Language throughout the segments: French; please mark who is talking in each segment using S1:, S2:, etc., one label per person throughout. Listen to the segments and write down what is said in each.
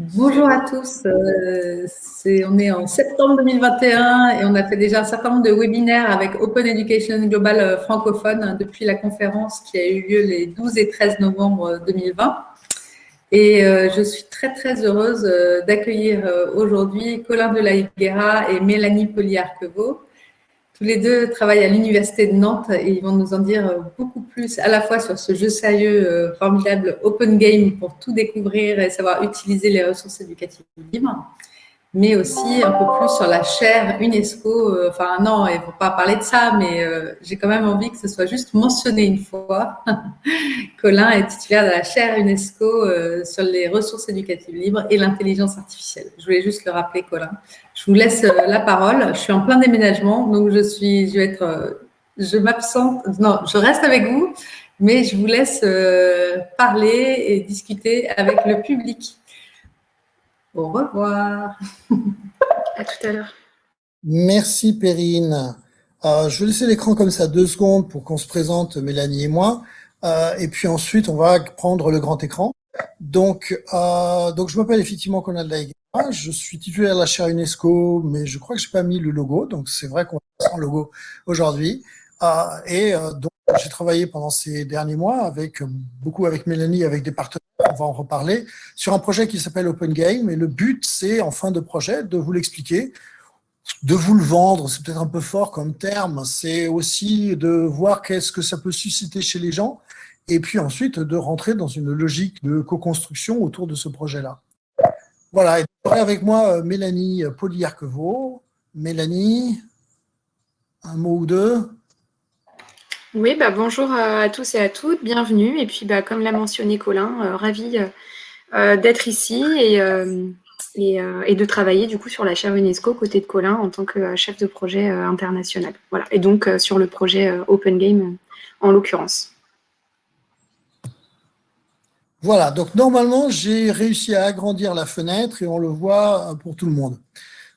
S1: Bonjour à tous. Euh, on est en septembre 2021 et on a fait déjà un certain nombre de webinaires avec Open Education Global euh, francophone hein, depuis la conférence qui a eu lieu les 12 et 13 novembre 2020. Et euh, je suis très très heureuse d'accueillir aujourd'hui Colin de la Higuera et Mélanie Poliarquevaux tous les deux travaillent à l'Université de Nantes et ils vont nous en dire beaucoup plus à la fois sur ce jeu sérieux euh, formidable Open Game pour tout découvrir et savoir utiliser les ressources éducatives libres mais aussi un peu plus sur la chaire UNESCO. Euh, enfin, non, il ne faut pas parler de ça, mais euh, j'ai quand même envie que ce soit juste mentionné une fois. Colin est titulaire de la chaire UNESCO euh, sur les ressources éducatives libres et l'intelligence artificielle. Je voulais juste le rappeler, Colin. Je vous laisse la parole. Je suis en plein déménagement, donc je suis, je vais être, je m'absente. Non, je reste avec vous, mais je vous laisse parler et discuter avec le public. Au revoir.
S2: à tout à l'heure.
S3: Merci Perrine. Euh, je vais laisser l'écran comme ça deux secondes pour qu'on se présente, Mélanie et moi. Euh, et puis ensuite, on va prendre le grand écran. Donc, euh, donc je m'appelle effectivement Conal Daïga. Je suis titulaire de la chaire UNESCO, mais je crois que j'ai pas mis le logo. Donc, c'est vrai qu'on a sans logo aujourd'hui. Et donc, j'ai travaillé pendant ces derniers mois avec beaucoup avec Mélanie, avec des partenaires on va en reparler, sur un projet qui s'appelle Open Game. Et le but, c'est en fin de projet de vous l'expliquer, de vous le vendre, c'est peut-être un peu fort comme terme, c'est aussi de voir qu'est-ce que ça peut susciter chez les gens, et puis ensuite de rentrer dans une logique de co-construction autour de ce projet-là. Voilà, et avec moi euh, Mélanie Poliarquevaux. Mélanie, un mot ou deux?
S2: Oui, bah, bonjour à tous et à toutes, bienvenue. Et puis, bah, comme l'a mentionné Colin, euh, ravi euh, euh, d'être ici et, de travailler du coup sur la chaire UNESCO côté de Colin en tant que chef de projet international. Voilà, et donc sur le projet Open Game en l'occurrence.
S3: Voilà, donc normalement, j'ai réussi à agrandir la fenêtre et on le voit pour tout le monde.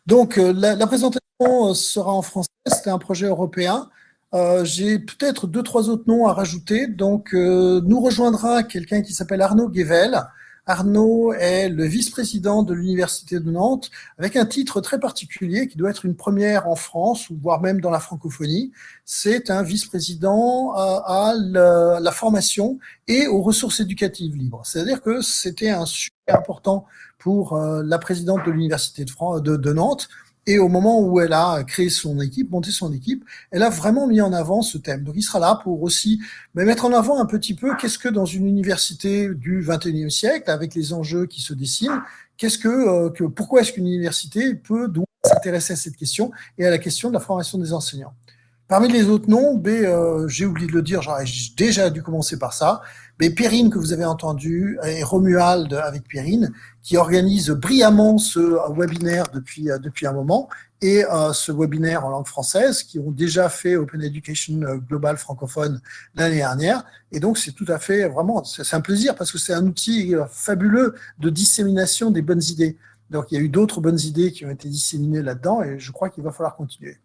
S3: Donc, la, présentation sera en français, c'était un projet européen. Euh, j'ai peut-être deux, trois autres noms à rajouter. Donc, euh, nous rejoindra quelqu'un qui s'appelle Arnaud Guével. Arnaud est le vice-président de l'Université de Nantes, avec un titre très particulier qui doit être une première en France, ou voire même dans la francophonie. C'est un vice-président à, la, formation et aux ressources éducatives libres. C'est-à-dire que c'était un sujet important pour euh, la présidente de l'Université de Nantes, et au moment où elle a créé son équipe, monté son équipe, elle a vraiment mis en avant ce thème. Donc il sera là pour aussi mettre en avant un petit peu qu'est-ce que dans une université du 21e siècle, avec les enjeux qui se dessinent, qu'est-ce que, euh, que pourquoi est-ce qu'une université peut doit s'intéresser à cette question et à la question de la formation des enseignants. Parmi les autres noms, euh, j'ai oublié de le dire, j'aurais déjà dû commencer par ça, mais Perrine que vous avez entendu et Romuald avec Perrine qui organise brillamment ce webinaire depuis euh, depuis un moment et euh, ce webinaire en langue française qui ont déjà fait Open Education Global francophone l'année dernière et donc c'est tout à fait vraiment c'est un plaisir parce que c'est un outil fabuleux de dissémination des bonnes idées. Donc il y a eu d'autres bonnes idées qui ont été disséminées là-dedans et je crois qu'il va falloir continuer.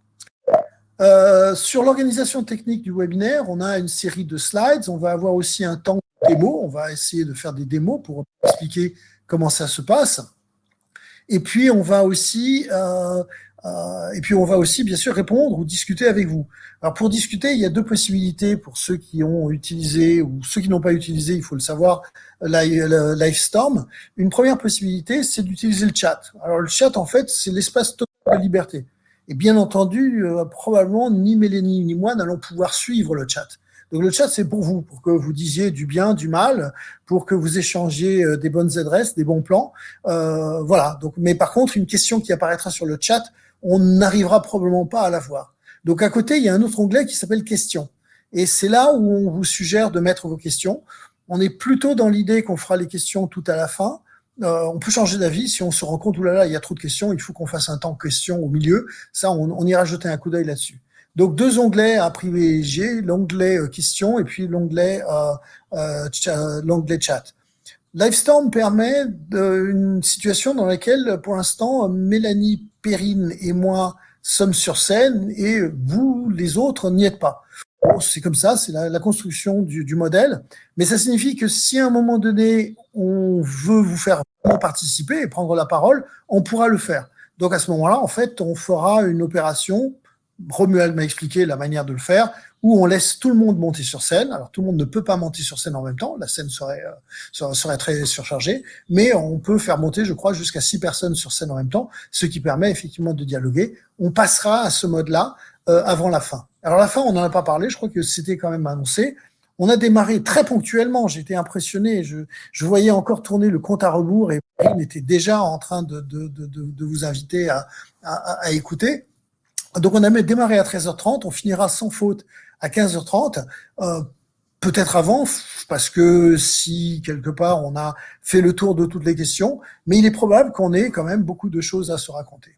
S3: Euh, sur l'organisation technique du webinaire, on a une série de slides. On va avoir aussi un temps On va essayer de faire des démos pour expliquer comment ça se passe. Et puis, on va aussi, euh, euh, et puis on va aussi, bien sûr, répondre ou discuter avec vous. Alors, pour discuter, il y a deux possibilités pour ceux qui ont utilisé ou ceux qui n'ont pas utilisé, il faut le savoir, Livestorm. Une première possibilité, c'est d'utiliser le chat. Alors, le chat, en fait, c'est l'espace total de liberté. Et bien entendu, euh, probablement, ni Mélanie ni moi n'allons pouvoir suivre le chat. Donc le chat, c'est pour vous, pour que vous disiez du bien, du mal, pour que vous échangiez euh, des bonnes adresses, des bons plans. Euh, voilà. Donc, mais par contre, une question qui apparaîtra sur le chat, on n'arrivera probablement pas à la voir. Donc à côté, il y a un autre onglet qui s'appelle questions. Et c'est là où on vous suggère de mettre vos questions. On est plutôt dans l'idée qu'on fera les questions tout à la fin. Euh, on peut changer d'avis si on se rend compte, oulala, il y a trop de questions, il faut qu'on fasse un temps questions au milieu. Ça, on, on ira jeter un coup d'œil là-dessus. Donc, deux onglets à privilégier, l'onglet euh, questions et puis l'onglet euh, l'onglet chat. Livestorm permet une situation dans laquelle, pour l'instant, Mélanie Perrine et moi sommes sur scène et vous, les autres, n'y êtes pas. c'est comme ça, c'est la, construction du, modèle. Mais ça signifie que si à un moment donné, on veut vous faire participer et prendre la parole, on pourra le faire. Donc à ce moment-là, en fait, on fera une opération. Romuald m'a expliqué la manière de le faire, où on laisse tout le monde monter sur scène. Alors tout le monde ne peut pas monter sur scène en même temps, la scène serait, euh, serait, très surchargée, mais on peut faire monter, je crois, jusqu'à six personnes sur scène en même temps, ce qui permet effectivement de dialoguer. On passera à ce mode-là euh, avant la fin. Alors la fin, on n'en a pas parlé, je crois que c'était quand même annoncé. On a démarré très ponctuellement, j'étais impressionné, je, je, voyais encore tourner le compte à rebours et il était déjà en train de, de, de, de vous inviter à, à, à, écouter. Donc on a démarré à 13h30, on finira sans faute à 15h30, euh, peut-être avant, parce que si quelque part on a fait le tour de toutes les questions, mais il est probable qu'on ait quand même beaucoup de choses à se raconter.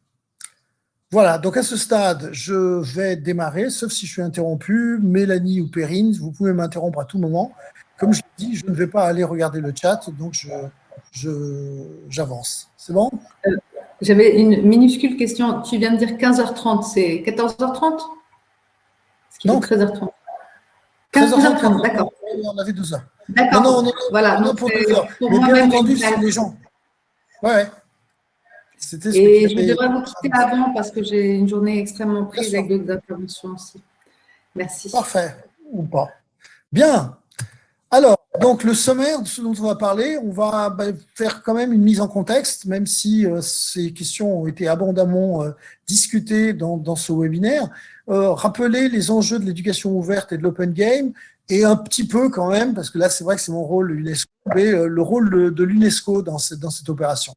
S3: Voilà, donc à ce stade, je vais démarrer, sauf si je suis interrompu. Mélanie ou Perrine, vous pouvez m'interrompre à tout moment. Comme je l'ai dit, je ne vais pas aller regarder le chat, donc j'avance. C'est bon?
S1: Euh, J'avais une minuscule question. Tu viens de dire 15h30, c'est 14h30
S3: Non. 13h30. 15h30, d'accord. On avait 2 heures.
S1: D'accord. Non, non, voilà.
S3: Non, pour 2 heures. Mais bien entendu, c'est les gens. Ouais.
S1: Et je devrais vous quitter avant parce que j'ai une journée extrêmement prise avec d'autres interventions aussi. Merci.
S3: Parfait, ou pas. Bien. Alors, donc le sommaire de ce dont on va parler, on va bah, faire quand même une mise en contexte, même si euh, ces questions ont été abondamment euh, discutées dans, dans, ce webinaire. Euh, rappeler les enjeux de l'éducation ouverte et de l'open game, et un petit peu quand même, parce que là c'est vrai que c'est mon rôle l'UNESCO, mais le rôle de l'UNESCO dans cette, dans cette opération.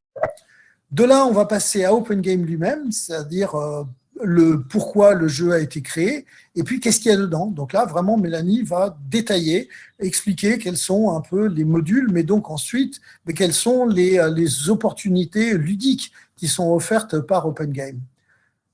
S3: De là, on va passer à Open Game lui-même, c'est-à-dire euh, le pourquoi le jeu a été créé, et puis qu'est-ce qu'il y a dedans. Donc là, vraiment, Mélanie va détailler, expliquer quels sont un peu les modules, mais donc ensuite, mais quelles sont les, euh, opportunités ludiques qui sont offertes par Open Game.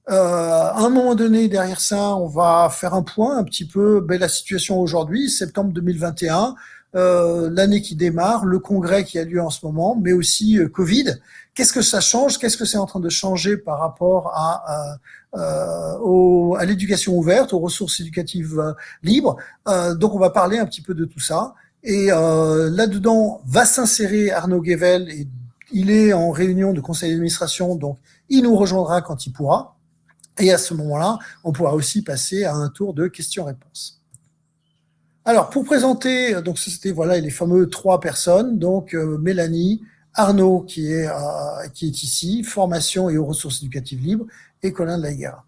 S3: Euh, à un moment donné, derrière ça, on va faire un point un petit peu ben, la situation aujourd'hui, septembre 2021, euh, l'année qui démarre, le congrès qui a lieu en ce moment, mais aussi euh, Covid. Qu'est-ce que ça change? Qu'est-ce que c'est en train de changer par rapport à, euh, à l'éducation ouverte, aux ressources éducatives libres? Donc, on va parler un petit peu de tout ça. Et là-dedans va s'insérer Arnaud Guevel. Et il est en réunion de conseil d'administration, donc il nous rejoindra quand il pourra. Et à ce moment-là, on pourra aussi passer à un tour de questions-réponses. Alors, pour présenter, donc c'était voilà les fameux trois personnes, donc euh, Mélanie, Arnaud qui est, euh, qui est ici, formation et aux ressources éducatives libres, et Colin de la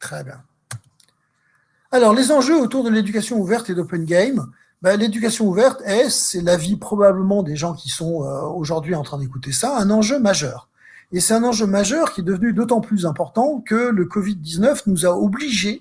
S3: Très bien. Alors, les enjeux autour de l'éducation ouverte et d'open game, ben, l'éducation ouverte est, c'est l'avis probablement des gens qui sont euh, aujourd'hui en train d'écouter ça, un enjeu majeur. Et c'est un enjeu majeur qui est devenu d'autant plus important que le Covid-19 nous a obligés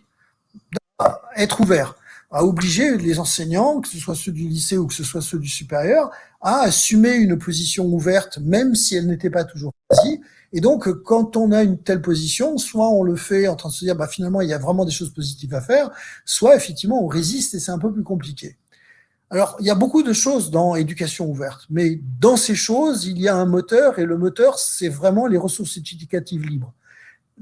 S3: à être ouverts à obliger les enseignants, que ce soit ceux du lycée ou que ce soit ceux du supérieur, à assumer une position ouverte, même si elle n'était pas toujours choisie. Et donc, quand on a une telle position, soit on le fait en train de se dire, bah, finalement, il y a vraiment des choses positives à faire, soit effectivement, on résiste et c'est un peu plus compliqué. Alors, il y a beaucoup de choses dans éducation ouverte, mais dans ces choses, il y a un moteur, et le moteur, c'est vraiment les ressources éducatives libres.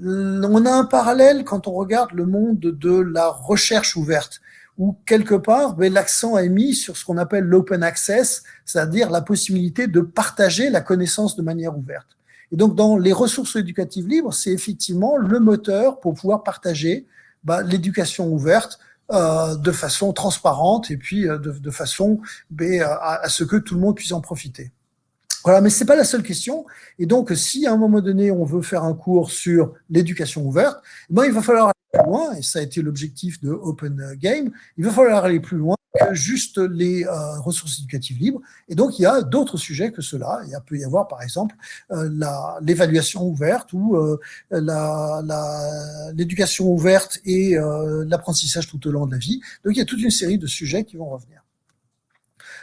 S3: On a un parallèle quand on regarde le monde de la recherche ouverte où quelque part, ben, l'accent est mis sur ce qu'on appelle l'open access, c'est-à-dire la possibilité de partager la connaissance de manière ouverte. Et donc, dans les ressources éducatives libres, c'est effectivement le moteur pour pouvoir partager ben, l'éducation ouverte euh, de façon transparente et puis euh, de, façon ben, à, ce que tout le monde puisse en profiter. Voilà, mais c'est pas la seule question. Et donc, si à un moment donné, on veut faire un cours sur l'éducation ouverte, ben, il va falloir et ça a été l'objectif de Open Game, il va falloir aller plus loin que juste les euh, ressources éducatives libres. Et donc, il y a d'autres sujets que cela. Il peut y avoir, par exemple, euh, l'évaluation ouverte ou euh, l'éducation ouverte et l'apprentissage tout au long de la vie. Donc, il y a toute une série de sujets qui vont revenir.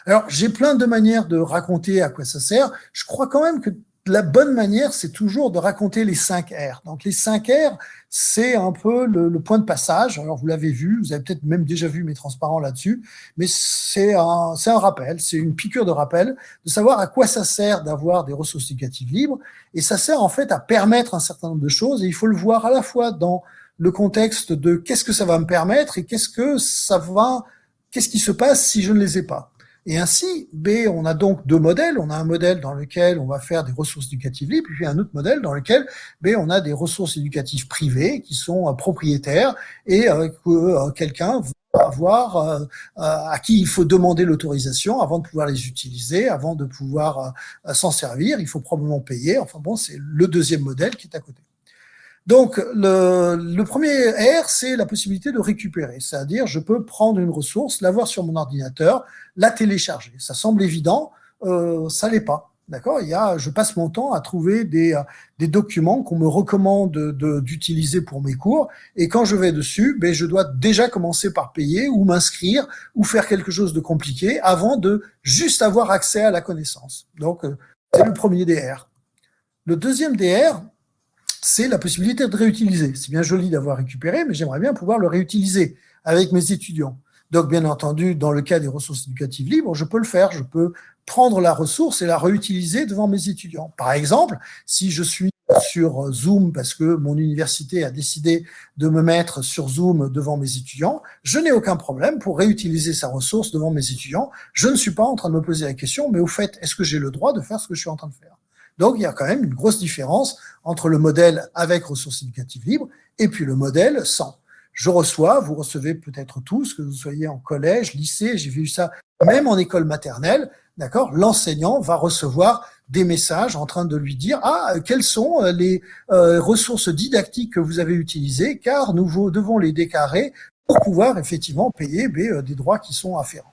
S3: Alors, j'ai plein de manières de raconter à quoi ça sert. Je crois quand même que la bonne manière, c'est toujours de raconter les 5 R. Donc les 5 R, c'est un peu le, point de passage. Alors vous l'avez vu, vous avez peut-être même déjà vu mes transparents là-dessus, mais c'est un, un rappel, c'est une piqûre de rappel de savoir à quoi ça sert d'avoir des ressources éducatives libres. Et ça sert en fait à permettre un certain nombre de choses. Et il faut le voir à la fois dans le contexte de qu'est-ce que ça va me permettre et qu'est-ce que ça va, qu'est-ce qui se passe si je ne les ai pas. Et ainsi, B, on a donc deux modèles. On a un modèle dans lequel on va faire des ressources éducatives libres, puis un autre modèle dans lequel B, on a des ressources éducatives privées qui sont euh, propriétaires et euh, que euh, quelqu'un va avoir à qui il faut demander l'autorisation avant de pouvoir les utiliser, avant de pouvoir s'en servir. Il faut probablement payer. Enfin bon, c'est le deuxième modèle qui est à côté. Donc, le, premier R, c'est la possibilité de récupérer. C'est-à-dire, je peux prendre une ressource, l'avoir sur mon ordinateur, la télécharger. Ça semble évident, euh, ça l'est pas. D'accord? Il y a, je passe mon temps à trouver des, des documents qu'on me recommande d'utiliser pour mes cours, et quand je vais dessus, ben, je dois déjà commencer par payer ou m'inscrire ou faire quelque chose de compliqué avant de juste avoir accès à la connaissance. Donc, euh, c'est le premier DR. Le deuxième DR, c'est la possibilité de réutiliser. C'est bien joli d'avoir récupéré, mais j'aimerais bien pouvoir le réutiliser avec mes étudiants. Donc, bien entendu, dans le cas des ressources éducatives libres, je peux le faire. Je peux prendre la ressource et la réutiliser devant mes étudiants. Par exemple, si je suis sur Zoom parce que mon université a décidé de me mettre sur Zoom devant mes étudiants, je n'ai aucun problème pour réutiliser sa ressource devant mes étudiants. Je ne suis pas en train de me poser la question, mais au fait, est-ce que j'ai le droit de faire ce que je suis en train de faire? Donc, il y a quand même une grosse différence entre le modèle avec ressources éducatives libres et puis le modèle sans. Je reçois, vous recevez peut-être tous, que vous soyez en collège, lycée, j'ai vu ça même en école maternelle, d'accord L'enseignant va recevoir des messages en train de lui dire ah quelles sont euh, les euh, ressources didactiques que vous avez utilisées car nous devons les déclarer pour pouvoir effectivement payer euh, des droits qui sont afférents.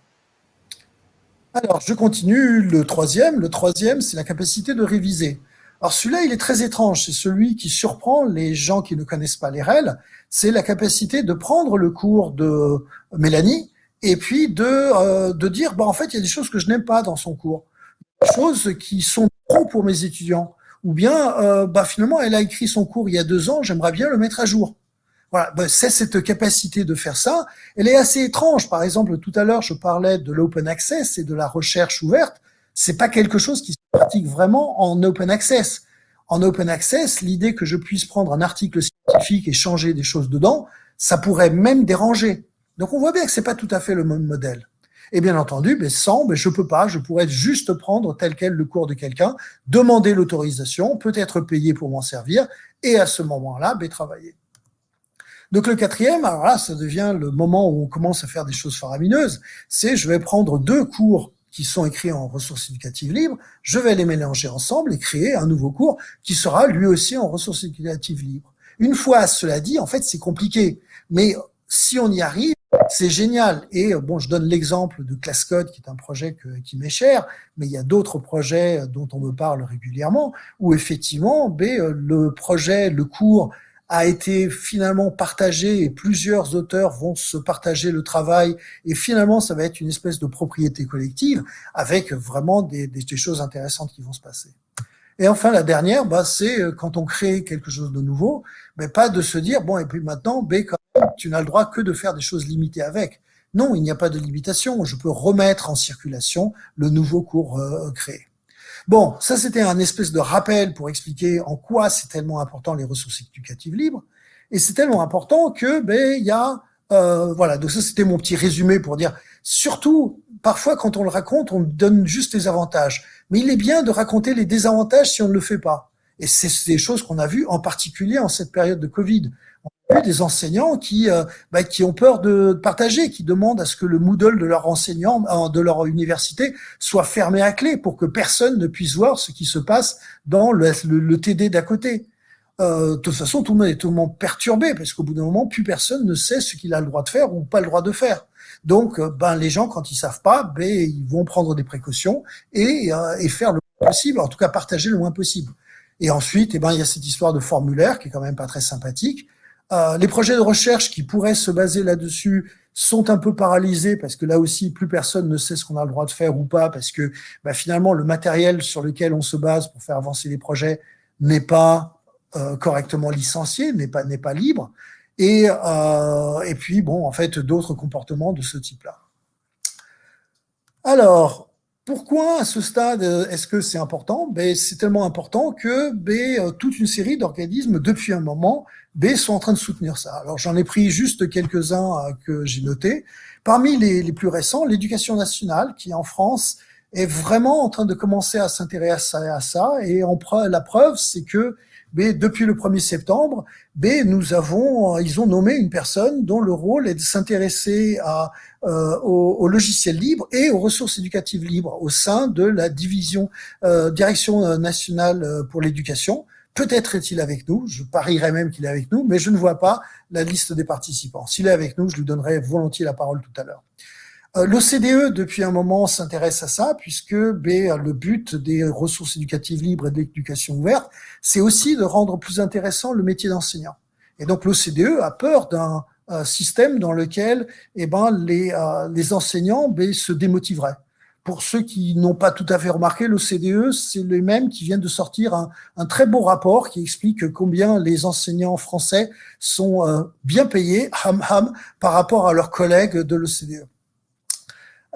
S3: Alors, je continue le troisième. Le troisième, c'est la capacité de réviser. Alors celui-là, il est très étrange. C'est celui qui surprend les gens qui ne connaissent pas les REL. C'est la capacité de prendre le cours de Mélanie et puis de, euh, de dire, bah, en fait, il y a des choses que je n'aime pas dans son cours. Des choses qui sont trop pour mes étudiants. Ou bien, euh, bah, finalement, elle a écrit son cours il y a deux ans, j'aimerais bien le mettre à jour. Voilà, ben, c'est cette capacité de faire ça. Elle est assez étrange. Par exemple, tout à l'heure, je parlais de l'open access et de la recherche ouverte. C'est pas quelque chose qui se pratique vraiment en open access. En open access, l'idée que je puisse prendre un article scientifique et changer des choses dedans, ça pourrait même déranger. Donc on voit bien que c'est pas tout à fait le même modèle. Et bien entendu, mais sans, mais je peux pas, je pourrais juste prendre tel quel le cours de quelqu'un, demander l'autorisation, peut-être payer pour m'en servir, et à ce moment-là, ben, travailler. Donc le quatrième, alors là, ça devient le moment où on commence à faire des choses faramineuses, c'est je vais prendre deux cours qui sont écrits en ressources éducatives libres, je vais les mélanger ensemble et créer un nouveau cours qui sera lui aussi en ressources éducatives libres. Une fois cela dit, en fait, c'est compliqué, mais si on y arrive, c'est génial. Et bon, je donne l'exemple de ClassCode, qui est un projet qui m'est cher, mais il y a d'autres projets dont on me parle régulièrement, où effectivement, ben, le projet, le cours a été finalement partagé et plusieurs auteurs vont se partager le travail et finalement ça va être une espèce de propriété collective avec vraiment des, des, choses intéressantes qui vont se passer. Et enfin la dernière, bah, c'est euh, quand on crée quelque chose de nouveau, mais pas de se dire bon et puis maintenant, B, tu n'as le droit que de faire des choses limitées avec. Non, il n'y a pas de limitation. Je peux remettre en circulation le nouveau cours euh, créé. Bon, ça c'était un espèce de rappel pour expliquer en quoi c'est tellement important les ressources éducatives libres. Et c'est tellement important que ben il y a euh, voilà. Donc ça c'était mon petit résumé pour dire surtout parfois quand on le raconte on donne juste les avantages, mais il est bien de raconter les désavantages si on ne le fait pas. Et c'est des choses qu'on a vues en particulier en cette période de Covid des enseignants qui, euh, bah, qui ont peur de partager, qui demandent à ce que le Moodle de leur enseignant, euh, de leur université, soit fermé à clé pour que personne ne puisse voir ce qui se passe dans le, TD d'à côté. Euh, de toute façon, tout le monde est monde perturbé parce qu'au bout d'un moment, plus personne ne sait ce qu'il a le droit de faire ou pas le droit de faire. Donc, euh, ben les gens, quand ils savent pas, ben ils vont prendre des précautions et, et faire le moins possible, en tout cas partager le moins possible. Et ensuite, eh ben il y a cette histoire de formulaire qui est quand même pas très sympathique euh, les projets de recherche qui pourraient se baser là-dessus sont un peu paralysés parce que là aussi, plus personne ne sait ce qu'on a le droit de faire ou pas parce que bah, finalement, le matériel sur lequel on se base pour faire avancer les projets n'est pas euh, correctement licencié, n'est pas, libre. Et, euh, et puis, bon, en fait, d'autres comportements de ce type-là. Alors, pourquoi à ce stade est-ce que c'est important? Ben, C'est tellement important que ben, toute une série d'organismes, depuis un moment, ben, sont en train de soutenir ça. Alors j'en ai pris juste quelques-uns que j'ai notés. Parmi les, plus récents, l'éducation nationale, qui en France est vraiment en train de commencer à s'intéresser à ça. Et la preuve, c'est que depuis le 1er septembre, nous avons, ils ont nommé une personne dont le rôle est de s'intéresser à euh, au, logiciel libre et aux ressources éducatives libres au sein de la division euh, direction nationale euh, pour l'éducation. Peut-être est-il avec nous, je parierais même qu'il est avec nous, mais je ne vois pas la liste des participants. S'il est avec nous, je lui donnerai volontiers la parole tout à l'heure. Euh, L'OCDE, depuis un moment, s'intéresse à ça, puisque le but des ressources éducatives libres et de l'éducation ouverte, c'est aussi de rendre plus intéressant le métier d'enseignant. Et donc l'OCDE a peur d'un système dans lequel eh ben, les, euh, les enseignants ben, se démotiveraient. Pour ceux qui n'ont pas tout à fait remarqué, l'OCDE, c'est les mêmes qui viennent de sortir un, un, très beau rapport qui explique combien les enseignants français sont euh, bien payés, ham ham, par rapport à leurs collègues de l'OCDE.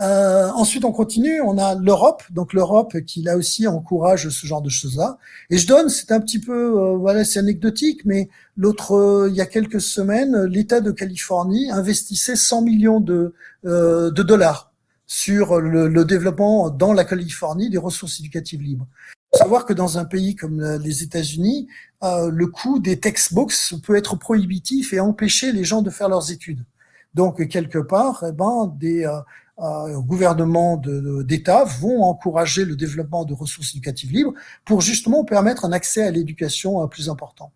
S3: Euh, ensuite, on continue. On a l'Europe, donc l'Europe qui là aussi encourage ce genre de choses-là. Et je donne, c'est un petit peu, euh, voilà, c'est anecdotique, mais l'autre, euh, il y a quelques semaines, l'État de Californie investissait 100 millions de, euh, de dollars sur le, le, développement dans la Californie des ressources éducatives libres. Il faut savoir que dans un pays comme les États-Unis, le coût des textbooks peut être prohibitif et empêcher les gens de faire leurs études. Donc quelque part, eh ben, des euh, gouvernements d'État vont encourager le développement de ressources éducatives libres pour justement permettre un accès à l'éducation euh, plus important.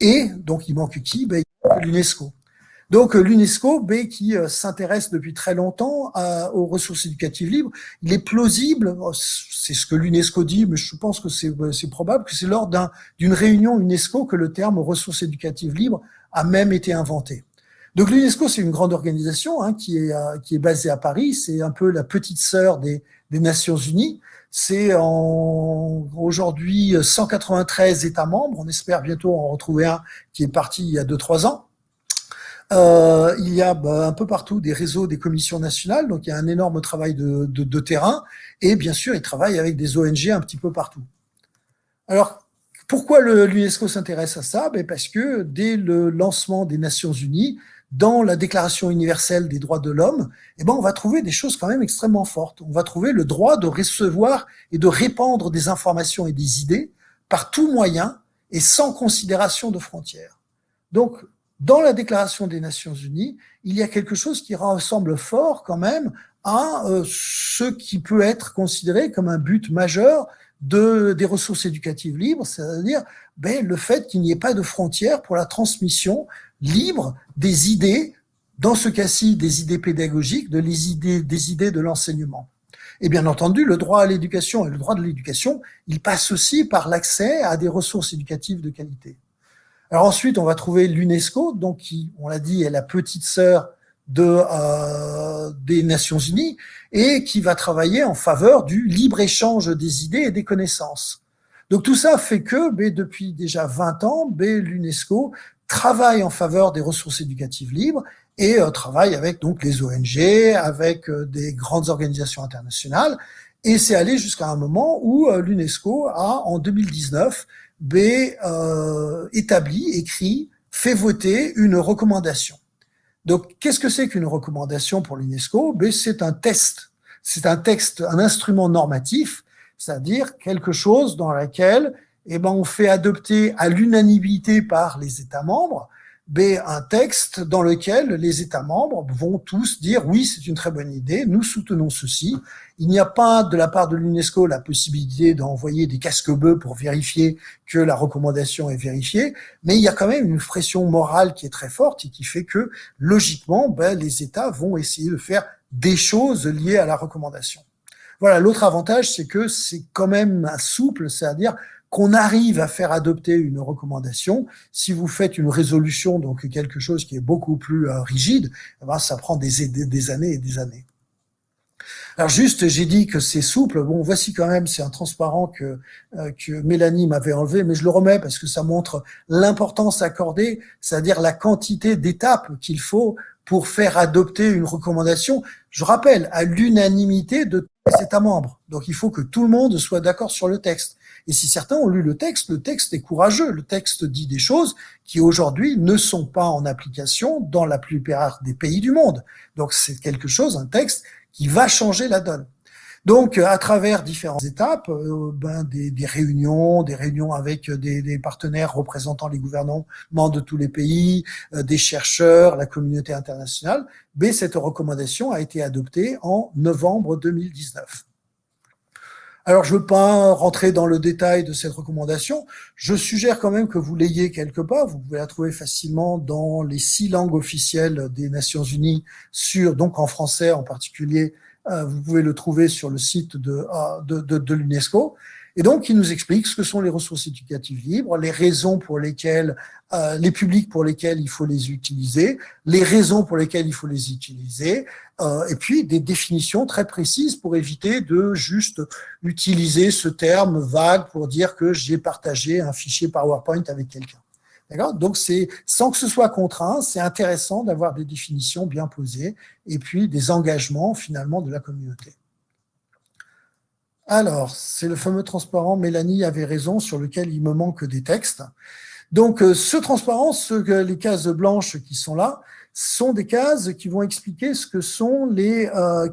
S3: Et donc il manque qui? Ben, L'UNESCO. Donc l'UNESCO, ben, qui euh, s'intéresse depuis très longtemps aux ressources éducatives libres, il est plausible, oh, c'est ce que l'UNESCO dit, mais je pense que c'est probable que c'est lors d'une réunion UNESCO que le terme ressources éducatives libres a même été inventé. Donc l'UNESCO, c'est une grande organisation hein, qui, est, euh, qui est basée à Paris. C'est un peu la petite sœur des, des Nations Unies. C'est aujourd'hui 193 États membres. On espère bientôt en retrouver un qui est parti il y a 2-3 ans. Euh, il y a bah, un peu partout des réseaux, des commissions nationales, donc il y a un énorme travail de, de, de terrain, et bien sûr, ils travaillent avec des ONG un petit peu partout. Alors, pourquoi l'UNESCO s'intéresse à ça? Ben Parce que dès le lancement des Nations Unies, dans la Déclaration universelle des droits de l'homme, eh ben, on va trouver des choses quand même extrêmement fortes. On va trouver le droit de recevoir et de répandre des informations et des idées par tout moyen et sans considération de frontières. Donc, dans la Déclaration des Nations Unies, il y a quelque chose qui ressemble fort quand même à euh, ce qui peut être considéré comme un but majeur de, des ressources éducatives libres, c'est-à-dire ben, le fait qu'il n'y ait pas de frontières pour la transmission libre des idées, dans ce cas-ci des idées pédagogiques, des idées de l'enseignement. Et bien entendu, le droit à l'éducation et le droit de l'éducation, il passe aussi par l'accès à des ressources éducatives de qualité. Alors ensuite, on va trouver l'UNESCO, donc qui, on l'a dit, est la petite sœur de, euh, des Nations Unies et qui va travailler en faveur du libre-échange des idées et des connaissances. Donc tout ça fait que, ben, depuis déjà 20 ans, l'UNESCO travaille en faveur des ressources éducatives libres et euh, travaille avec donc les ONG, avec euh, des grandes organisations internationales. Et c'est allé jusqu'à un moment où euh, l'UNESCO a, en 2019, établi, écrit, fait voter une recommandation. Donc, qu'est-ce que c'est qu'une recommandation pour l'UNESCO? C'est un test, c'est un texte, un instrument normatif, c'est-à-dire quelque chose dans lequel eh ben, on fait adopter à l'unanimité par les États membres ben, un texte dans lequel les États membres vont tous dire oui, c'est une très bonne idée, nous soutenons ceci. Il n'y a pas de la part de l'UNESCO la possibilité d'envoyer des casques bleus pour vérifier que la recommandation est vérifiée, mais il y a quand même une pression morale qui est très forte et qui fait que logiquement, ben, les États vont essayer de faire des choses liées à la recommandation. Voilà, l'autre avantage, c'est que c'est quand même souple, c'est-à-dire qu'on arrive à faire adopter une recommandation. Si vous faites une résolution, donc quelque chose qui est beaucoup plus euh, rigide, eh ben, ça prend des, années et des années. Alors juste, j'ai dit que c'est souple. Bon, voici quand même, c'est un transparent que, euh, que Mélanie m'avait enlevé, mais je le remets parce que ça montre l'importance accordée, c'est-à-dire la quantité d'étapes qu'il faut pour faire adopter une recommandation. je rappelle, à l'unanimité de tous les États membres. Donc il faut que tout le monde soit d'accord sur le texte. Et si certains ont lu le texte, le texte est courageux. Le texte dit des choses qui aujourd'hui ne sont pas en application dans la plupart des pays du monde. Donc c'est quelque chose, un texte qui va changer la donne. Donc, à travers différentes étapes, euh, ben, des, réunions, des réunions avec des, des, partenaires représentant les gouvernements de tous les pays, euh, des chercheurs, la communauté internationale, ben, cette recommandation a été adoptée en novembre 2019. Alors, je ne veux pas rentrer dans le détail de cette recommandation. Je suggère quand même que vous l'ayez quelque part. Vous pouvez la trouver facilement dans les six langues officielles des Nations Unies, sur, donc en français en particulier, euh, vous pouvez le trouver sur le site de, euh, l'UNESCO. Et donc, il nous explique ce que sont les ressources éducatives libres, les raisons pour lesquelles, euh, les publics pour lesquels il faut les utiliser, les raisons pour lesquelles il faut les utiliser, euh, et puis des définitions très précises pour éviter de juste utiliser ce terme vague pour dire que j'ai partagé un fichier PowerPoint avec quelqu'un. Donc, c'est sans que ce soit contraint, c'est intéressant d'avoir des définitions bien posées et puis des engagements finalement de la communauté. Alors, c'est le fameux transparent, Mélanie avait raison, sur lequel il me manque des textes. Donc, euh, ce transparent, ce, les cases blanches qui sont là, sont des cases qui vont expliquer ce que sont les euh,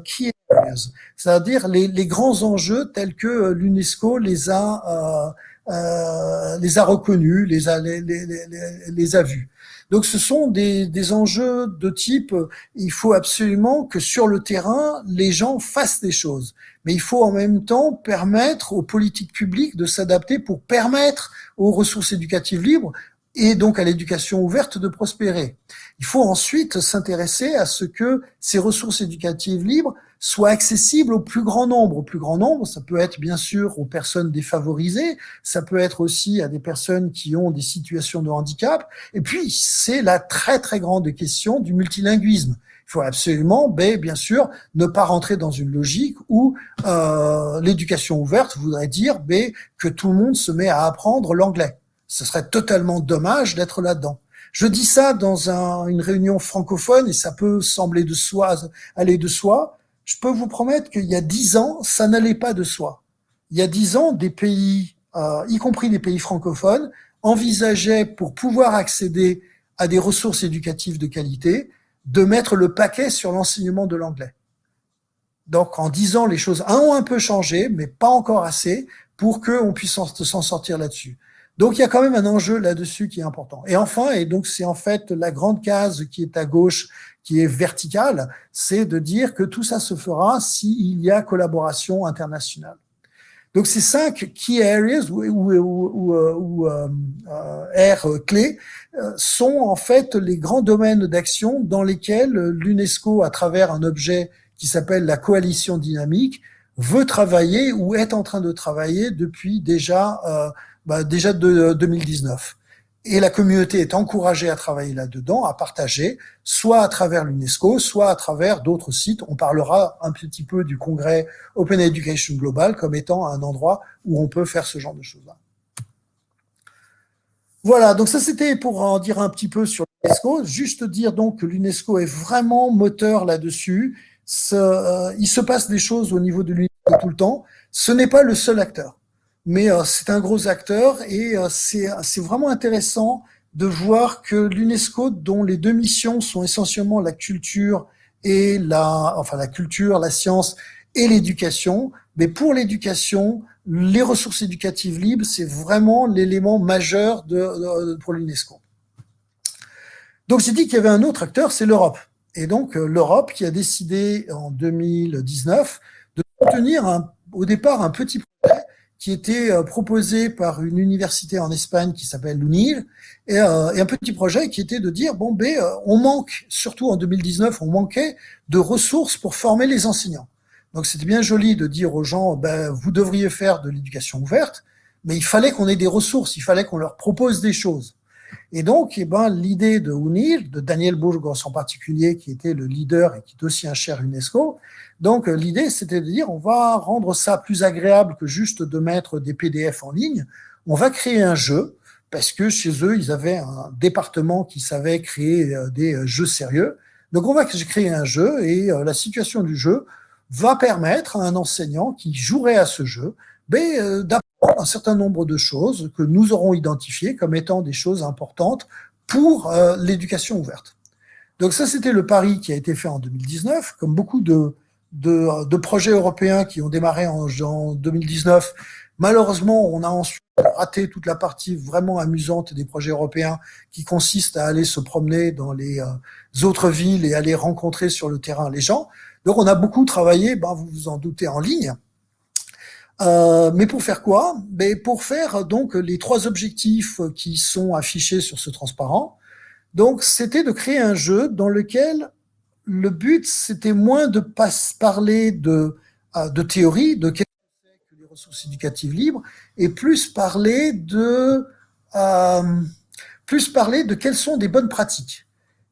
S3: c'est-à-dire les, grands enjeux tels que euh, l'UNESCO les a euh, les a reconnus, les a, les, a vus. Donc ce sont des, des, enjeux de type, il faut absolument que sur le terrain, les gens fassent des choses. Mais il faut en même temps permettre aux politiques publiques de s'adapter pour permettre aux ressources éducatives libres et donc à l'éducation ouverte de prospérer. Il faut ensuite s'intéresser à ce que ces ressources éducatives libres soient accessibles au plus grand nombre. Au plus grand nombre, ça peut être bien sûr aux personnes défavorisées, ça peut être aussi à des personnes qui ont des situations de handicap, et puis c'est la très très grande question du multilinguisme. Il faut absolument, ben, bien sûr, ne pas rentrer dans une logique où euh, l'éducation ouverte voudrait dire ben, que tout le monde se met à apprendre l'anglais. Ce serait totalement dommage d'être là-dedans. Je dis ça dans un, une réunion francophone et ça peut sembler de soi, aller de soi. Je peux vous promettre qu'il y a dix ans, ça n'allait pas de soi. Il y a dix ans, des pays, euh, y compris des pays francophones, envisageaient pour pouvoir accéder à des ressources éducatives de qualité, de mettre le paquet sur l'enseignement de l'anglais. Donc, en dix ans, les choses ont un peu changé, mais pas encore assez pour qu'on puisse s'en sortir là-dessus. Donc il y a quand même un enjeu là-dessus qui est important. Et enfin, et donc c'est en fait la grande case qui est à gauche, qui est verticale, c'est de dire que tout ça se fera s'il y a collaboration internationale. Donc ces cinq key areas ou, ou, ou, ou euh, euh, R clés euh, sont en fait les grands domaines d'action dans lesquels l'UNESCO, à travers un objet qui s'appelle la coalition dynamique, veut travailler ou est en train de travailler depuis déjà euh, bah, déjà de 2019. Et la communauté est encouragée à travailler là-dedans, à partager, soit à travers l'UNESCO, soit à travers d'autres sites. On parlera un petit peu du congrès Open Education Global comme étant un endroit où on peut faire ce genre de choses-là. Voilà, donc ça c'était pour en dire un petit peu sur l'UNESCO. Juste dire donc que l'UNESCO est vraiment moteur là-dessus. Euh, il se passe des choses au niveau de l'UNESCO tout le temps. Ce n'est pas le seul acteur mais euh, c'est un gros acteur et euh, c'est vraiment intéressant de voir que l'UNESCO, dont les deux missions sont essentiellement la culture et la, enfin la culture, la science et l'éducation, mais pour l'éducation, les ressources éducatives libres, c'est vraiment l'élément majeur de, pour l'UNESCO. Donc j'ai dit qu'il y avait un autre acteur, c'est l'Europe. Et donc euh, l'Europe qui a décidé en 2019 de soutenir un, au départ un petit projet qui était euh, proposé par une université en Espagne qui s'appelle l'UNIL, euh, et, un petit projet qui était de dire, bon, ben, euh, on manque, surtout en 2019, on manquait de ressources pour former les enseignants. Donc c'était bien joli de dire aux gens, ben, vous devriez faire de l'éducation ouverte, mais il fallait qu'on ait des ressources, il fallait qu'on leur propose des choses. Et donc, eh ben, l'idée de UNIL, de Daniel Burgos en particulier, qui était le leader et qui est aussi un cher UNESCO, donc euh, l'idée c'était de dire on va rendre ça plus agréable que juste de mettre des PDF en ligne, on va créer un jeu, parce que chez eux, ils avaient un département qui savait créer euh, des euh, jeux sérieux. Donc on va créer un jeu et la situation du jeu va permettre à un enseignant qui jouerait à ce jeu ben, un certain nombre de choses que nous aurons identifiées comme étant des choses importantes pour l'éducation ouverte. Donc ça, c'était le pari qui a été fait en 2019, comme beaucoup de, de, de projets européens qui ont démarré en, en 2019. Malheureusement, on a ensuite raté toute la partie vraiment amusante des projets européens qui consiste à aller se promener dans les euh, autres villes et aller rencontrer sur le terrain les gens. Donc on a beaucoup travaillé, ben, vous vous en doutez, en ligne. Euh, mais pour faire quoi? Ben, Pour faire donc les trois objectifs qui sont affichés sur ce transparent. Donc, c'était de créer un jeu dans lequel le but, c'était moins de pas parler de, euh, de théorie, de qu'est-ce que les ressources éducatives libres, et plus parler de, euh, plus parler de quelles sont des bonnes pratiques.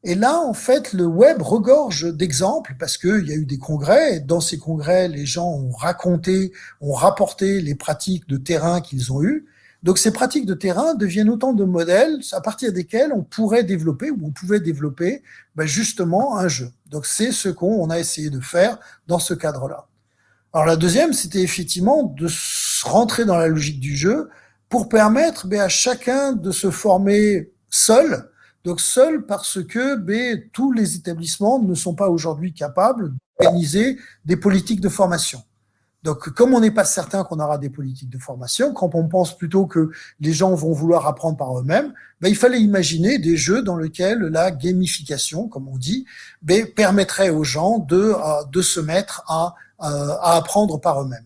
S3: Et là, en fait, le web regorge d'exemples parce qu'il y a eu des congrès. Et dans ces congrès, les gens ont raconté, ont rapporté les pratiques de terrain qu'ils ont eues. Donc ces pratiques de terrain deviennent autant de modèles à partir desquels on pourrait développer ou on pouvait développer ben, justement un jeu. Donc c'est ce qu'on a essayé de faire dans ce cadre-là. Alors la deuxième, c'était effectivement de rentrer dans la logique du jeu pour permettre ben, à chacun de se former seul. Donc seul parce que tous les établissements ne sont pas aujourd'hui capables d'organiser des politiques de formation. Donc, comme on n'est pas certain qu'on aura des politiques de formation, quand on pense plutôt que les gens vont vouloir apprendre par eux-mêmes, ben, il fallait imaginer des jeux dans lesquels la gamification, comme on dit, ben, permettrait aux gens de, se mettre à, euh, à apprendre par eux-mêmes.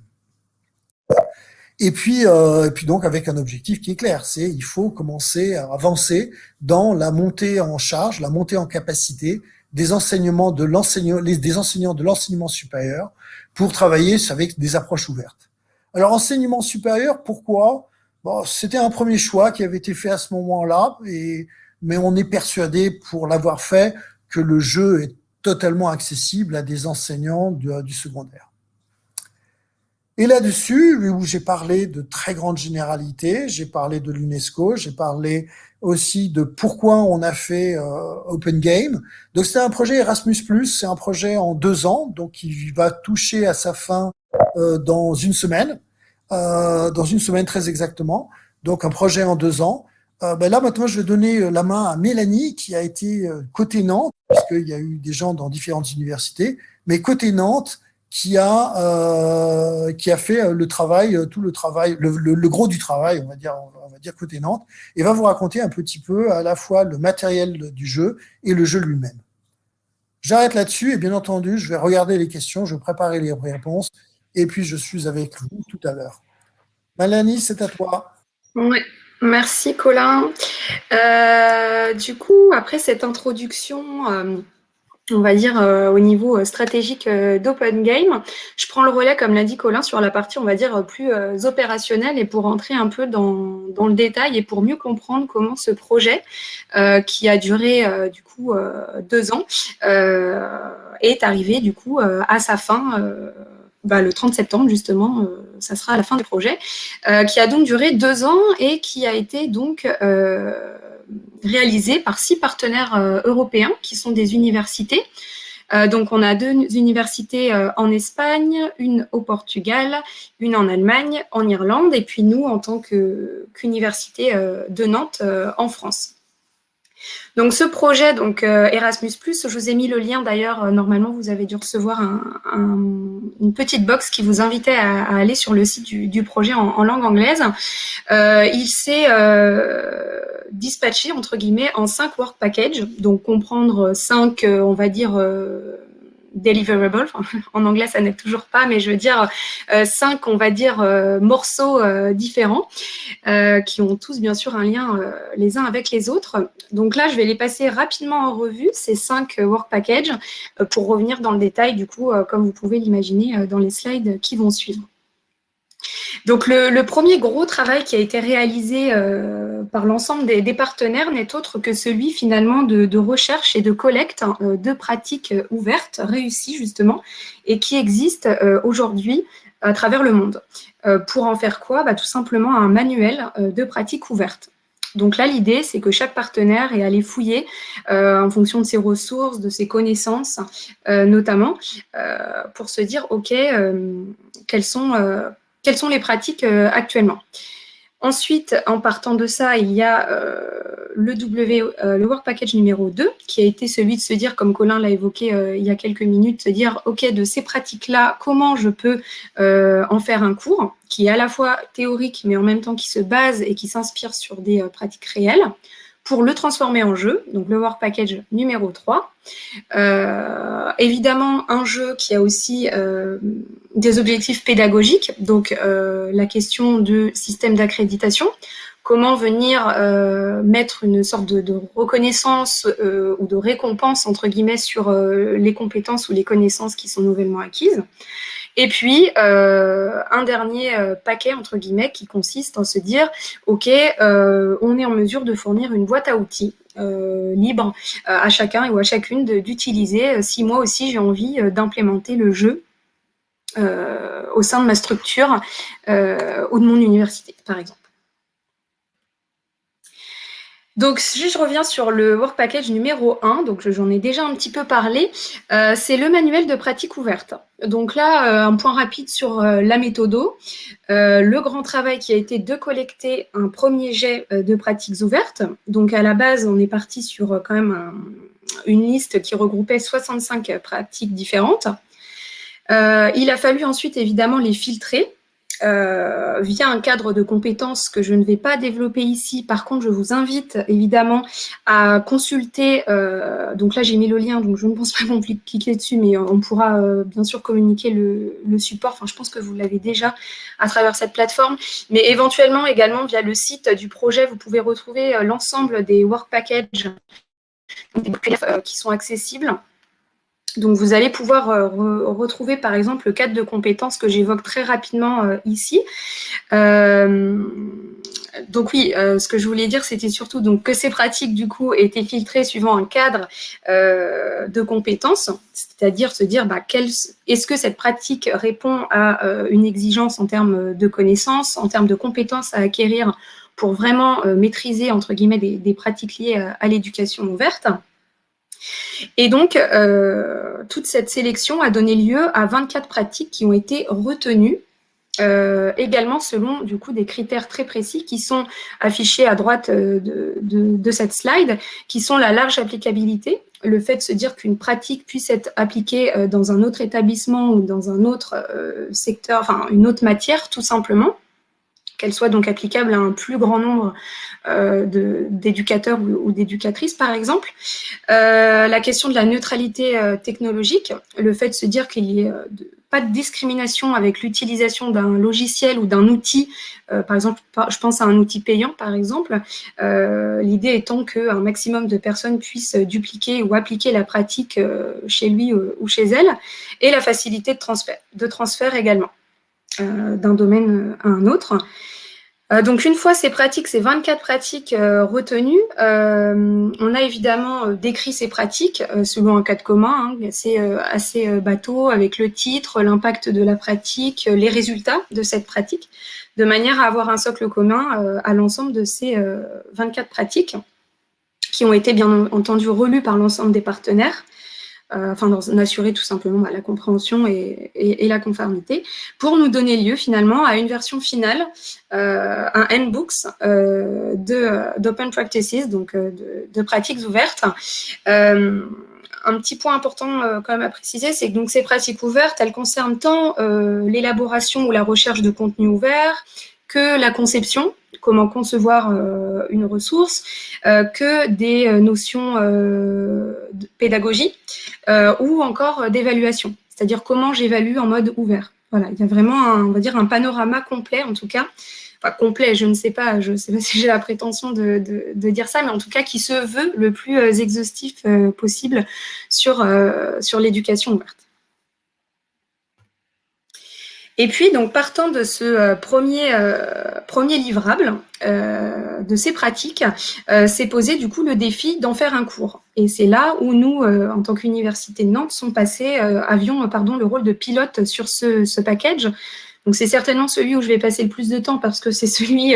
S3: Et puis, euh, et puis donc avec un objectif qui est clair, c'est il faut commencer à avancer dans la montée en charge, la montée en capacité des enseignements de l'enseignant, des enseignants de l'enseignement supérieur pour travailler avec des approches ouvertes. Alors enseignement supérieur, pourquoi? Bon, C'était un premier choix qui avait été fait à ce moment-là, et mais on est persuadé pour l'avoir fait que le jeu est totalement accessible à des enseignants du, du secondaire. Et là-dessus, où j'ai parlé de très grandes généralités, j'ai parlé de l'UNESCO, j'ai parlé aussi de pourquoi on a fait euh, Open Game. Donc c'est un projet Erasmus+, c'est un projet en deux ans, donc il va toucher à sa fin euh, dans une semaine, euh, dans une semaine très exactement. Donc un projet en deux ans. ben là maintenant je vais donner la main à Mélanie qui a été côté Nantes, puisqu'il y a eu des gens dans différentes universités, mais côté Nantes, qui a euh, qui a fait euh, le travail, euh, tout le travail, le, le, gros du travail, on va dire, on va dire côté Nantes, et va vous raconter un petit peu à la fois le matériel du jeu et le jeu lui-même. J'arrête là-dessus et bien entendu, je vais regarder les questions, je vais préparer les réponses et puis je suis avec vous tout à l'heure. Malani, c'est à toi.
S2: Oui, merci Colin. Du coup, après cette introduction on va dire, euh, au niveau euh, stratégique euh, d'Open Game. Je prends le relais, comme l'a dit Colin, sur la partie, on va dire, plus opérationnelle et pour rentrer un peu dans, le détail et pour mieux comprendre comment ce projet, qui a duré du coup deux ans, est arrivé du coup à sa fin. Bah, le 30 septembre, justement, ça sera la fin du projet, qui a donc duré deux ans et qui a été donc réalisé par six partenaires euh, européens qui sont des universités. Euh, donc, on a deux universités euh, en Espagne, une au Portugal, une en Allemagne, en Irlande, et puis nous, en tant qu'université de Nantes, en France. Donc ce projet, donc Erasmus+, je vous ai mis le lien d'ailleurs, normalement vous avez dû recevoir une petite box qui vous invitait à, aller sur le site du, projet en, langue anglaise. il s'est dispatché entre guillemets en cinq work packages, donc comprendre cinq, euh, on va dire, euh, deliverables. en anglais, ça n'est toujours pas, mais je veux dire euh, cinq, on va dire, morceaux différents qui ont tous bien sûr un lien les uns avec les autres. Donc là, je vais les passer rapidement en revue, ces cinq work packages, pour revenir dans le détail, du coup, comme vous pouvez l'imaginer dans les slides qui vont suivre. Donc le, premier gros travail qui a été réalisé euh, par l'ensemble des, partenaires n'est autre que celui finalement de, recherche et de collecte euh, de pratiques ouvertes, réussies justement, et qui existent euh, aujourd'hui à travers le monde. pour en faire quoi? Bah, Tout simplement un manuel de pratiques ouvertes. Donc là, l'idée, c'est que chaque partenaire est allé fouiller euh, en fonction de ses ressources, de ses connaissances, euh, notamment, euh, pour se dire, OK, quelles, sont, quelles sont les pratiques actuellement. Ensuite, en partant de ça, il y a le, w, le Work Package numéro 2, qui a été celui de se dire, comme Colin l'a évoqué il y a quelques minutes, se dire, OK, de ces pratiques-là, comment je peux en faire un cours qui est à la fois théorique, mais en même temps qui se base et qui s'inspire sur des euh, pratiques réelles, pour le transformer en jeu, donc le Work Package numéro 3. Euh, évidemment, un jeu qui a aussi euh, des objectifs pédagogiques, donc la question du système d'accréditation, comment venir mettre une sorte de reconnaissance ou de récompense, entre guillemets, sur les compétences ou les connaissances qui sont nouvellement acquises. Et puis, euh, un dernier euh, paquet, entre guillemets, qui consiste en se dire, OK, euh, on est en mesure de fournir une boîte à outils libre à chacun ou à chacune d'utiliser si moi aussi j'ai envie d'implémenter le jeu au sein de ma structure ou de mon université, par exemple. Donc, si je reviens sur le Work Package numéro 1, donc j'en ai déjà un petit peu parlé, euh, c'est le manuel de pratique ouverte. Donc là, euh, un point rapide sur euh, la méthodo. le grand travail qui a été de collecter un premier jet de pratiques ouvertes. Donc à la base, on est parti sur quand même une liste qui regroupait 65 pratiques différentes. il a fallu ensuite évidemment les filtrer euh, via un cadre de compétences que je ne vais pas développer ici. Par contre, je vous invite évidemment à consulter, euh, donc là j'ai mis le lien, donc je ne pense pas plus cliquer dessus, mais on pourra euh, bien sûr communiquer le, le, support, enfin je pense que vous l'avez déjà à travers cette plateforme, mais éventuellement également via le site du projet, vous pouvez retrouver l'ensemble des work packages qui sont accessibles. Donc, vous allez pouvoir euh, retrouver, par exemple, le cadre de compétences que j'évoque très rapidement euh, ici. Euh, donc oui, ce que je voulais dire, c'était surtout que ces pratiques, du coup, étaient filtrées suivant un cadre de compétences, c'est-à-dire se dire, bah, est-ce que cette pratique répond à une exigence en termes de connaissances, en termes de compétences à acquérir pour vraiment maîtriser, entre guillemets, des, pratiques liées à l'éducation ouverte? Et donc, euh, toute cette sélection a donné lieu à 24 pratiques qui ont été retenues, euh, également selon du coup des critères très précis qui sont affichés à droite euh, de, cette slide, qui sont la large applicabilité, le fait de se dire qu'une pratique puisse être appliquée dans un autre établissement ou dans un autre secteur, enfin une autre matière tout simplement, qu'elle soit donc applicable à un plus grand nombre euh, d'éducateurs ou, d'éducatrices, par exemple. Euh, la question de la neutralité euh, technologique, le fait de se dire qu'il n'y ait pas de discrimination avec l'utilisation d'un logiciel ou d'un outil, par exemple, je pense à un outil payant, par exemple, l'idée étant qu'un maximum de personnes puissent dupliquer ou appliquer la pratique chez lui ou chez elle, et la facilité de de transfert également. Euh, d'un domaine à un autre. Euh, donc, une fois ces pratiques, ces 24 pratiques euh, retenues, on a évidemment décrit ces pratiques selon un cadre commun, hein, assez, assez bateau, avec le titre, l'impact de la pratique, les résultats de cette pratique, de manière à avoir un socle commun à l'ensemble de ces 24 pratiques qui ont été bien entendu relues par l'ensemble des partenaires euh, afin d'en assurer tout simplement bah, la compréhension et, la conformité, pour nous donner lieu finalement à une version finale, euh, un handbooks euh, d'open practices, donc de, pratiques ouvertes. un petit point important quand même à préciser, c'est que donc, ces pratiques ouvertes, elles concernent tant l'élaboration ou la recherche de contenu ouvert que la conception, comment concevoir euh, une ressource, euh, que des euh, notions de pédagogie ou encore d'évaluation, c'est-à-dire comment j'évalue en mode ouvert. Voilà, il y a vraiment, un, on va dire, un panorama complet, en tout cas, enfin complet, je ne sais pas, je ne sais pas si j'ai la prétention de, de, dire ça, mais en tout cas qui se veut le plus exhaustif possible sur, sur l'éducation ouverte. Et puis, donc, partant de ce euh, premier, euh, premier livrable, euh, de ces pratiques, s'est posé du coup le défi d'en faire un cours. Et c'est là où nous, en tant qu'université de Nantes, passés, avions pardon, le rôle de pilote sur ce, ce package. Donc c'est certainement celui où je vais passer le plus de temps parce que c'est celui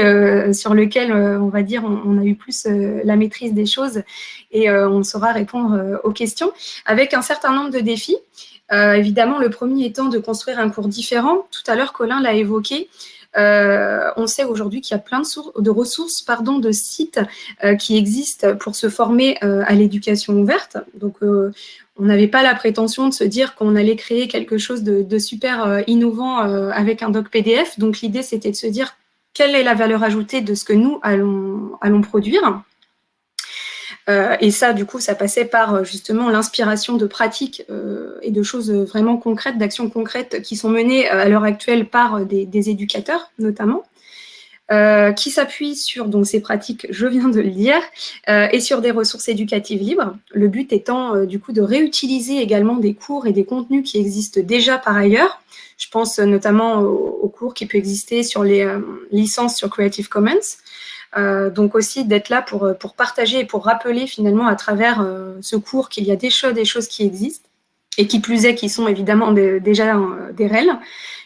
S2: sur lequel, on va dire, on, a eu plus la maîtrise des choses et on saura répondre aux questions avec un certain nombre de défis. Évidemment, le premier étant de construire un cours différent. Tout à l'heure, Colin l'a évoqué. Euh, on sait aujourd'hui qu'il y a plein de, ressources, pardon, de sites euh, qui existent pour se former euh, à l'éducation ouverte. Donc, on n'avait pas la prétention de se dire qu'on allait créer quelque chose de, super innovant avec un doc PDF. Donc, l'idée, c'était de se dire quelle est la valeur ajoutée de ce que nous allons produire. Euh, et ça, du coup, ça passait par euh, justement l'inspiration de pratiques euh, et de choses vraiment concrètes, d'actions concrètes qui sont menées à l'heure actuelle par des, éducateurs, notamment. qui s'appuient sur donc, ces pratiques, je viens de le dire, et sur des ressources éducatives libres. Le but étant du coup de réutiliser également des cours et des contenus qui existent déjà par ailleurs. Je pense notamment aux, cours qui peuvent exister sur les licences sur Creative Commons, donc aussi d'être là pour, euh, pour partager et pour rappeler finalement à travers euh, ce cours qu'il y a des choses, des choses qui existent et qui plus est, qui sont évidemment déjà des REL,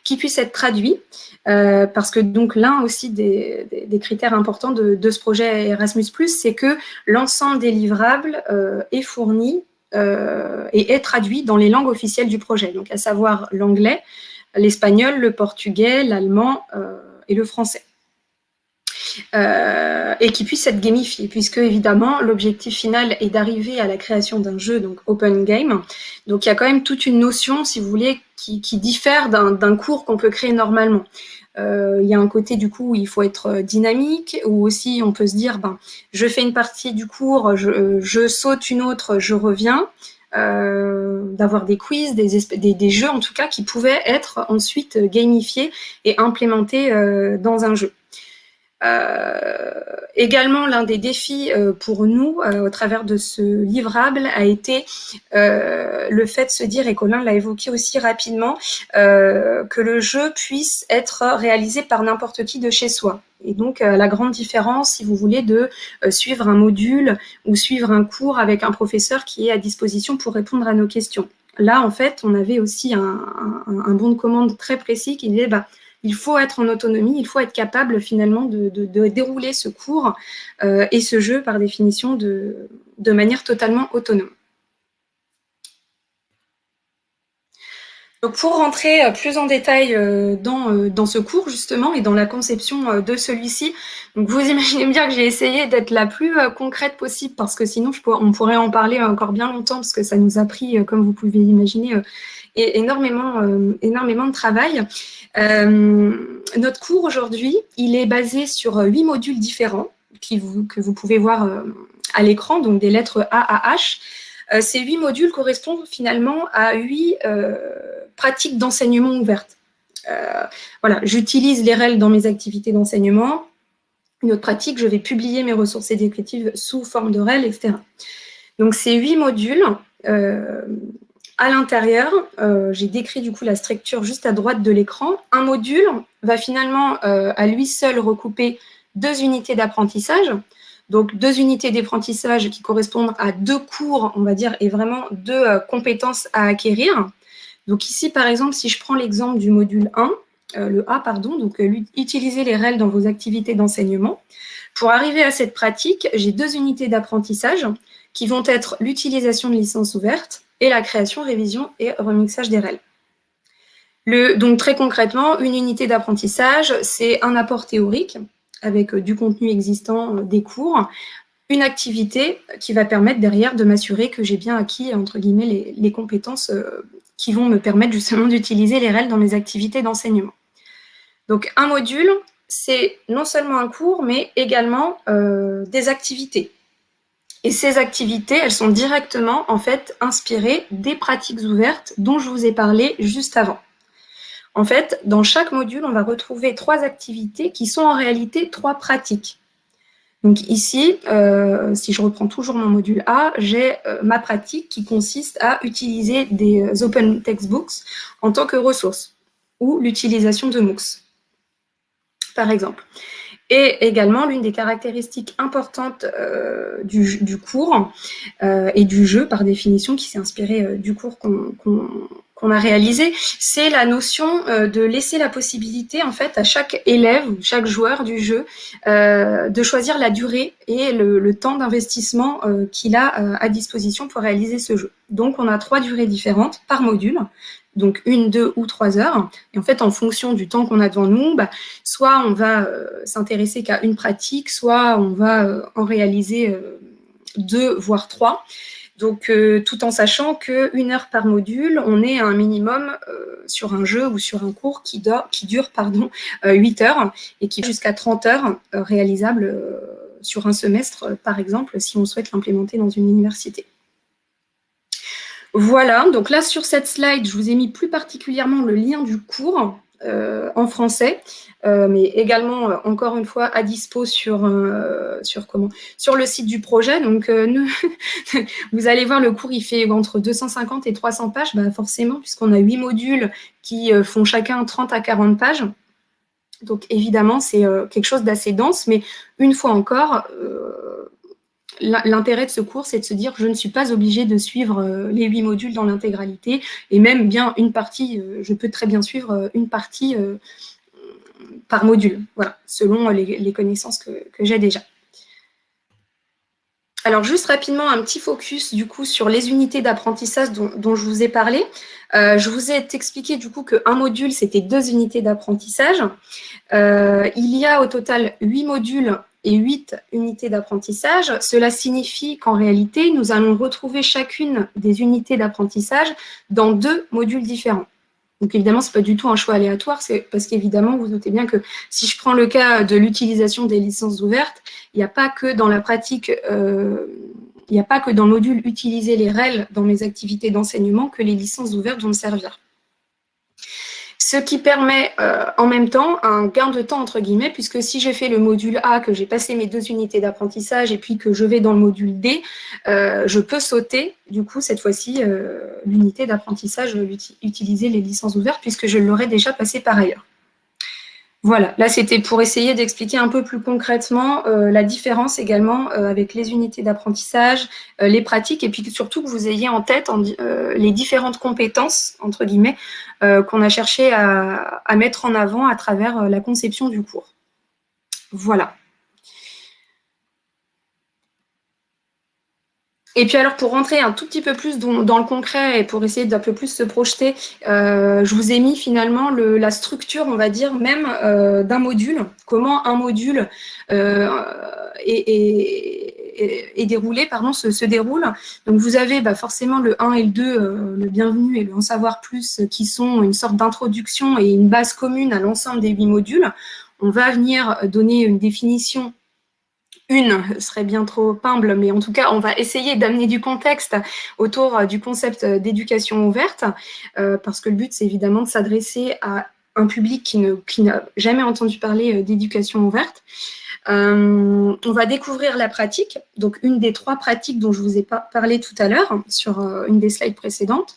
S2: qui puissent être traduits, parce que donc l'un aussi des, critères importants de, ce projet Erasmus+, c'est que l'ensemble des livrables est fourni et est traduit dans les langues officielles du projet, donc à savoir l'anglais, l'espagnol, le portugais, l'allemand et le français. Euh, et qui puisse être gamifié, puisque évidemment l'objectif final est d'arriver à la création d'un jeu, donc open game. Donc il y a quand même toute une notion, si vous voulez, qui, diffère d'un cours qu'on peut créer normalement. Euh, il y a un côté du coup où il faut être dynamique, ou aussi on peut se dire, ben, je fais une partie du cours, je, saute une autre, je reviens. Euh, d'avoir des quiz, des, jeux en tout cas qui pouvaient être ensuite gamifiés et implémentés dans un jeu. Euh, également, l'un des défis euh, pour nous, euh, au travers de ce livrable, a été le fait de se dire, et Colin l'a évoqué aussi rapidement, que le jeu puisse être réalisé par n'importe qui de chez soi. Et donc, la grande différence, si vous voulez, de suivre un module ou suivre un cours avec un professeur qui est à disposition pour répondre à nos questions. Là, en fait, on avait aussi un, un, bon de commande très précis qui disait, bah, il faut être en autonomie, il faut être capable finalement de, dérouler ce cours euh, et ce jeu par définition de, manière totalement autonome. pour rentrer euh, plus en détail euh, dans, ce cours justement et dans la conception de celui-ci, vous imaginez bien que j'ai essayé d'être la plus concrète possible parce que sinon on pourrait en parler encore bien longtemps parce que ça nous a pris, comme vous pouvez imaginer, énormément, énormément de travail. Euh, notre cours aujourd'hui, il est basé sur huit modules différents qui que vous pouvez voir euh, à l'écran, donc des lettres A à H. Euh, ces huit modules correspondent finalement à huit pratiques d'enseignement ouvertes. voilà, j'utilise les règles dans mes activités d'enseignement. Une autre pratique, je vais publier mes ressources éducatives sous forme de REL, etc. Donc, ces huit modules à l'intérieur, euh, j'ai décrit du coup la structure juste à droite de l'écran. Un module va finalement euh, à lui seul recouper deux unités d'apprentissage. Donc deux unités d'apprentissage qui correspondent à deux cours, on va dire, et vraiment deux euh, compétences à acquérir. Donc ici, par exemple, si je prends l'exemple du module 1, le A, pardon, donc utiliser les règles dans vos activités d'enseignement. Pour arriver à cette pratique, j'ai deux unités d'apprentissage qui vont être l'utilisation de licences ouvertes et la création, révision et remixage des. Le, donc très concrètement, une unité d'apprentissage, c'est un apport théorique avec euh, du contenu existant euh, des cours, une activité qui va permettre derrière de m'assurer que j'ai bien acquis entre guillemets les, compétences euh, qui vont me permettre justement d'utiliser les règles dans mes activités d'enseignement. Donc un module, c'est non seulement un cours, mais également des activités. Et ces activités, elles sont directement en fait inspirées des pratiques ouvertes dont je vous ai parlé juste avant. En fait, dans chaque module, on va retrouver trois activités qui sont en réalité trois pratiques. Donc ici, euh, si je reprends toujours mon module A, j'ai euh, ma pratique qui consiste à utiliser des euh, open textbooks en tant que ressource ou l'utilisation de MOOCs, par exemple. Et également, l'une des caractéristiques importantes euh, du, cours euh, et du jeu, par définition, qui s'est inspiré euh, du cours qu'on qu'on a réalisé, c'est la notion euh, de laisser la possibilité en fait à chaque élève ou chaque joueur du jeu euh, de choisir la durée et le, temps d'investissement qu'il a à disposition pour réaliser ce jeu. Donc on a trois durées différentes par module, donc une, deux ou trois heures. Et en fait, en fonction du temps qu'on a devant nous, bah, soit on va s'intéresser qu'à une pratique, soit on va en réaliser deux, voire trois. Donc, euh, tout en sachant qu'une heure par module, on est à un minimum euh, sur un jeu ou sur un cours qui, dure pardon, 8 euh, heures et qui jusqu'à 30 heures réalisables sur un semestre, par exemple, si on souhaite l'implémenter dans une université. Voilà, donc là, sur cette slide, je vous ai mis plus particulièrement le lien du cours en français. Euh, mais également, euh, encore une fois, à dispo sur, euh, sur, comment? Sur le site du projet. Donc, vous allez voir, le cours, il fait entre 250 et 300 pages, bah, forcément, puisqu'on a huit modules qui font chacun 30 à 40 pages. Donc, évidemment, c'est quelque chose d'assez dense, mais une fois encore, l'intérêt de ce cours, c'est de se dire je ne suis pas obligée de suivre les huit modules dans l'intégralité, et même bien une partie, je peux très bien suivre une partie par module, selon les, connaissances que, j'ai déjà. Alors, juste rapidement, un petit focus du coup sur les unités d'apprentissage dont, je vous ai parlé. Euh, je vous ai expliqué du coup qu'un module, c'était deux unités d'apprentissage. Euh, il y a au total huit modules et huit unités d'apprentissage. Cela signifie qu'en réalité, nous allons retrouver chacune des unités d'apprentissage dans deux modules différents. Donc évidemment, ce n'est pas du tout un choix aléatoire, c'est parce qu'évidemment, vous notez bien que si je prends le cas de l'utilisation des licences ouvertes, il n'y a pas que dans la pratique, euh, il n'y a pas que dans le module utiliser les REL dans mes activités d'enseignement que les licences ouvertes vont me servir ce qui permet euh, en même temps un gain de temps entre guillemets, puisque si j'ai fait le module A, que j'ai passé mes deux unités d'apprentissage et puis que je vais dans le module D, euh, je peux sauter du coup cette fois-ci euh, l'unité d'apprentissage, utiliser les licences ouvertes puisque je l'aurais déjà passé par ailleurs. Voilà, là c'était pour essayer d'expliquer un peu plus concrètement euh, la différence également euh, avec les unités d'apprentissage, euh, les pratiques, et puis surtout que vous ayez en tête les différentes compétences, entre guillemets, qu'on a cherché à, mettre en avant à travers la conception du cours. Voilà. Et puis alors, pour rentrer un tout petit peu plus dans, le concret et pour essayer d'un peu plus se projeter, euh, je vous ai mis finalement la structure, on va dire, même euh, d'un module, comment un module euh, est, déroulé, pardon, se, déroule. Donc vous avez bah, forcément le 1 et le 2, le bienvenu et le en savoir plus, qui sont une sorte d'introduction et une base commune à l'ensemble des huit modules. On va venir donner une définition une serait bien trop humble, mais en tout cas, on va essayer d'amener du contexte autour euh, du concept euh, d'éducation ouverte, euh, parce que le but, c'est évidemment de s'adresser à un public qui n'a jamais entendu parler d'éducation ouverte. Euh, on va découvrir la pratique, donc une des trois pratiques dont je vous ai parlé tout à l'heure sur euh, une des slides précédentes.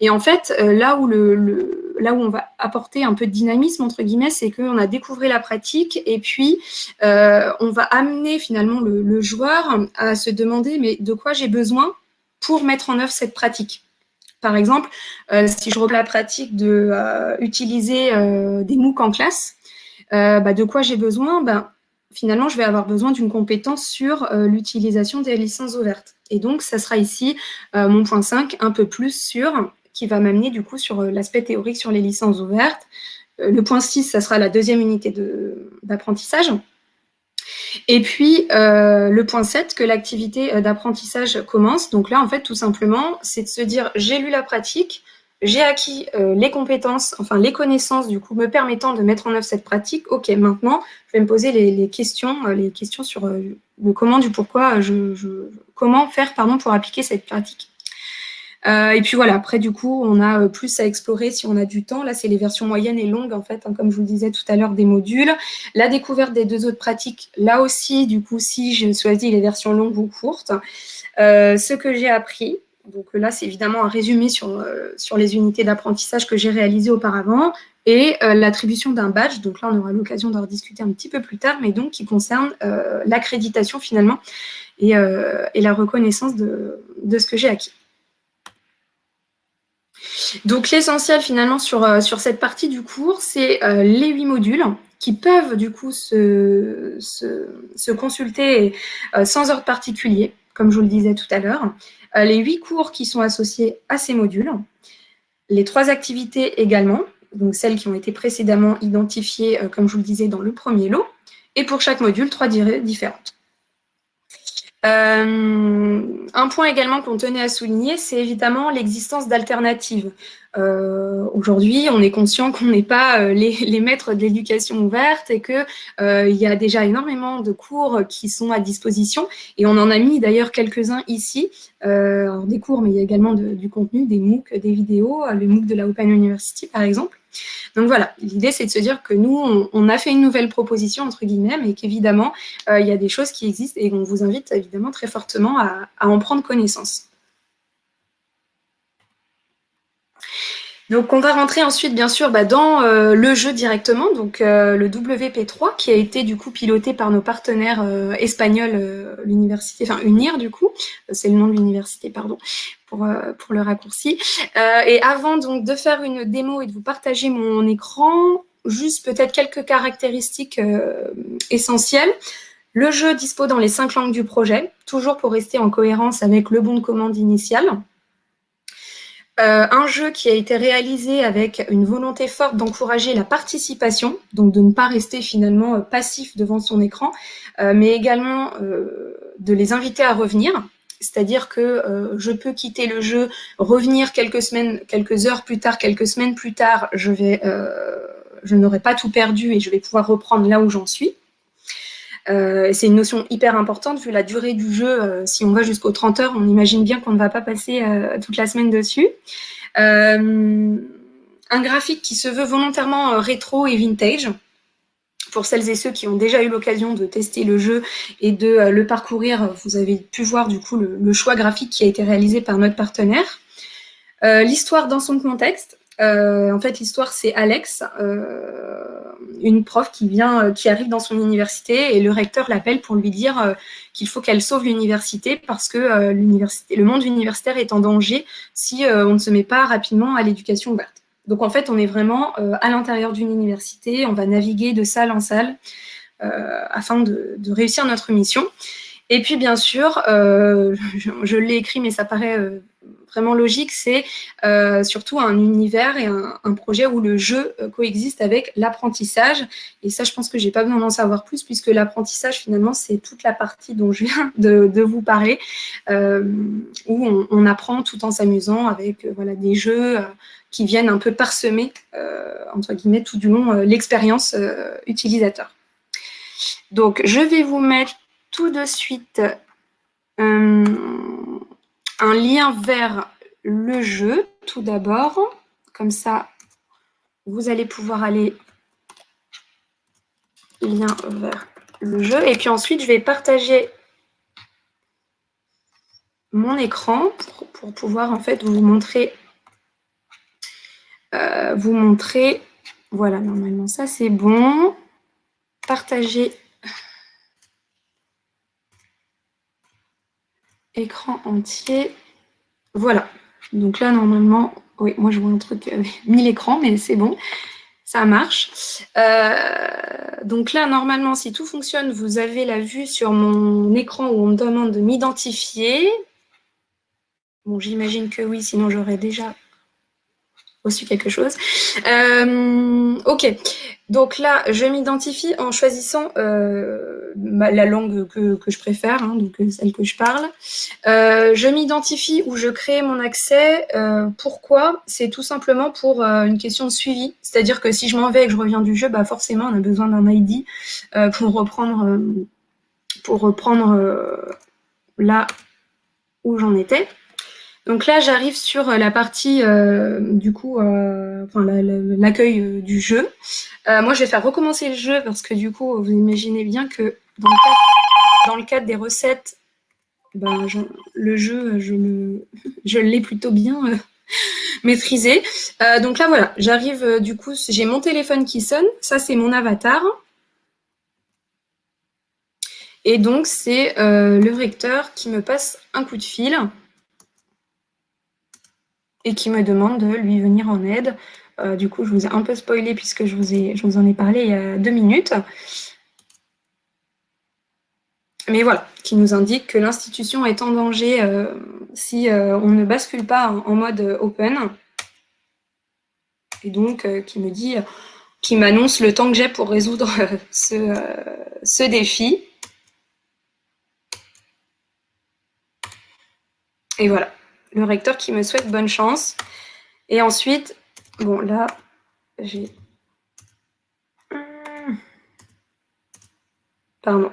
S2: Et en fait, euh, là, où le, là où on va apporter un peu de dynamisme, entre guillemets, c'est qu'on a découvert la pratique et puis on va amener finalement le, joueur à se demander mais de quoi j'ai besoin pour mettre en œuvre cette pratique? Par exemple, si je reprends la pratique de utiliser des MOOC en classe, bah, de quoi j'ai besoin? Ben, finalement, je vais avoir besoin d'une compétence sur euh, l'utilisation des licences ouvertes. Et donc, ça sera ici euh, mon point 5, un peu plus sur, qui va m'amener du coup sur euh, l'aspect théorique sur les licences ouvertes. le point 6, ça sera la deuxième unité d'apprentissage. Et puis, le point 7, que l'activité d'apprentissage commence. Donc là, en fait, tout simplement, c'est de se dire, j'ai lu la pratique, j'ai acquis euh, les compétences, enfin les connaissances du coup me permettant de mettre en œuvre cette pratique. Ok, maintenant je vais me poser les, questions, euh, les questions sur euh, le comment, du pourquoi, je, comment faire pardon pour appliquer cette pratique. et puis voilà, après du coup, on a plus à explorer si on a du temps. Là, c'est les versions moyennes et longues, en fait, hein, comme je vous le disais tout à l'heure, des modules. La découverte des deux autres pratiques, là aussi, du coup, si je choisis les versions longues ou courtes. ce que j'ai appris, donc là, c'est évidemment un résumé sur, euh, sur les unités d'apprentissage que j'ai réalisées auparavant et euh, l'attribution d'un badge. Donc là, on aura l'occasion d'en rediscuter un petit peu plus tard, mais donc qui concerne euh, l'accréditation finalement et, la reconnaissance de, ce que j'ai acquis. Donc l'essentiel finalement sur, sur cette partie du cours, c'est les huit modules qui peuvent du coup se, se, consulter sans ordre particulier, comme je vous le disais tout à l'heure. les huit cours qui sont associés à ces modules, les trois activités également, donc celles qui ont été précédemment identifiées, comme je vous le disais, dans le premier lot, et pour chaque module, trois durées différentes. Euh, un point également qu'on tenait à souligner, c'est évidemment l'existence d'alternatives. Euh, aujourd'hui, on est conscient qu'on n'est pas euh, les, maîtres de l'éducation ouverte et qu'il il y a déjà énormément de cours qui sont à disposition. Et on en a mis d'ailleurs quelques-uns ici, des cours, mais il y a également du contenu, des MOOC, des vidéos, le MOOC de la Open University par exemple. Donc voilà, l'idée c'est de se dire que nous, on, a fait une nouvelle proposition, entre guillemets, mais qu'évidemment, euh, il y a des choses qui existent et on vous invite évidemment très fortement à en prendre connaissance. Donc, on va rentrer ensuite, bien sûr, bah, dans euh, le jeu directement, donc euh, le WP3, qui a été du coup piloté par nos partenaires euh, espagnols, l'université, enfin UNIR du coup, c'est le nom de l'université, pardon, pour, pour le raccourci. et avant donc de faire une démo et de vous partager mon écran, juste peut-être quelques caractéristiques essentielles. Le jeu dispose dans les cinq langues du projet, toujours pour rester en cohérence avec le bon de commande initial. Euh, un jeu qui a été réalisé avec une volonté forte d'encourager la participation, donc de ne pas rester finalement euh, passif devant son écran, euh, mais également de les inviter à revenir. C'est-à-dire que je peux quitter le jeu, revenir quelques semaines, quelques heures plus tard, quelques semaines plus tard, je je n'aurai pas tout perdu et je vais pouvoir reprendre là où j'en suis. Euh, c'est une notion hyper importante vu la durée du jeu. Euh, si on va jusqu'aux 30 heures, on imagine bien qu'on ne va pas passer euh, toute la semaine dessus. un graphique qui se veut volontairement rétro et vintage. Pour celles et ceux qui ont déjà eu l'occasion de tester le jeu et de le parcourir, vous avez pu voir du coup le, choix graphique qui a été réalisé par notre partenaire. L'histoire dans son contexte, euh, en fait, l'histoire, c'est Alex, euh, une prof qui vient, euh, qui arrive dans son université et le recteur l'appelle pour lui dire qu'il faut qu'elle sauve l'université parce que le monde universitaire est en danger si on ne se met pas rapidement à l'éducation ouverte. Donc en fait, on est vraiment à l'intérieur d'une université, on va naviguer de salle en salle afin de, réussir notre mission. Et puis bien sûr, je l'ai écrit, mais ça paraît vraiment logique, c'est euh, surtout un univers et un, projet où le jeu euh, coexiste avec l'apprentissage. Et ça, je pense que j'ai pas besoin d'en savoir plus, puisque l'apprentissage, finalement, c'est toute la partie dont je viens de, vous parler, euh, où on, apprend tout en s'amusant avec voilà, des jeux qui viennent un peu parsemer, entre guillemets, tout du long l'expérience utilisateur. Donc, je vais vous mettre tout de suite un lien vers le jeu, tout d'abord. Comme ça, vous allez pouvoir aller lien vers le jeu. Et puis ensuite, je vais partager mon écran pour, pouvoir en fait vous montrer, euh, vous montrer, voilà, normalement ça c'est bon. Partager écran entier. Voilà. Donc là, normalement, oui, moi je vois un truc euh, mille écrans, mais c'est bon, ça marche. Euh, donc là, normalement, si tout fonctionne, vous avez la vue sur mon écran où on me demande de m'identifier. Bon, j'imagine que oui, sinon j'aurais déjà reçu quelque chose. Euh, ok, donc là, je m'identifie en choisissant euh, la langue que, je préfère, hein, donc euh, celle que je parle. je m'identifie où je crée mon accès. pourquoi? C'est tout simplement pour une question de suivi. C'est-à-dire que si je m'en vais et que je reviens du jeu, bah forcément, on a besoin d'un ID pour reprendre, pour reprendre là où j'en étais. Donc là, j'arrive sur euh, la partie, euh, du coup, euh, enfin, l'accueil du jeu. moi, je vais faire recommencer le jeu parce que du coup, vous imaginez bien que dans le cadre, des recettes, ben, le jeu, je l'ai plutôt bien maîtrisé. donc là, voilà, j'arrive, du coup, j'ai mon téléphone qui sonne. Ça, c'est mon avatar. Et donc, c'est le vecteur qui me passe un coup de fil. Et qui me demande de lui venir en aide. du coup, je vous ai un peu spoilé puisque je vous, ai, je vous en ai parlé il y a deux minutes. Mais voilà, qui nous indique que l'institution est en danger si on ne bascule pas en, mode open. Et donc, qui me dit, qui m'annonce le temps que j'ai pour résoudre ce, ce défi. Et voilà, le recteur qui me souhaite bonne chance. Et ensuite, bon là, j'ai... Hmm. Pardon.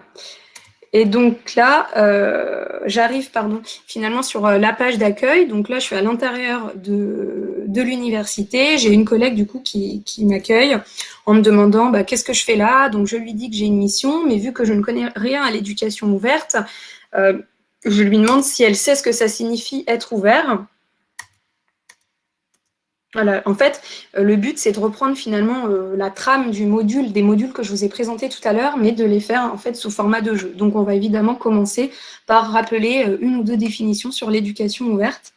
S2: Et donc là, euh, j'arrive pardon, finalement sur euh, la page d'accueil. Donc là, je suis à l'intérieur de, de l'université. J'ai une collègue du coup qui, qui m'accueille en me demandant bah, qu'est-ce que je fais là? Donc je lui dis que j'ai une mission, mais vu que je ne connais rien à l'éducation ouverte, euh, je lui demande si elle sait ce que ça signifie être ouvert. Voilà. En fait, euh, le but, c'est de reprendre finalement euh, la trame du module, des modules que je vous ai présentés tout à l'heure, mais de les faire en fait sous format de jeu. Donc, on va évidemment commencer par rappeler euh, une ou deux définitions sur l'éducation ouverte.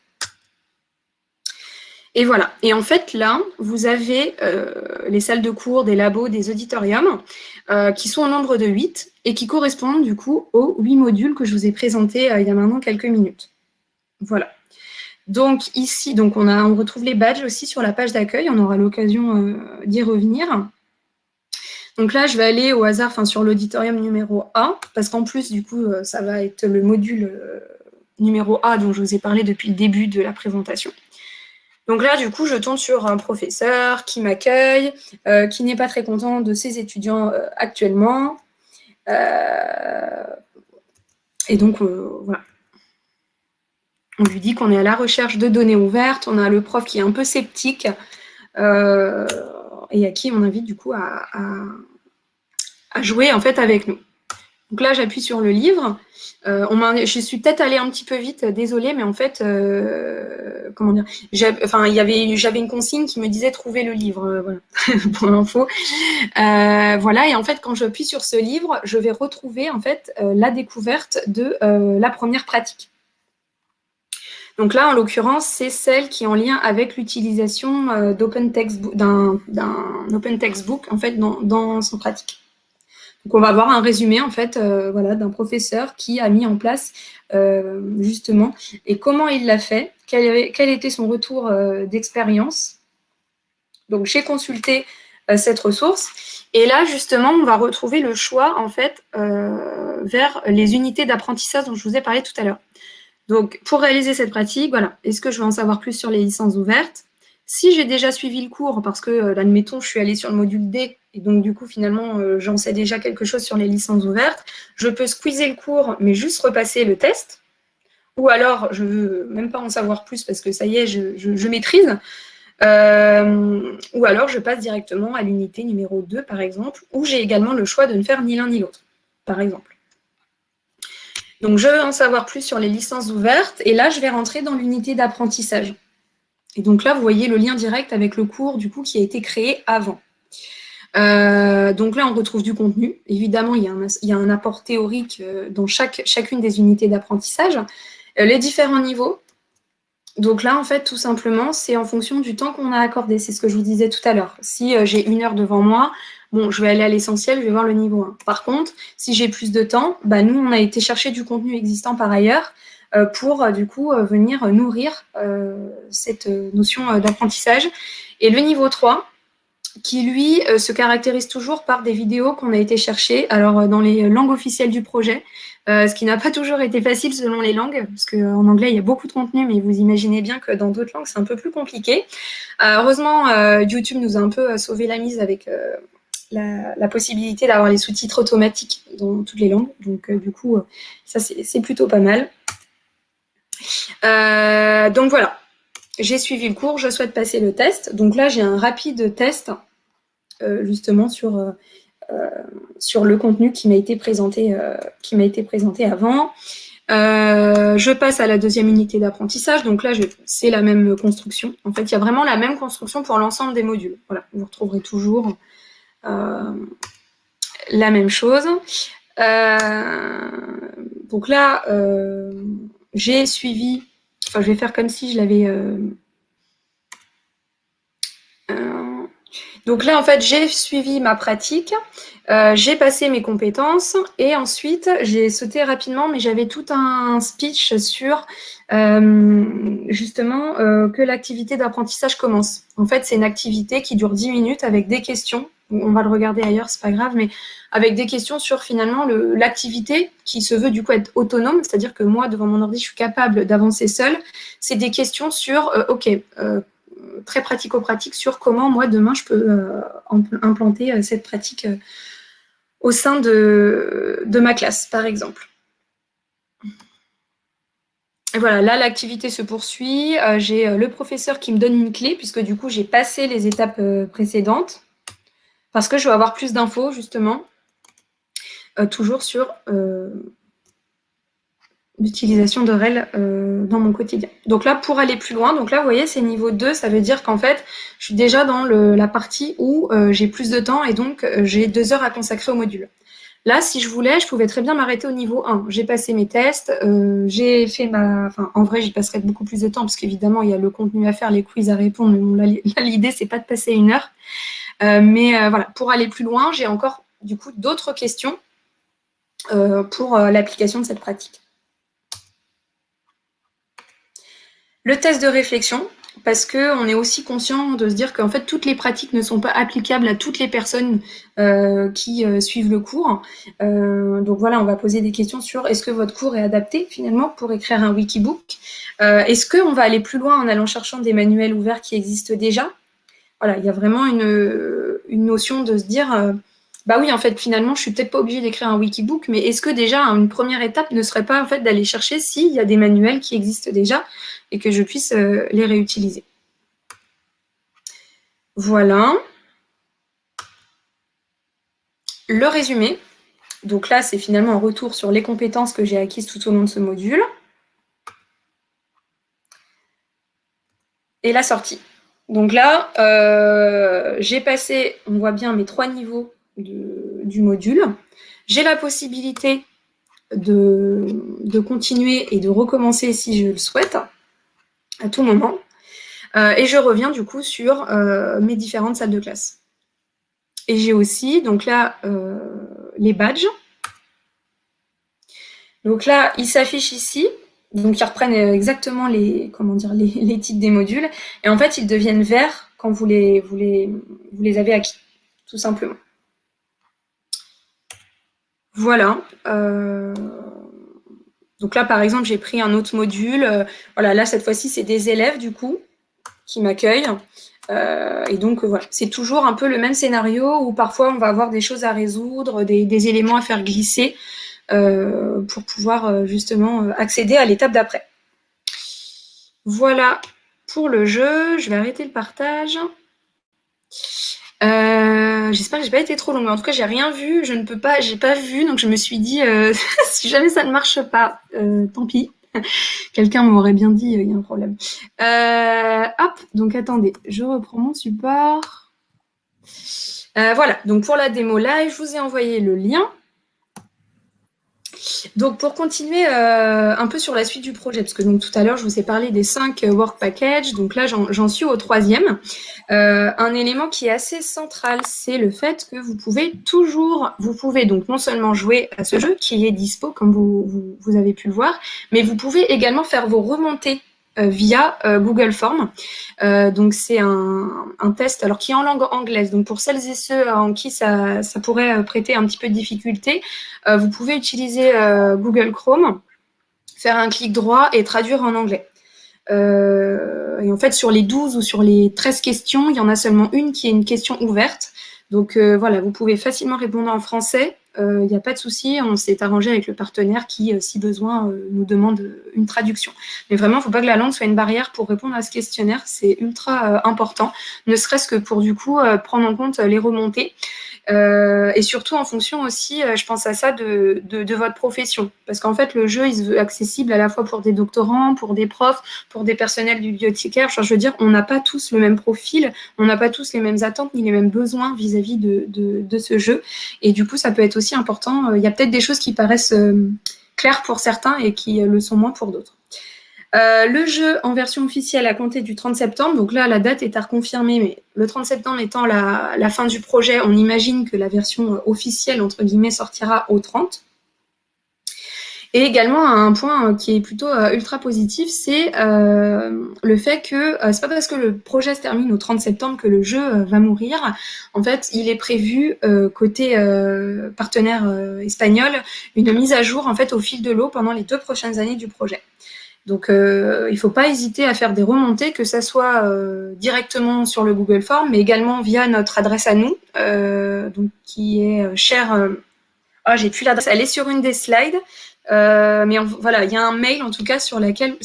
S2: Et voilà. Et en fait, là, vous avez les salles de cours, des labos, des auditoriums, qui sont au nombre de 8 et qui correspondent du coup aux 8 modules que je vous ai présentés il y a maintenant quelques minutes. Voilà. Donc ici, donc on, retrouve les badges aussi sur la page d'accueil, on aura l'occasion euh, d'y revenir. Donc là, je vais aller au hasard sur l'auditorium numéro A, parce qu'en plus, du coup, euh, ça va être le module euh, numéro A dont je vous ai parlé depuis le début de la présentation. Donc là, du coup, je tombe sur un professeur qui m'accueille, qui n'est pas très content de ses étudiants actuellement. et donc, voilà on lui dit qu'on est à la recherche de données ouvertes, on a le prof qui est un peu sceptique euh, et à qui on invite du coup à, jouer en fait avec nous. Donc là, j'appuie sur le livre. Euh, je suis peut-être allée un petit peu vite, désolée, mais en fait, euh, comment dire, j'avais une consigne qui me disait trouver le livre, voilà, pour l'info. voilà, et en fait, quand j'appuie sur ce livre, je vais retrouver en fait la découverte de la première pratique. Donc là, en l'occurrence, c'est celle qui est en lien avec l'utilisation euh, d'un open textbook en fait dans, son pratique. Donc on va avoir un résumé en fait euh, voilà, d'un professeur qui a mis en place euh, justement. Et comment il l'a fait, quel, était son retour d'expérience? Donc j'ai consulté cette ressource. Et là justement on va retrouver le choix en fait vers les unités d'apprentissage dont je vous ai parlé tout à l'heure. Donc, pour réaliser cette pratique, voilà, est-ce que je veux en savoir plus sur les licences ouvertes? Si j'ai déjà suivi le cours, parce que, euh, admettons, je suis allée sur le module D, et donc, du coup, finalement, euh, j'en sais déjà quelque chose sur les licences ouvertes, je peux squeezer le cours, mais juste repasser le test. Ou alors, je veux même pas en savoir plus, parce que ça y est, je, maîtrise. Euh, ou alors, je passe directement à l'unité numéro 2, par exemple, où j'ai également le choix de ne faire ni l'un ni l'autre, par exemple. Donc, je veux en savoir plus sur les licences ouvertes. Et là, je vais rentrer dans l'unité d'apprentissage. Et donc là, vous voyez le lien direct avec le cours du coup qui a été créé avant. Euh, donc là, on retrouve du contenu. Évidemment, il y a un, apport théorique euh, dans chaque, chacune des unités d'apprentissage. Euh, les différents niveaux. Donc là, en fait, tout simplement, c'est en fonction du temps qu'on a accordé. C'est ce que je vous disais tout à l'heure. Si j'ai une heure devant moi, Bon, je vais aller à l'essentiel, je vais voir le niveau 1. Par contre, si j'ai plus de temps, bah, nous, on a été chercher du contenu existant par ailleurs pour, du coup, venir nourrir cette notion d'apprentissage. Et le niveau 3, qui, lui, se caractérise toujours par des vidéos qu'on a été chercher, alors dans les langues officielles du projet, ce qui n'a pas toujours été facile selon les langues, parce qu'en anglais, il y a beaucoup de contenu, mais vous imaginez bien que dans d'autres langues, c'est un peu plus compliqué. heureusement, YouTube nous a un peu sauvé la mise avec la, possibilité d'avoir les sous-titres automatiques dans toutes les langues. Donc, euh, du coup, euh, ça, c'est plutôt pas mal. Euh, donc, voilà. J'ai suivi le cours, je souhaite passer le test. Donc là, j'ai un rapide test, justement, sur, sur le contenu qui m'a été, présenté, qui m'a été présenté avant. je passe à la deuxième unité d'apprentissage. Donc là, c'est la même construction. En fait, il y a vraiment la même construction pour l'ensemble des modules. Voilà, vous retrouverez toujours euh, la même chose. Euh, donc là, euh, j'ai suivi, je vais faire comme si je l'avais donc là, en fait, j'ai suivi ma pratique, euh, j'ai passé mes compétences et ensuite, j'ai sauté rapidement, mais j'avais tout un speech sur euh, justement euh, que l'activité d'apprentissage commence. En fait, c'est une activité qui dure 10 minutes avec des questions. On va le regarder ailleurs, c'est pas grave, mais avec des questions sur finalement l'activité qui se veut du coup être autonome, c'est-à-dire que moi, devant mon ordi, je suis capable d'avancer seule. C'est des questions sur, OK, très pratico-pratique sur comment moi demain je peux euh, implanter euh, cette pratique euh, au sein de, de, ma classe, par exemple. Et voilà, là l'activité se poursuit. j'ai le professeur qui me donne une clé, puisque du coup j'ai passé les étapes précédentes, parce que je veux avoir plus d'infos justement, toujours sur d'utilisation de REL euh, dans mon quotidien. Donc là, pour aller plus loin, donc là, vous voyez, c'est niveau 2, ça veut dire qu'en fait, je suis déjà dans la partie où euh, j'ai plus de temps et donc euh, j'ai deux heures à consacrer au module. Là, si je voulais, je pouvais très bien m'arrêter au niveau 1. J'ai passé mes tests, j'ai fait ma... Enfin, en vrai, j'y passerai beaucoup plus de temps parce qu'évidemment, il y a le contenu à faire, les quiz à répondre. Mais là, l'idée, c'est pas de passer une heure. Mais voilà, pour aller plus loin, j'ai encore, du coup, d'autres questions pour l'application de cette pratique. Le test de réflexion, parce qu'on est aussi conscient de se dire qu'en fait, toutes les pratiques ne sont pas applicables à toutes les personnes euh, qui euh, suivent le cours. Euh, donc voilà, on va poser des questions sur est-ce que votre cours est adapté finalement pour écrire un wikibook Est-ce qu'on va aller plus loin en allant cherchant des manuels ouverts qui existent déjà? Voilà, il y a vraiment une, notion de se dire bah oui, en fait, finalement, je suis peut-être pas obligée d'écrire un wikibook, mais est-ce que déjà une première étape ne serait pas en fait d'aller chercher s'il y a des manuels qui existent déjà et que je puisse euh, les réutiliser. Voilà. Le résumé. Donc là, c'est finalement un retour sur les compétences que j'ai acquises tout au long de ce module. Et la sortie. Donc là, euh, j'ai passé, on voit bien mes trois niveaux du module. J'ai la possibilité de, continuer et de recommencer si je le souhaite à tout moment. Euh, et je reviens du coup sur euh, mes différentes salles de classe. Et j'ai aussi, donc là, les badges. Donc là, ils s'affichent ici. Donc ils reprennent exactement les, comment dire, les, titres des modules. Et en fait, ils deviennent verts quand vous les, avez acquis, tout simplement. Voilà. Donc là, par exemple, j'ai pris un autre module. Euh, voilà, là, cette fois-ci, c'est des élèves, du coup, qui m'accueillent. Euh, et donc, voilà, c'est toujours un peu le même scénario où parfois, on va avoir des choses à résoudre, des, éléments à faire glisser euh, pour pouvoir justement accéder à l'étape d'après. Voilà pour le jeu. Je vais arrêter le partage. Euh, j'espère que j'ai pas été trop longue. En tout cas, j'ai rien vu. Je ne peux pas, j'ai pas vu. Donc, je me suis dit, euh, si jamais ça ne marche pas, euh, tant pis. Quelqu'un m'aurait bien dit, il y a un problème. hop, donc attendez, je reprends mon support. voilà, donc pour la démo live, je vous ai envoyé le lien. Donc, pour continuer euh, un peu sur la suite du projet, parce que donc, tout à l'heure, je vous ai parlé des cinq euh, work packages, donc là, j'en suis au troisième. Euh, un élément qui est assez central, c'est le fait que vous pouvez toujours, vous pouvez donc non seulement jouer à ce jeu qui est dispo, comme vous, vous, vous avez pu le voir, mais vous pouvez également faire vos remontées via euh, Google Form. Euh, donc c'est un, test alors qui est en langue anglaise. Donc pour celles et ceux en qui ça, ça pourrait prêter un petit peu de difficulté, vous pouvez utiliser Google Chrome, faire un clic droit et traduire en anglais. et en fait, sur les 12 ou sur les 13 questions, il y en a seulement une qui est une question ouverte. Donc voilà, vous pouvez facilement répondre en français il euh, n'y a pas de souci, on s'est arrangé avec le partenaire qui, euh, si besoin, euh, nous demande une traduction. Mais vraiment, il ne faut pas que la langue soit une barrière pour répondre à ce questionnaire, c'est ultra important, ne serait-ce que pour du coup prendre en compte les remontées. Euh, et surtout en fonction aussi, euh, je pense à ça, de, de, votre profession. Parce qu'en fait, le jeu, il se veut accessible à la fois pour des doctorants, pour des profs, pour des personnels du bibliothécaire. je veux dire, on n'a pas tous le même profil, on n'a pas tous les mêmes attentes ni les mêmes besoins vis-à-vis de, de, de, ce jeu. Et du coup, ça peut être aussi important. Euh, il y a peut-être des choses qui paraissent claires pour certains et qui le sont moins pour d'autres. Le jeu en version officielle a compté du 30 septembre, donc là la date est à reconfirmer, mais le 30 septembre étant la, fin du projet, on imagine que la version officielle, entre guillemets, sortira au 30. Et également, un point euh, qui est plutôt euh, ultra positif, c'est euh, le fait que c'est pas parce que le projet se termine au 30 septembre que le jeu va mourir. En fait, il est prévu côté partenaire espagnol une mise à jour en fait au fil de l'eau pendant les deux prochaines années du projet. Donc, il ne faut pas hésiter à faire des remontées, que ce soit directement sur le Google Form, mais également via notre adresse à nous, donc qui est chère. Ah, j'ai plus l'adresse. Elle est sur une des slides. Euh, mais voilà, il y a un mail en tout cas sur, lequel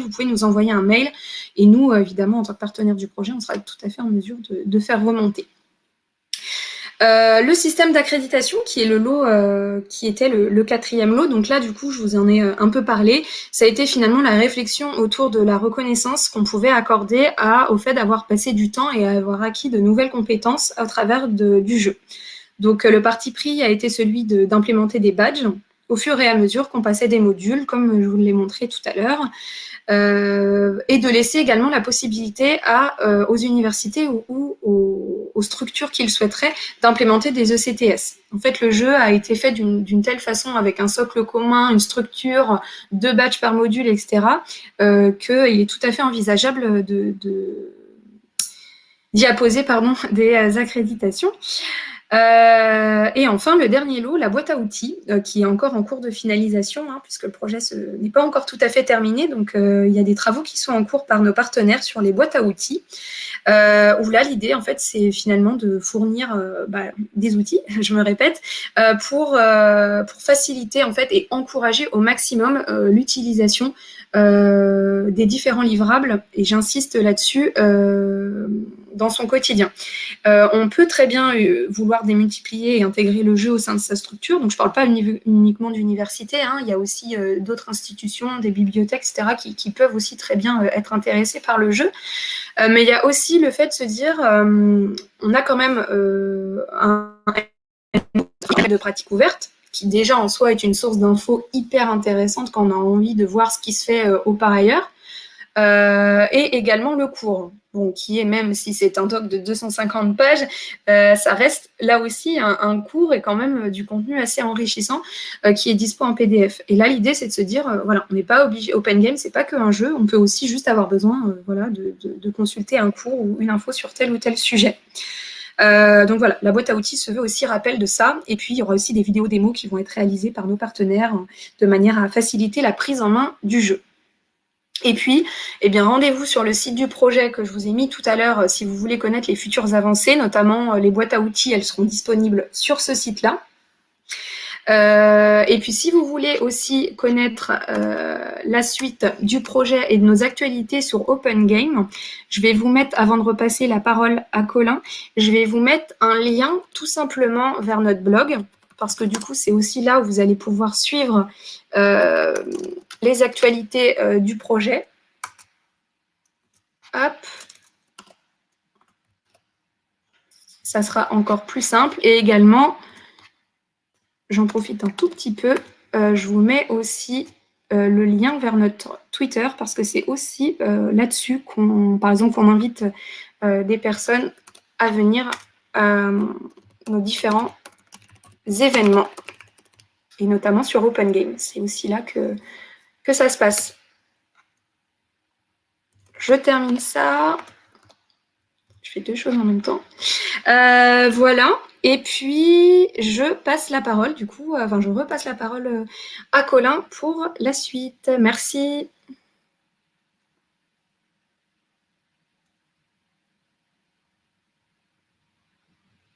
S2: vous pouvez nous envoyer un mail. Et nous, euh, évidemment, en tant que partenaire du projet, on sera tout à fait en mesure de, faire remonter. Euh, le système d'accréditation, qui est le lot, qui était le, quatrième lot. Donc là, du coup, je vous en ai un peu parlé. Ça a été finalement la réflexion autour de la reconnaissance qu'on pouvait accorder au fait d'avoir passé du temps et avoir acquis de nouvelles compétences à travers du jeu. Donc le parti pris a été celui d'implémenter des badges au fur et à mesure qu'on passait des modules, comme je vous l'ai montré tout à l'heure, euh, et de laisser également la possibilité à, euh, aux universités ou, aux, structures qu'ils souhaiteraient d'implémenter des ECTS. En fait, le jeu a été fait d'une telle façon, avec un socle commun, une structure, deux badges par module, etc., euh, qu'il est tout à fait envisageable de, d'y apposer pardon, des accréditations. Euh, et enfin, le dernier lot, la boîte à outils, euh, qui est encore en cours de finalisation, hein, puisque le projet n'est pas encore tout à fait terminé. Donc, euh, il y a des travaux qui sont en cours par nos partenaires sur les boîtes à outils, où là, l'idée, en fait, c'est finalement de fournir bah, des outils, je me répète, pour, pour faciliter, en fait, et encourager au maximum l'utilisation des différents livrables, et j'insiste là-dessus, dans son quotidien. Euh, on peut très bien euh, vouloir démultiplier et intégrer le jeu au sein de sa structure. Donc, je ne parle pas uniquement d'université. Hein. il y a aussi euh, d'autres institutions, des bibliothèques, etc., qui, peuvent aussi très bien être intéressées par le jeu. mais il y a aussi le fait de se dire, on a quand même un de pratique ouverte qui déjà en soi est une source d'infos hyper intéressante quand on a envie de voir ce qui se fait au par ailleurs. et également le cours bon, qui est même si c'est un doc de 250 pages, euh, ça reste là aussi un, cours et quand même euh, du contenu assez enrichissant euh, qui est dispo en PDF. Et là, l'idée, c'est de se dire, voilà, on n'est pas obligé, Open Game, c'est pas qu'un jeu, on peut aussi juste avoir besoin voilà, de, consulter un cours ou une info sur tel ou tel sujet. Donc voilà, la boîte à outils se veut aussi rappel de ça. Et puis, il y aura aussi des vidéos démos qui vont être réalisées par nos partenaires de manière à faciliter la prise en main du jeu. Et puis, eh bien, rendez-vous sur le site du projet que je vous ai mis tout à l'heure euh, si vous voulez connaître les futures avancées, notamment euh, les boîtes à outils, elles seront disponibles sur ce site-là. Euh, et puis, si vous voulez aussi connaître la suite du projet et de nos actualités sur Open Game, je vais vous mettre, avant de repasser la parole à Colin, je vais vous mettre un lien tout simplement vers notre blog, parce que du coup, c'est aussi là où vous allez pouvoir suivre les actualités euh, du projet. Hop. Ça sera encore plus simple. Et également, j'en profite un tout petit peu, euh, je vous mets aussi euh, le lien vers notre Twitter parce que c'est aussi là-dessus qu'on, par exemple, qu'on invite des personnes à venir à nos différents événements et notamment sur Open Game. C'est aussi là que que ça se passe. Je termine ça. Je fais deux choses en même temps. Euh, voilà. Et puis, je passe la parole, du coup, enfin, je repasse la parole euh, à Colin pour la suite. Merci.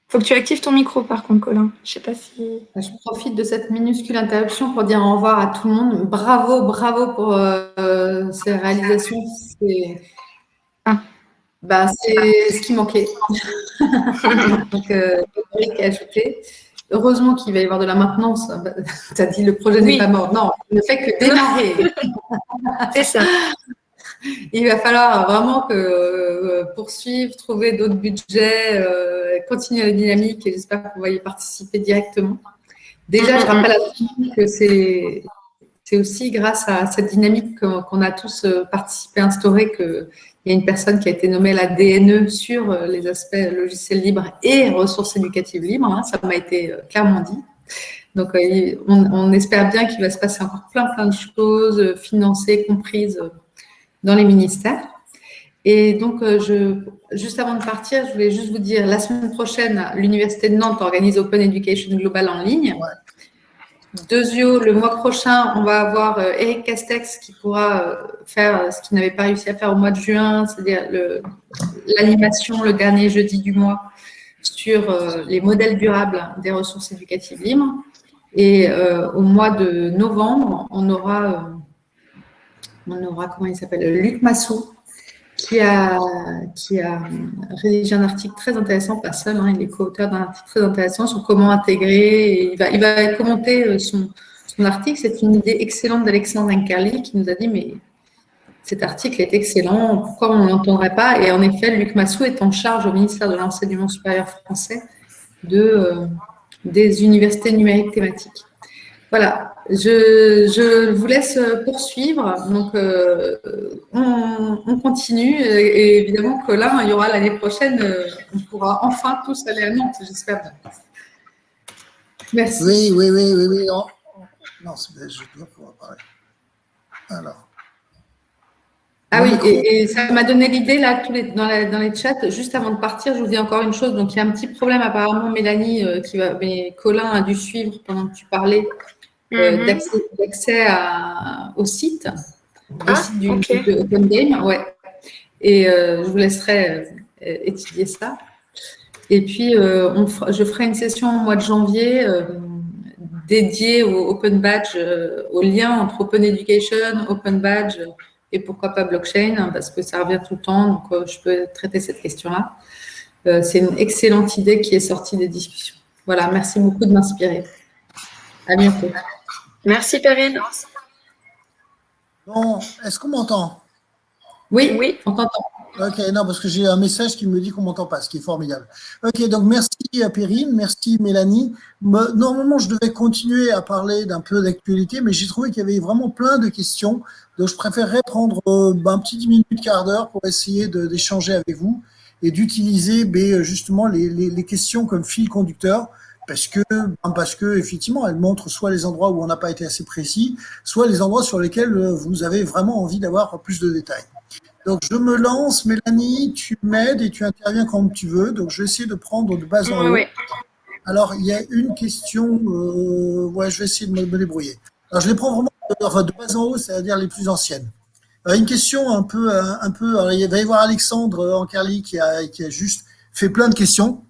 S2: Faut que tu actives ton micro par contre, Colin. Je sais pas si.
S1: Je profite de cette minuscule interruption pour dire au revoir à tout le monde. Bravo, bravo pour euh, ces réalisations. Bah, ce qui manquait. Donc, euh, ajouté. Heureusement qu'il va y avoir de la maintenance. Bah, tu as dit le projet n'est pas mort. Non, il ne fait que démarrer.
S2: C'est ça
S1: il va falloir vraiment que, euh, poursuivre, trouver d'autres budgets, euh, continuer la dynamique et j'espère que vous va y participer directement. Déjà, je rappelle à tous que c'est c'est aussi grâce à cette dynamique qu'on a tous participé à instaurer qu'il y a une personne qui a été nommée la DNE sur les aspects logiciels libres et ressources éducatives libres. Hein, ça m'a été clairement dit. Donc, on, espère bien qu'il va se passer encore plein, plein de choses financées, comprises dans les ministères. Et donc, juste avant de partir, je voulais juste vous dire, la semaine prochaine, l'Université de Nantes organise Open Education Global en ligne. Deuxio, le mois prochain, on va avoir euh, Eric Castex qui pourra euh, faire euh, ce qu'il n'avait pas réussi à faire au mois de juin, c'est-à-dire l'animation le, dernier jeudi du mois sur les modèles durables des ressources éducatives libres. Et au mois de novembre, on aura, on aura comment il s'appelle, Luc Massou, qui a, qui a rédigé un article très intéressant, pas seul, hein, il est co-auteur d'un article très intéressant sur comment intégrer. il, va, il va commenter euh, son, son article. C'est une idée excellente d'Alexandre Incarli qui nous a dit Mais cet article est excellent, pourquoi on ne l'entendrait pas? Et en effet, Luc Massou est en charge au ministère de l'Enseignement supérieur français de, euh, des universités numériques thématiques. Voilà, je, vous laisse poursuivre. Donc, euh, on, continue. Et évidemment que là, il y aura l'année prochaine, euh, on pourra enfin tous aller à Nantes, j'espère
S3: Merci. Oui, oui, oui, oui. oui. Oh. Non, je dois pouvoir parler. Alors.
S1: Ah oui, et, ça m'a donné l'idée, là, tous les, dans, les chats, juste avant de partir, je vous dis encore une chose. Donc, il y a un petit problème, apparemment, Mélanie, euh, qui va, mais Colin a dû suivre pendant que tu parlais. Euh, mhm. d'accès au site, ah, site du, de Open Game. Ouais. Et euh, je vous laisserai euh, étudier ça. Et puis, on je ferai une session au mois de janvier dédiée au Open Badge, au lien entre Open Education, Open Badge et pourquoi pas blockchain, hein, parce que ça revient tout le temps, donc je peux traiter cette question-là. C'est une excellente idée qui est sortie des discussions. Voilà, merci beaucoup de m'inspirer. À bientôt.
S2: Merci Perrine.
S3: Bon, est-ce qu'on m'entend?
S1: Oui, oui, on t'entend.
S3: Ok, non, parce que j'ai un message qui me dit qu'on ne m'entend pas, ce qui est formidable. Ok, donc merci à Perrine, merci Mélanie. Normalement, je devais continuer à parler d'un peu d'actualité, mais j'ai trouvé qu'il y avait vraiment plein de questions. Donc, je préférerais prendre euh, un petit 10 minutes, quart d'heure pour essayer d'échanger avec vous et d'utiliser ben, justement les, les questions comme fil conducteur parce que, parce que effectivement, elle montre soit les endroits où on n'a pas été assez précis, soit les endroits sur lesquels euh, vous avez vraiment envie d'avoir plus de détails. Donc, je me lance. Mélanie, tu m'aides et tu interviens quand tu veux. Donc, je vais essayer de prendre de base en haut. Alors, il y a une question. Euh, ouais, je vais essayer de me, débrouiller. Alors, je les prends vraiment de, base en haut, c'est-à-dire les plus anciennes. Alors, une question un peu, un peu. il va y avoir Alexandre Ancarly qui a, qui a juste fait plein de questions.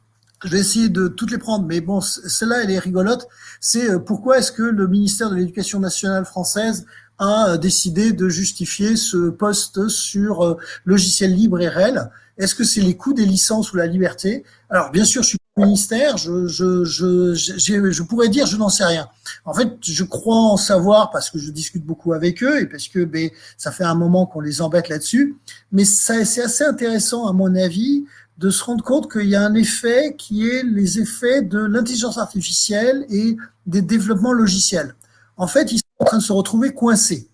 S3: Je vais essayer de toutes les prendre, mais bon, celle-là, elle est rigolote. C'est euh, pourquoi est-ce que le ministère de l'Éducation nationale française a euh, décidé de justifier ce poste sur euh, logiciel libre et réel? Est-ce que c'est les coûts des licences ou la liberté? Alors, bien sûr, je suis ministère, je, je, je, je pourrais dire je n'en sais rien. En fait, je crois en savoir parce que je discute beaucoup avec eux et parce que ben, ça fait un moment qu'on les embête là-dessus. Mais c'est assez intéressant, à mon avis, de se rendre compte qu'il y a un effet qui est les effets de l'intelligence artificielle et des développements logiciels. En fait, ils sont en train de se retrouver coincés.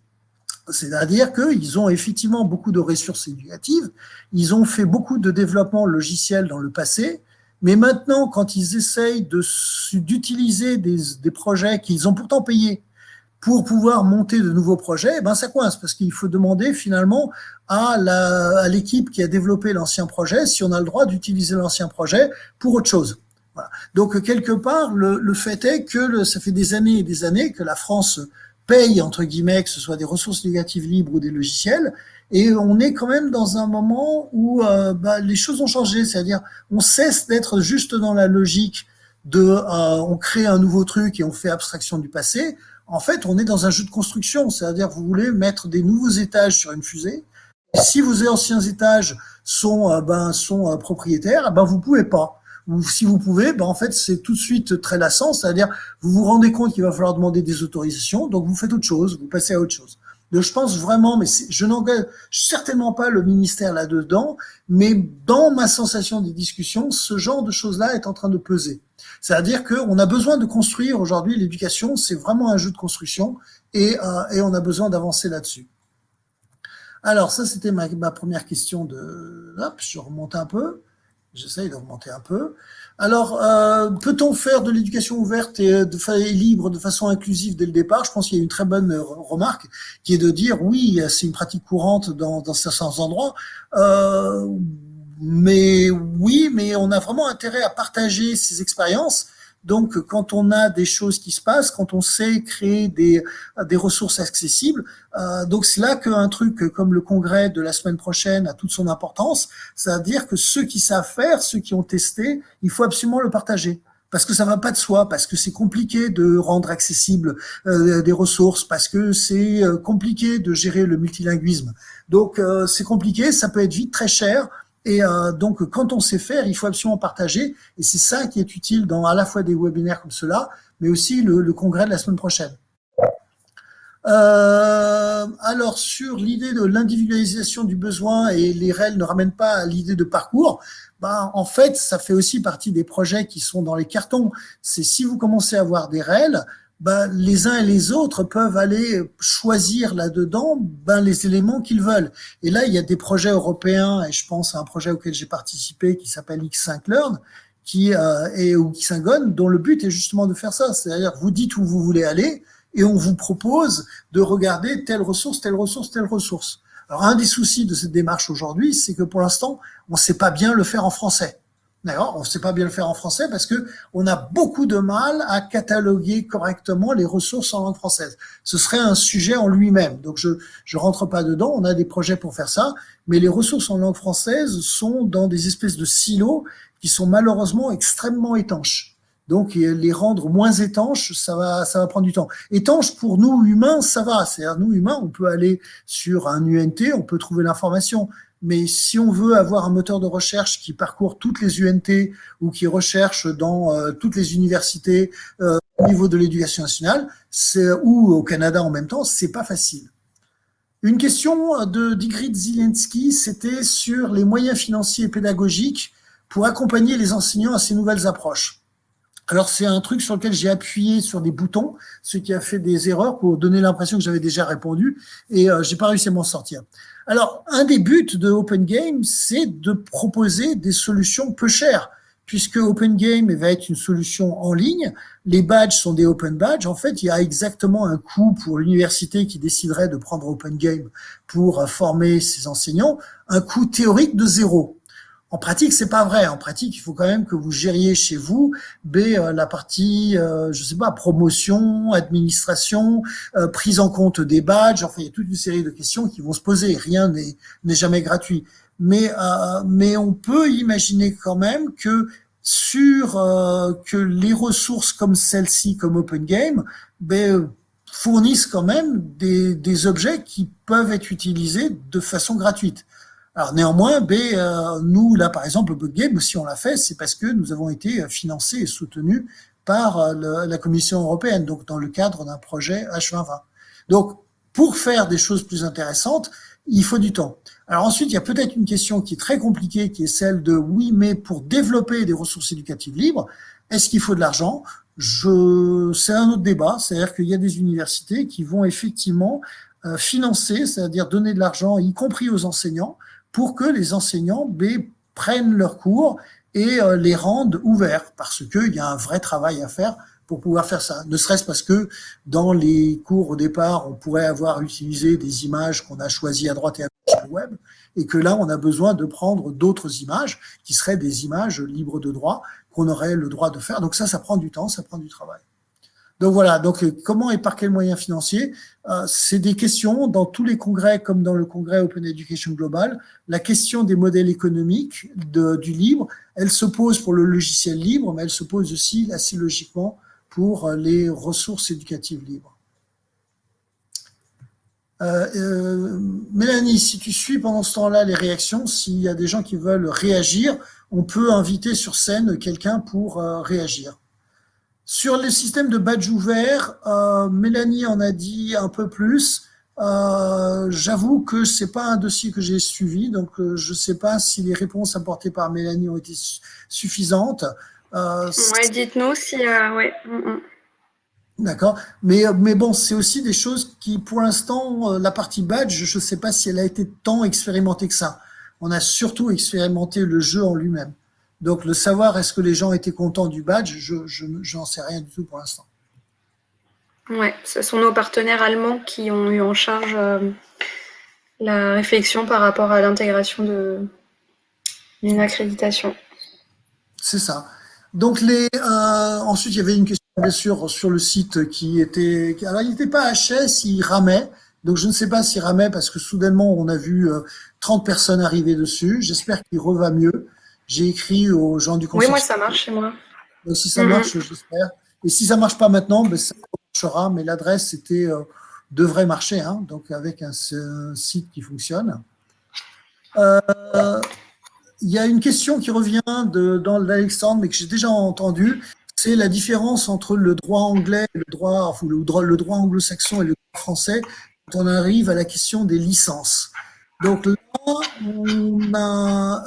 S3: C'est-à-dire qu'ils ont effectivement beaucoup de ressources éducatives, ils ont fait beaucoup de développement logiciel dans le passé, mais maintenant, quand ils essayent d'utiliser des projets qu'ils ont pourtant payés pour pouvoir monter de nouveaux projets, eh ben ça coince parce qu'il faut demander finalement à l'équipe qui a développé l'ancien projet si on a le droit d'utiliser l'ancien projet pour autre chose. Voilà. Donc quelque part, le, le fait est que le, ça fait des années et des années que la France paye entre guillemets que ce soit des ressources négatives libres ou des logiciels, et on est quand même dans un moment où euh, bah, les choses ont changé, c'est-à-dire on cesse d'être juste dans la logique de euh, on crée un nouveau truc et on fait abstraction du passé en fait, on est dans un jeu de construction, c'est-à-dire vous voulez mettre des nouveaux étages sur une fusée. Si vos anciens étages sont, euh, ben, sont euh, propriétaires, ben, vous pouvez pas. Ou si vous pouvez, ben, en fait, c'est tout de suite très lassant, c'est-à-dire vous vous rendez compte qu'il va falloir demander des autorisations, donc vous faites autre chose, vous passez à autre chose. Je pense vraiment, mais je n'engage certainement pas le ministère là-dedans, mais dans ma sensation des discussions, ce genre de choses-là est en train de peser. C'est-à-dire qu'on a besoin de construire aujourd'hui l'éducation, c'est vraiment un jeu de construction et, euh, et on a besoin d'avancer là-dessus. Alors ça, c'était ma, ma, première question de... Hop, je remonte un peu. J'essaye de remonter un peu. Alors, euh, peut-on faire de l'éducation ouverte et, de, et libre de façon inclusive dès le départ? Je pense qu'il y a une très bonne remarque qui est de dire oui, c'est une pratique courante dans, dans certains endroits. Euh, mais oui, mais on a vraiment intérêt à partager ces expériences donc, quand on a des choses qui se passent, quand on sait créer des, des ressources accessibles, euh, donc c'est là qu'un truc comme le congrès de la semaine prochaine a toute son importance. C'est-à-dire que ceux qui savent faire, ceux qui ont testé, il faut absolument le partager parce que ça va pas de soi, parce que c'est compliqué de rendre accessible euh, des ressources, parce que c'est euh, compliqué de gérer le multilinguisme. Donc euh, c'est compliqué, ça peut être vite très cher. Et euh, donc, quand on sait faire, il faut absolument partager. Et c'est ça qui est utile dans à la fois des webinaires comme cela, mais aussi le, congrès de la semaine prochaine. Euh, alors, sur l'idée de l'individualisation du besoin et les REL ne ramènent pas à l'idée de parcours, ben, en fait, ça fait aussi partie des projets qui sont dans les cartons. C'est si vous commencez à avoir des REL, ben, les uns et les autres peuvent aller choisir là-dedans ben, les éléments qu'ils veulent. Et là, il y a des projets européens, et je pense à un projet auquel j'ai participé qui s'appelle X5 Learn, qui euh, est ou Xingon, dont le but est justement de faire ça. C'est-à-dire, vous dites où vous voulez aller, et on vous propose de regarder telle ressource, telle ressource, telle ressource. Alors, un des soucis de cette démarche aujourd'hui, c'est que pour l'instant, on ne sait pas bien le faire en français. D'accord On ne sait pas bien le faire en français parce que on a beaucoup de mal à cataloguer correctement les ressources en langue française. Ce serait un sujet en lui-même. Donc, je je rentre pas dedans. On a des projets pour faire ça. Mais les ressources en langue française sont dans des espèces de silos qui sont malheureusement extrêmement étanches. Donc, les rendre moins étanches, ça va, ça va prendre du temps. Étanches, pour nous, humains, ça va. C'est-à-dire, nous, humains, on peut aller sur un UNT, on peut trouver l'information mais si on veut avoir un moteur de recherche qui parcourt toutes les UNT ou qui recherche dans euh, toutes les universités euh, au niveau de l'éducation nationale, ou au Canada en même temps, c'est pas facile. Une question de Digrid Zielinski, c'était sur les moyens financiers et pédagogiques pour accompagner les enseignants à ces nouvelles approches. Alors c'est un truc sur lequel j'ai appuyé sur des boutons, ce qui a fait des erreurs pour donner l'impression que j'avais déjà répondu et euh, j'ai pas réussi à m'en sortir. Alors, un des buts de Open Game, c'est de proposer des solutions peu chères, puisque Open Game va être une solution en ligne. Les badges sont des Open Badges. En fait, il y a exactement un coût pour l'université qui déciderait de prendre Open Game pour former ses enseignants, un coût théorique de zéro. En pratique, c'est pas vrai. En pratique, il faut quand même que vous gériez chez vous B euh, la partie, euh, je sais pas, promotion, administration, euh, prise en compte des badges. Enfin, il y a toute une série de questions qui vont se poser. Rien n'est jamais gratuit. Mais euh, mais on peut imaginer quand même que sur que les ressources comme celle-ci, comme Open Game, ben, fournissent quand même des, des objets qui peuvent être utilisés de façon gratuite. Alors néanmoins, B, euh, nous, là, par exemple, le Bug Game, si on l'a fait, c'est parce que nous avons été financés et soutenus par euh, la Commission européenne, donc dans le cadre d'un projet H2020. Donc, pour faire des choses plus intéressantes, il faut du temps. Alors ensuite, il y a peut-être une question qui est très compliquée, qui est celle de oui, mais pour développer des ressources éducatives libres, est-ce qu'il faut de l'argent? Je, c'est un autre débat. C'est-à-dire qu'il y a des universités qui vont effectivement euh, financer, c'est-à-dire donner de l'argent, y compris aux enseignants, pour que les enseignants B, prennent leurs cours et euh, les rendent ouverts, parce qu'il y a un vrai travail à faire pour pouvoir faire ça. Ne serait-ce parce que dans les cours au départ, on pourrait avoir utilisé des images qu'on a choisies à droite et à gauche sur le web, et que là, on a besoin de prendre d'autres images qui seraient des images libres de droit qu'on aurait le droit de faire. Donc ça, ça prend du temps, ça prend du travail. Donc voilà, donc euh, comment et par quels moyens financiers euh, C'est des questions dans tous les congrès, comme dans le congrès Open Education Global. La question des modèles économiques du libre, elle se pose pour le logiciel libre, mais elle se pose aussi assez logiquement pour euh, les ressources éducatives libres. Mélanie, si tu suis pendant ce temps-là les réactions, s'il y a des gens qui veulent réagir, on peut inviter sur scène quelqu'un pour réagir. Sur le système de badge ouvert, euh, Mélanie en a dit un peu plus. J'avoue que c'est pas un dossier que j'ai suivi, donc je ne sais pas si les réponses apportées par Mélanie ont été suffisantes.
S2: ouais, dites-nous si... ouais. Mm, mm.
S3: D'accord. Mais, mais bon, c'est aussi des choses qui, pour l'instant, la partie badge, je ne sais pas si elle a été tant expérimentée que ça. On a surtout expérimenté le jeu en lui-même. Donc, le savoir, est-ce que les gens étaient contents du badge, je n'en sais rien du tout pour l'instant.
S2: Oui, ce sont nos partenaires allemands qui ont eu en charge euh, la réflexion par rapport à l'intégration d'une accréditation.
S3: C'est ça. Donc, les, euh, ensuite, il y avait une question, bien sûr, sur le site qui était... Alors, il n'était pas HS, il ramait. Donc, je ne sais pas s'il ramait parce que soudainement, on a vu 30 euh, personnes arriver dessus. J'espère qu'il reva mieux. J'ai écrit aux gens du
S2: conseil. Oui, moi, ça marche chez moi.
S3: Donc, si ça marche, j'espère. Et si ça ne marche pas maintenant, ben, ça marchera, mais l'adresse était, euh, devrait marcher, hein, donc avec un, site qui fonctionne. Euh, il y a une question qui revient de, dans l'Alexandre, mais que j'ai déjà entendu, c'est la différence entre le droit anglais, le droit, le droit, le droit anglo-saxon et le droit français quand on arrive à la question des licences. Donc là,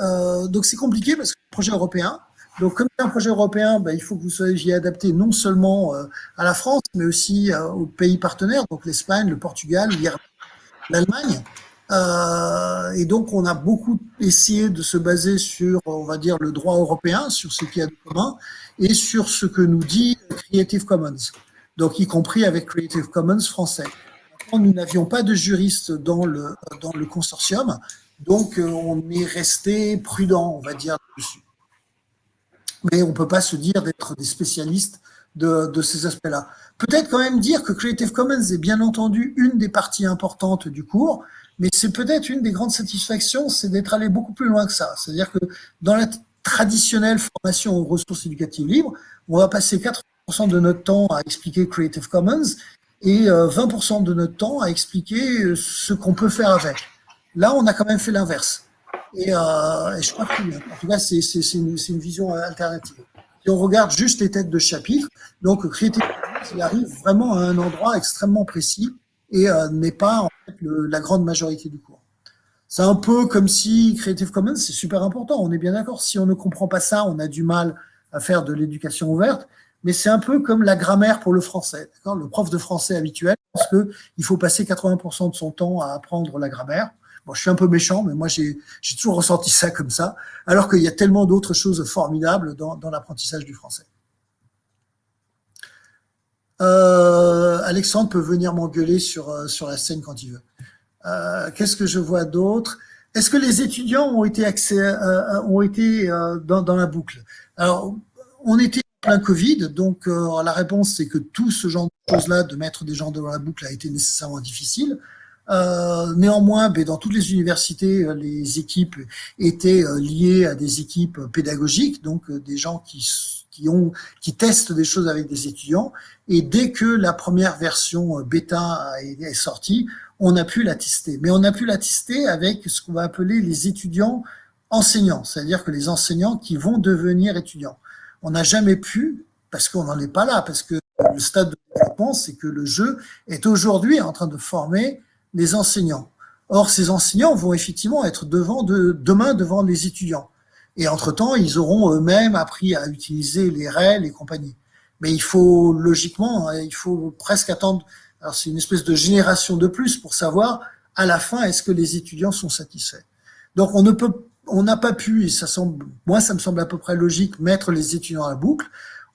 S3: euh, donc c'est compliqué parce que c'est un projet européen. Donc comme c'est un projet européen, ben, il faut que vous soyez adapté non seulement euh, à la France, mais aussi euh, aux pays partenaires, donc l'Espagne, le Portugal, l'Allemagne. et donc on a beaucoup essayé de se baser sur, on va dire, le droit européen, sur ce qu'il y a de commun, et sur ce que nous dit Creative Commons, donc y compris avec Creative Commons français nous n'avions pas de juriste dans le, dans le consortium, donc euh, on est resté prudent, on va dire, dessus. Mais on ne peut pas se dire d'être des spécialistes de, de ces aspects-là. Peut-être quand même dire que Creative Commons est bien entendu une des parties importantes du cours, mais c'est peut-être une des grandes satisfactions, c'est d'être allé beaucoup plus loin que ça. C'est-à-dire que dans la traditionnelle formation aux ressources éducatives libres, on va passer 80% de notre temps à expliquer Creative Commons et 20% euh, de notre temps à expliquer euh, ce qu'on peut faire avec. Là, on a quand même fait l'inverse. Et, euh, je crois que en tout cas, c'est une, une, vision alternative. Si on regarde juste les têtes de chapitre, donc Creative Commons, il arrive vraiment à un endroit extrêmement précis et euh, n'est pas en fait, la grande majorité du cours. C'est un peu comme si Creative Commons, c'est super important, on est bien d'accord. Si on ne comprend pas ça, on a du mal à faire de l'éducation ouverte mais c'est un peu comme la grammaire pour le français. Le prof de français habituel pense qu'il faut passer 80% de son temps à apprendre la grammaire. Bon, je suis un peu méchant, mais moi, j'ai toujours ressenti ça comme ça, alors qu'il y a tellement d'autres choses formidables dans, l'apprentissage du français. Euh, Alexandre peut venir m'engueuler sur, euh, sur la scène quand il veut. Euh, Qu'est-ce que je vois d'autre? Est-ce que les étudiants ont été, dans, dans la boucle? Alors, on était plein Covid, donc euh, la réponse c'est que tout ce genre de choses-là, de mettre des gens dans la boucle a été nécessairement difficile. Euh, néanmoins, ben, dans toutes les universités, euh, les équipes étaient liées à des équipes pédagogiques, donc des gens qui, qui, ont, qui testent des choses avec des étudiants. Et dès que la première version bêta est sortie, on a pu la tester. Mais on a pu la tester avec ce qu'on va appeler les étudiants enseignants, c'est-à-dire que les enseignants qui vont devenir étudiants on n'a jamais pu, parce qu'on n'en est pas là, parce que le stade de développement, c'est que le jeu est aujourd'hui en train de former les enseignants. Or, ces enseignants vont effectivement être devant de, demain devant les étudiants. Et entre-temps, ils auront eux-mêmes appris à utiliser les REL et compagnie. Mais il faut, logiquement, hein, il faut presque attendre, alors c'est une espèce de génération de plus pour savoir, à la fin, est-ce que les étudiants sont satisfaits. Donc, on ne peut on n'a pas pu, et ça semble, moi ça me semble à peu près logique, mettre les étudiants à la boucle.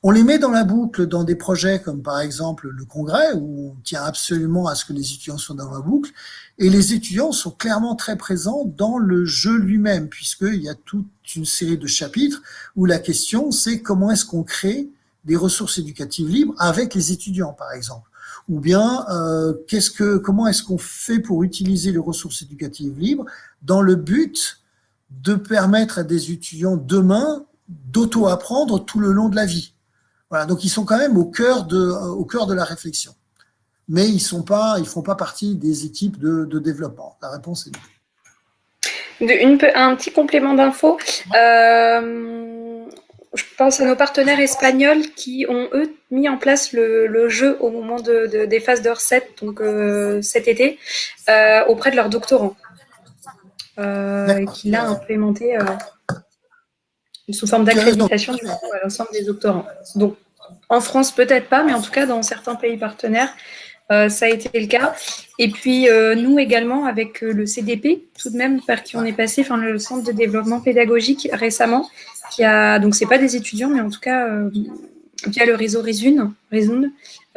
S3: On les met dans la boucle dans des projets comme par exemple le congrès, où on tient absolument à ce que les étudiants soient dans la boucle, et les étudiants sont clairement très présents dans le jeu lui-même, puisqu'il y a toute une série de chapitres où la question c'est comment est-ce qu'on crée des ressources éducatives libres avec les étudiants, par exemple. Ou bien, euh, qu'est-ce que, comment est-ce qu'on fait pour utiliser les ressources éducatives libres dans le but de permettre à des étudiants demain d'auto-apprendre tout le long de la vie. Voilà, donc ils sont quand même au cœur de, au cœur de la réflexion. Mais ils sont pas, ils font pas partie des équipes de, développement. La réponse est non.
S2: un petit complément d'info. Euh, je pense à nos partenaires espagnols qui ont, eux, mis en place le, jeu au moment de, des phases de recette, donc euh, cet été, euh, auprès de leurs doctorants. Euh, qui l'a implémenté sous forme d'accréditation à l'ensemble des doctorants. Donc, en France, peut-être pas, mais en tout cas, dans certains pays partenaires, ça a été le cas. Et puis, nous également, avec le CDP, tout de même, par qui on est passé, enfin, le Centre de développement pédagogique récemment, qui a, donc c'est pas des étudiants, mais en tout cas euh, via le réseau Resun,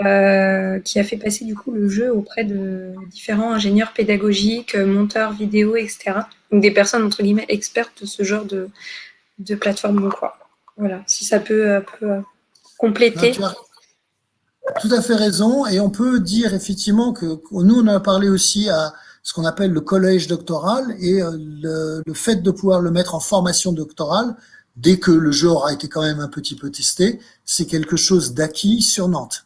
S2: euh, qui a fait passer du coup le jeu auprès de différents ingénieurs pédagogiques, monteurs vidéo, etc. Donc des personnes entre guillemets expertes de ce genre de, de plateforme quoi. Voilà, si ça peut, euh, compléter.
S3: tout à fait raison, et on peut dire effectivement que nous on a parlé aussi à ce qu'on appelle le collège doctoral et le, le, fait de pouvoir le mettre en formation doctorale dès que le jeu aura été quand même un petit peu testé, c'est quelque chose d'acquis sur Nantes.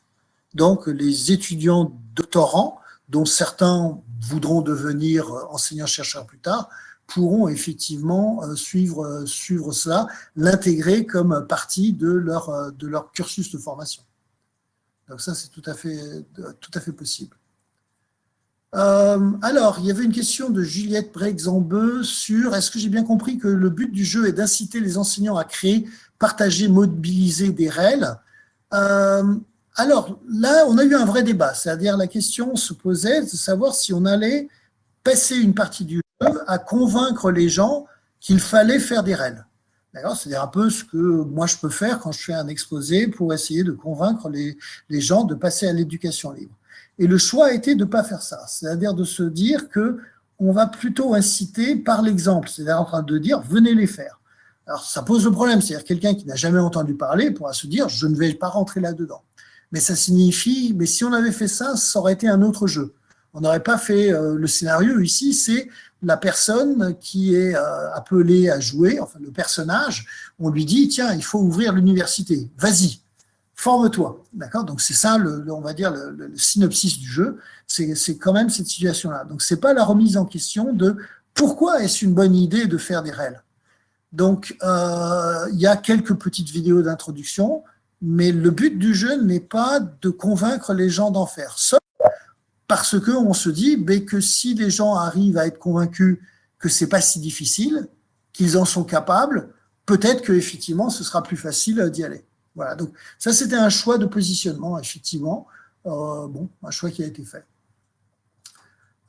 S3: Donc, les étudiants doctorants, dont certains voudront devenir enseignants-chercheurs plus tard, pourront effectivement euh, suivre, euh, suivre cela, l'intégrer comme partie de leur, euh, de leur cursus de formation. Donc ça, c'est tout, à fait, possible. Alors, il y avait une question de Juliette Brexambeu sur est-ce que j'ai bien compris que le but du jeu est d'inciter les enseignants à créer, partager, mobiliser des euh, Alors, là, on a eu un vrai débat, c'est-à-dire la question se posait de savoir si on allait passer une partie du jeu à convaincre les gens qu'il fallait faire des REL. C'est-à-dire un peu ce que moi je peux faire quand je fais un exposé pour essayer de convaincre les gens de passer à l'éducation libre. Et le choix a été de ne pas faire ça, c'est-à-dire de se dire que on va plutôt inciter par l'exemple, c'est-à-dire en train de dire venez les faire. Alors ça pose le problème, c'est-à-dire quelqu'un qui n'a jamais entendu parler pourra se dire je ne vais pas rentrer là-dedans. Mais ça signifie, mais si on avait fait ça, ça aurait été un autre jeu. On n'aurait pas fait euh, le scénario ici, c'est la personne qui est euh, appelée à jouer, enfin le personnage, on lui dit tiens, il faut ouvrir l'université, vas-y, forme-toi. D'accord? Donc, c'est ça, on va dire, le, synopsis du jeu. C'est quand même cette situation-là. Donc, c'est pas la remise en question de pourquoi est-ce une bonne idée de faire des REL. Donc, euh, il y a quelques petites vidéos d'introduction, mais le but du jeu n'est pas de convaincre les gens d'en faire. Sauf parce qu'on se dit que si les gens arrivent à être convaincus que c'est pas si difficile, qu'ils en sont capables, peut-être que effectivement ce sera plus facile d'y aller. Voilà, donc ça c'était un choix de positionnement, effectivement. Euh, bon, un choix qui a été fait.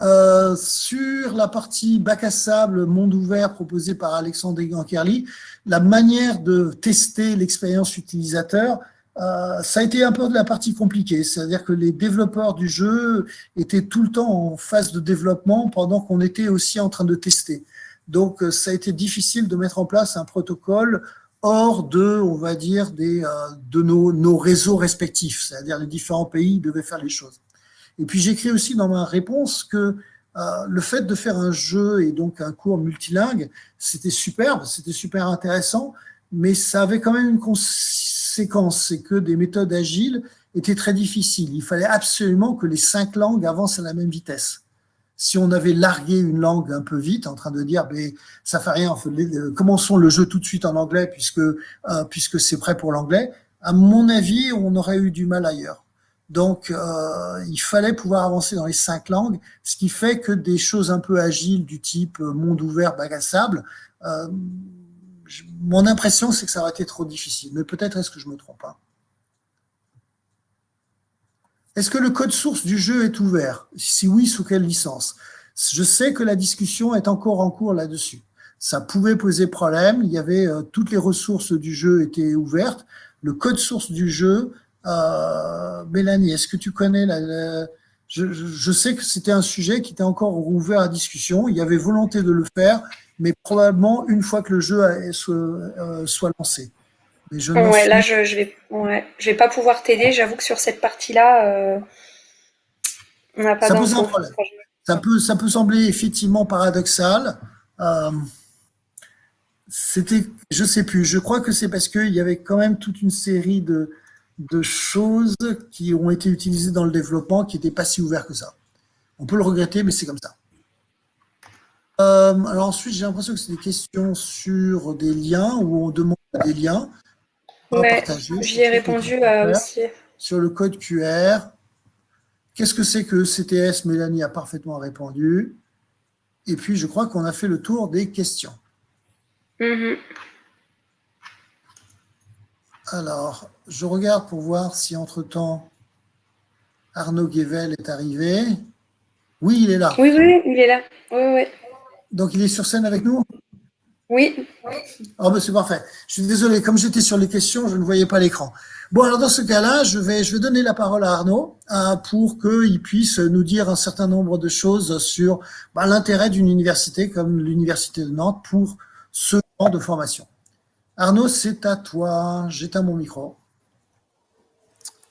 S3: Euh, sur la partie bac à sable, monde ouvert proposé par Alexandre Gankerli, la manière de tester l'expérience utilisateur, euh, ça a été un peu de la partie compliquée, c'est-à-dire que les développeurs du jeu étaient tout le temps en phase de développement pendant qu'on était aussi en train de tester. Donc ça a été difficile de mettre en place un protocole hors de, on va dire, des, euh, de nos, nos réseaux respectifs, c'est-à-dire les différents pays devaient faire les choses. Et puis j'écris aussi dans ma réponse que euh, le fait de faire un jeu et donc un cours multilingue, c'était superbe, c'était super intéressant, mais ça avait quand même une conséquence, c'est que des méthodes agiles étaient très difficiles. Il fallait absolument que les cinq langues avancent à la même vitesse si on avait largué une langue un peu vite, en train de dire, mais ça fait rien, commençons le jeu tout de suite en anglais puisque euh, puisque c'est prêt pour l'anglais. À mon avis, on aurait eu du mal ailleurs. Donc, euh, il fallait pouvoir avancer dans les cinq langues, ce qui fait que des choses un peu agiles du type monde ouvert, bac euh, mon impression, c'est que ça aurait été trop difficile. Mais peut-être est-ce que je me trompe pas. Hein. Est-ce que le code source du jeu est ouvert? Si oui, sous quelle licence? Je sais que la discussion est encore en cours là-dessus. Ça pouvait poser problème. Il y avait euh, toutes les ressources du jeu étaient ouvertes. Le code source du jeu, euh, Mélanie, est-ce que tu connais la, je, sais que c'était un sujet qui était encore ouvert à discussion. Il y avait volonté de le faire, mais probablement une fois que le jeu soit, euh, soit lancé
S2: ouais, là, je, je vais, ouais, je vais pas pouvoir t'aider. J'avoue que sur cette partie-là, euh, on n'a pas.
S3: Ça peut, ça peut sembler effectivement paradoxal. Euh, C'était, je sais plus. Je crois que c'est parce qu'il y avait quand même toute une série de, de choses qui ont été utilisées dans le développement qui n'étaient pas si ouverts que ça. On peut le regretter, mais c'est comme ça. Euh, alors ensuite, j'ai l'impression que c'est des questions sur des liens où on demande des liens.
S2: Ouais, J'y ai répondu aussi.
S3: Sur le code QR. Qu'est-ce que c'est que CTS Mélanie a parfaitement répondu. Et puis, je crois qu'on a fait le tour des questions. Mm-hmm. Alors, je regarde pour voir si entre-temps, Arnaud Guével est arrivé. Oui, il est là.
S2: Oui, oui, il est là. Oui, oui.
S3: Donc, il est sur scène avec nous?
S2: Oui.
S3: Oh, ben, c'est parfait. Je suis désolé, comme j'étais sur les questions, je ne voyais pas l'écran. Bon, alors dans ce cas-là, je vais, je vais donner la parole à Arnaud euh, pour qu'il puisse nous dire un certain nombre de choses sur bah, l'intérêt d'une université comme l'Université de Nantes pour ce genre de formation. Arnaud, c'est à toi. J'éteins mon micro.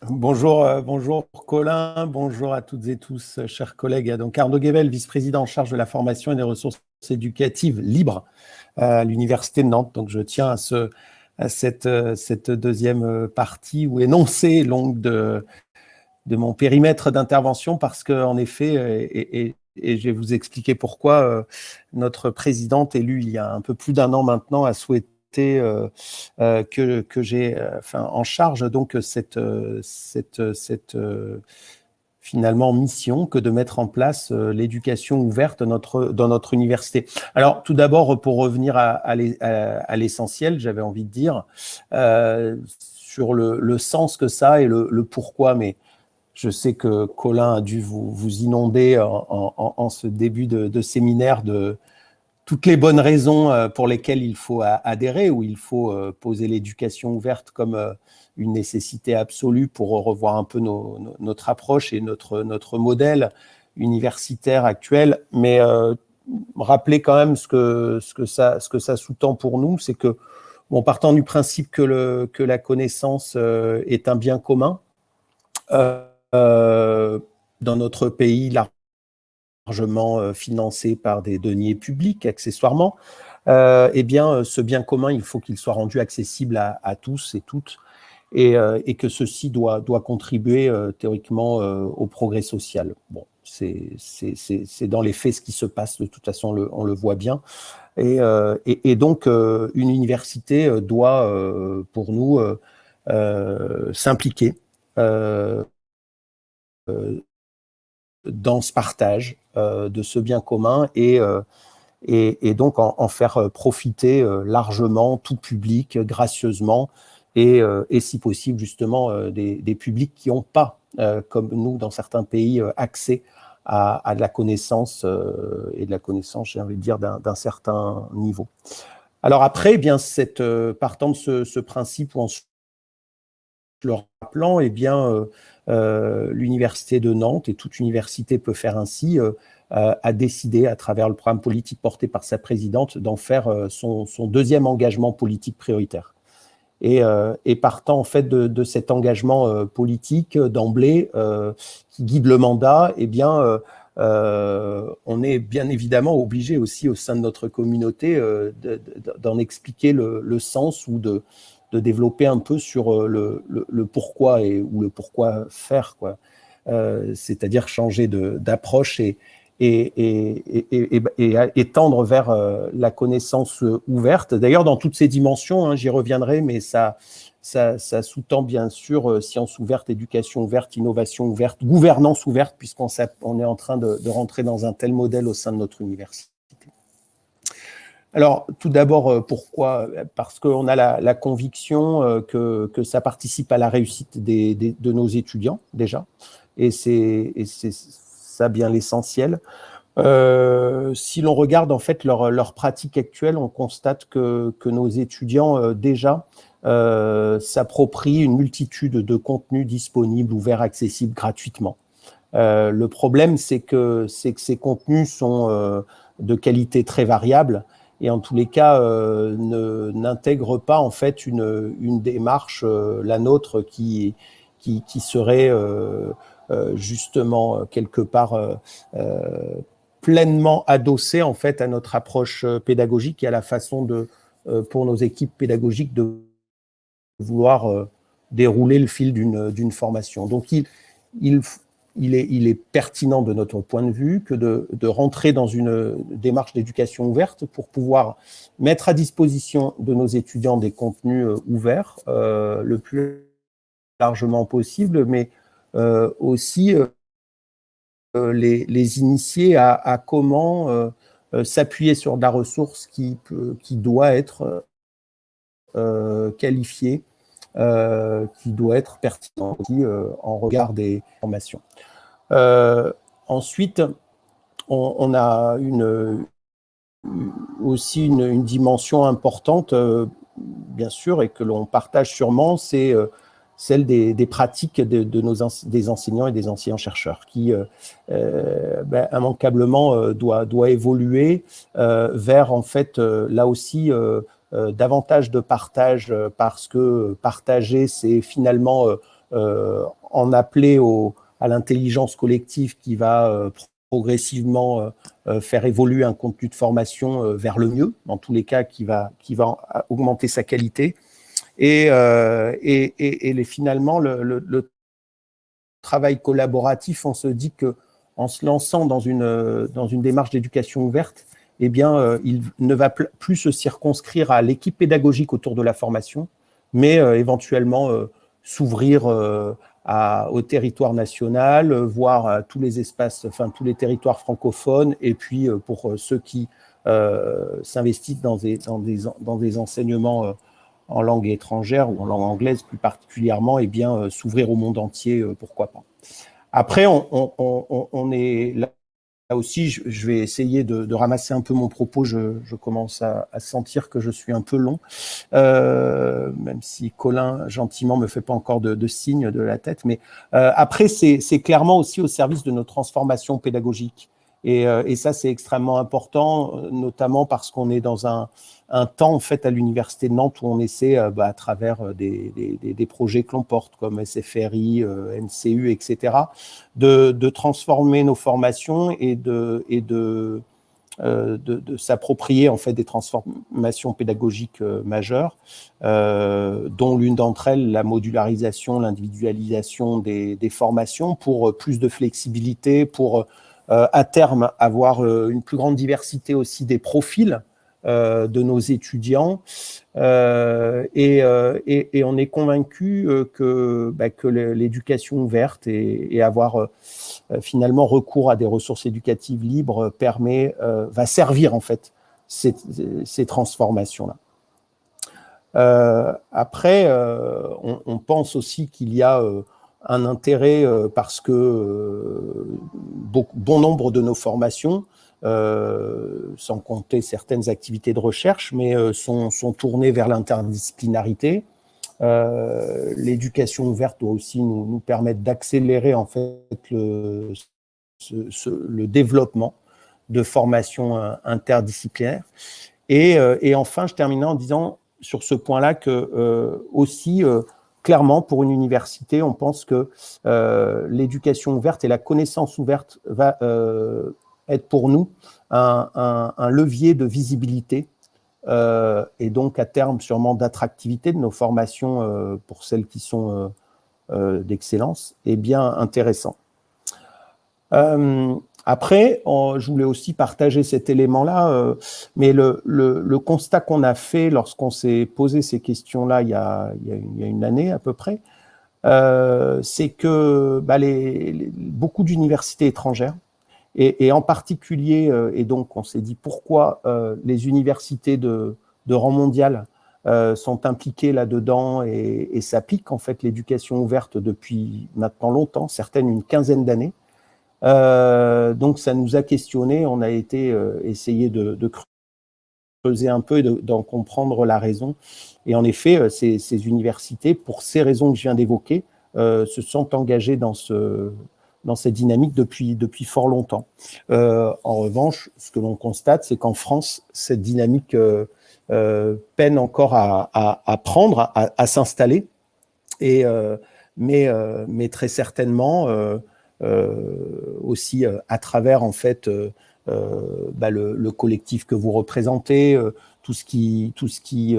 S4: Bonjour, euh, bonjour Colin, bonjour à toutes et tous, euh, chers collègues. Donc Arnaud Guével, vice-président en charge de la formation et des ressources éducatives libres à l'Université de Nantes. Donc je tiens à ce, à cette, euh, deuxième euh, partie ou énoncé longue de, mon périmètre d'intervention parce qu'en effet, euh, et, et, je vais vous expliquer pourquoi, notre présidente élue il y a un peu plus d'un an maintenant a souhaité que, que j'ai enfin, en charge donc cette, cette, cette finalement mission que de mettre en place euh, l'éducation ouverte notre, dans notre université. Alors, tout d'abord, pour revenir à, l'essentiel, j'avais envie de dire, euh, sur le, sens que ça et le, pourquoi, mais je sais que Colin a dû vous, inonder en ce début de, de, séminaire de toutes les bonnes raisons euh, pour lesquelles il faut adhérer ou il faut poser l'éducation ouverte comme une nécessité absolue pour revoir un peu notre approche et notre, notre modèle universitaire actuel. Mais euh, rappeler quand même ce que, ce que ça, ce que ça sous-tend pour nous, c'est que, bon, partant du principe que, le, que la connaissance euh, est un bien commun, euh, dans notre pays largement financé par des deniers publics accessoirement, eh bien, ce bien commun, il faut qu'il soit rendu accessible à, à tous et toutes euh, et, que ceci doit, doit contribuer euh, théoriquement euh, au progrès social. Bon, c'est dans les faits ce qui se passe, de toute façon, on le, voit bien. Et, et, donc, une université doit, pour nous, s'impliquer dans ce partage de ce bien commun et, et, donc en, faire profiter largement tout public, gracieusement, euh, et, si possible justement euh, des, publics qui n'ont pas, euh, comme nous dans certains pays, accès à, de la connaissance et de la connaissance, j'ai envie de dire, d'un certain niveau. Alors après, eh bien, cette, partant de ce, principe où en le rappelant, eh bien, l'université de Nantes et toute université peut faire ainsi, a décidé, à travers le programme politique porté par sa présidente, d'en faire son, deuxième engagement politique prioritaire. Euh, et, partant en fait de, cet engagement euh, politique d'emblée euh, qui guide le mandat, eh bien, on est bien évidemment obligé aussi au sein de notre communauté d'en expliquer le, sens ou de, développer un peu sur le, pourquoi et ou le pourquoi faire quoi. C'est-à-dire changer d'approche et, et, et, tendre vers euh, la connaissance euh, ouverte. D'ailleurs, dans toutes ces dimensions, hein, j'y reviendrai, mais ça, ça, sous-tend bien sûr euh, science ouverte, éducation ouverte, innovation ouverte, gouvernance ouverte, puisqu'on on est en train de, rentrer dans un tel modèle au sein de notre université. Alors, tout d'abord, pourquoi? Parce qu'on a la, conviction que, que, ça participe à la réussite de nos étudiants, déjà, et c'est ça bien l'essentiel. Euh, si l'on regarde en fait leur, pratique actuelle, on constate que, nos étudiants euh, déjà euh, s'approprient une multitude de contenus disponibles, ouverts, accessibles gratuitement. le problème, c'est que, que ces contenus sont de qualité très variable et en tous les cas n'intègrent pas en fait une, une démarche, la nôtre, qui, qui, qui serait euh, justement euh, quelque part euh, pleinement adossé en fait à notre approche pédagogique et à la façon de, pour nos équipes pédagogiques de vouloir dérouler le fil d'une formation. Donc, il, il, il est, pertinent de notre point de vue que de, rentrer dans une démarche d'éducation ouverte pour pouvoir mettre à disposition de nos étudiants des contenus ouverts euh, le plus largement possible, mais euh, aussi euh, les, initier à, à comment s'appuyer sur de la ressource qui, peut, qui doit être qualifiée euh, qui doit être pertinent aussi euh, en regard des formations. Euh, ensuite, on, a aussi une, dimension importante, bien sûr, et que l'on partage sûrement, c'est celle des, pratiques de, nos des enseignants et des enseignants-chercheurs qui euh, ben, immanquablement euh, doit, doit évoluer euh, vers en fait là aussi euh, davantage de partage euh, parce que partager, c'est finalement euh, en appeler à l'intelligence collective qui va progressivement faire évoluer un contenu de formation vers le mieux, dans tous les cas, qui va, qui va augmenter sa qualité. Et, et, et, et finalement, le, le, le, travail collaboratif, on se dit que en se lançant dans une, dans une démarche d'éducation ouverte, eh bien, euh, il ne va plus se circonscrire à l'équipe pédagogique autour de la formation, mais euh, éventuellement euh, s'ouvrir au territoire national, voire tous les espaces, enfin tous les territoires francophones, et puis pour ceux qui s'investissent dans des, enseignements en langue étrangère ou en langue anglaise plus particulièrement, eh bien s'ouvrir au monde entier, pourquoi pas. Après, on, on est là Là aussi, je, vais essayer de, ramasser un peu mon propos. Je, commence à, sentir que je suis un peu long, euh, même si Colin gentiment me fait pas encore de, signe de la tête. Mais euh, après, c'est clairement aussi au service de notre transformation pédagogique. Et, euh, et ça, c'est extrêmement important, notamment parce qu'on est dans un, temps en fait à l'université de Nantes où on essaie euh, bah, à travers euh, des, projets que l'on porte comme SFRI, euh, NCU, etc., de, transformer nos formations et de, euh, s'approprier en fait des transformations pédagogiques euh, majeures, euh, dont l'une d'entre elles la modularisation, l'individualisation des, formations pour plus de flexibilité, pour à terme avoir une plus grande diversité aussi des profils euh, de nos étudiants. Euh, et, euh, et, et, on est convaincu que, bah, que l'éducation ouverte et, et avoir finalement recours à des ressources éducatives libres permet, va servir en fait ces, ces transformations-là. Euh, après, euh, on, on, pense aussi qu'il y a euh, un intérêt parce que bon, bon, nombre de nos formations euh, sans compter certaines activités de recherche, mais euh, sont, sont, tournées vers l'interdisciplinarité. Euh, l'éducation ouverte doit aussi nous, nous permettre d'accélérer en fait le, le développement de formations interdisciplinaires. Et, et, enfin, je termine en disant sur ce point-là que euh, aussi, euh, clairement, pour une université, on pense que euh, l'éducation ouverte et la connaissance ouverte va être pour nous un, levier de visibilité euh, et donc à terme sûrement d'attractivité de nos formations euh, pour celles qui sont euh, euh d'excellence est bien intéressant. Euh, après, je voulais aussi partager cet élément-là, euh, mais le, constat qu'on a fait lorsqu'on s'est posé ces questions-là il, y a une année à peu près, c'est que bah, beaucoup d'universités étrangères et, en particulier, euh, et donc on s'est dit pourquoi euh, les universités de, rang mondial euh, sont impliquées là-dedans et, et, ça pique en fait l'éducation ouverte depuis maintenant longtemps, certaines une quinzaine d'années. Euh, donc ça nous a questionné, on a été euh, essayer de, creuser un peu et d'en comprendre la raison. Et en effet, euh, ces, universités, pour ces raisons que je viens d'évoquer, se sont engagées dans ce, dans cette dynamique depuis, fort longtemps. Euh, en revanche, ce que l'on constate, c'est qu'en France, cette dynamique euh, euh, peine encore à, prendre, à, s'installer, euh, mais, euh, très certainement euh, aussi à travers en fait bah, le, le, collectif que vous représentez, tout ce qui, tout ce qui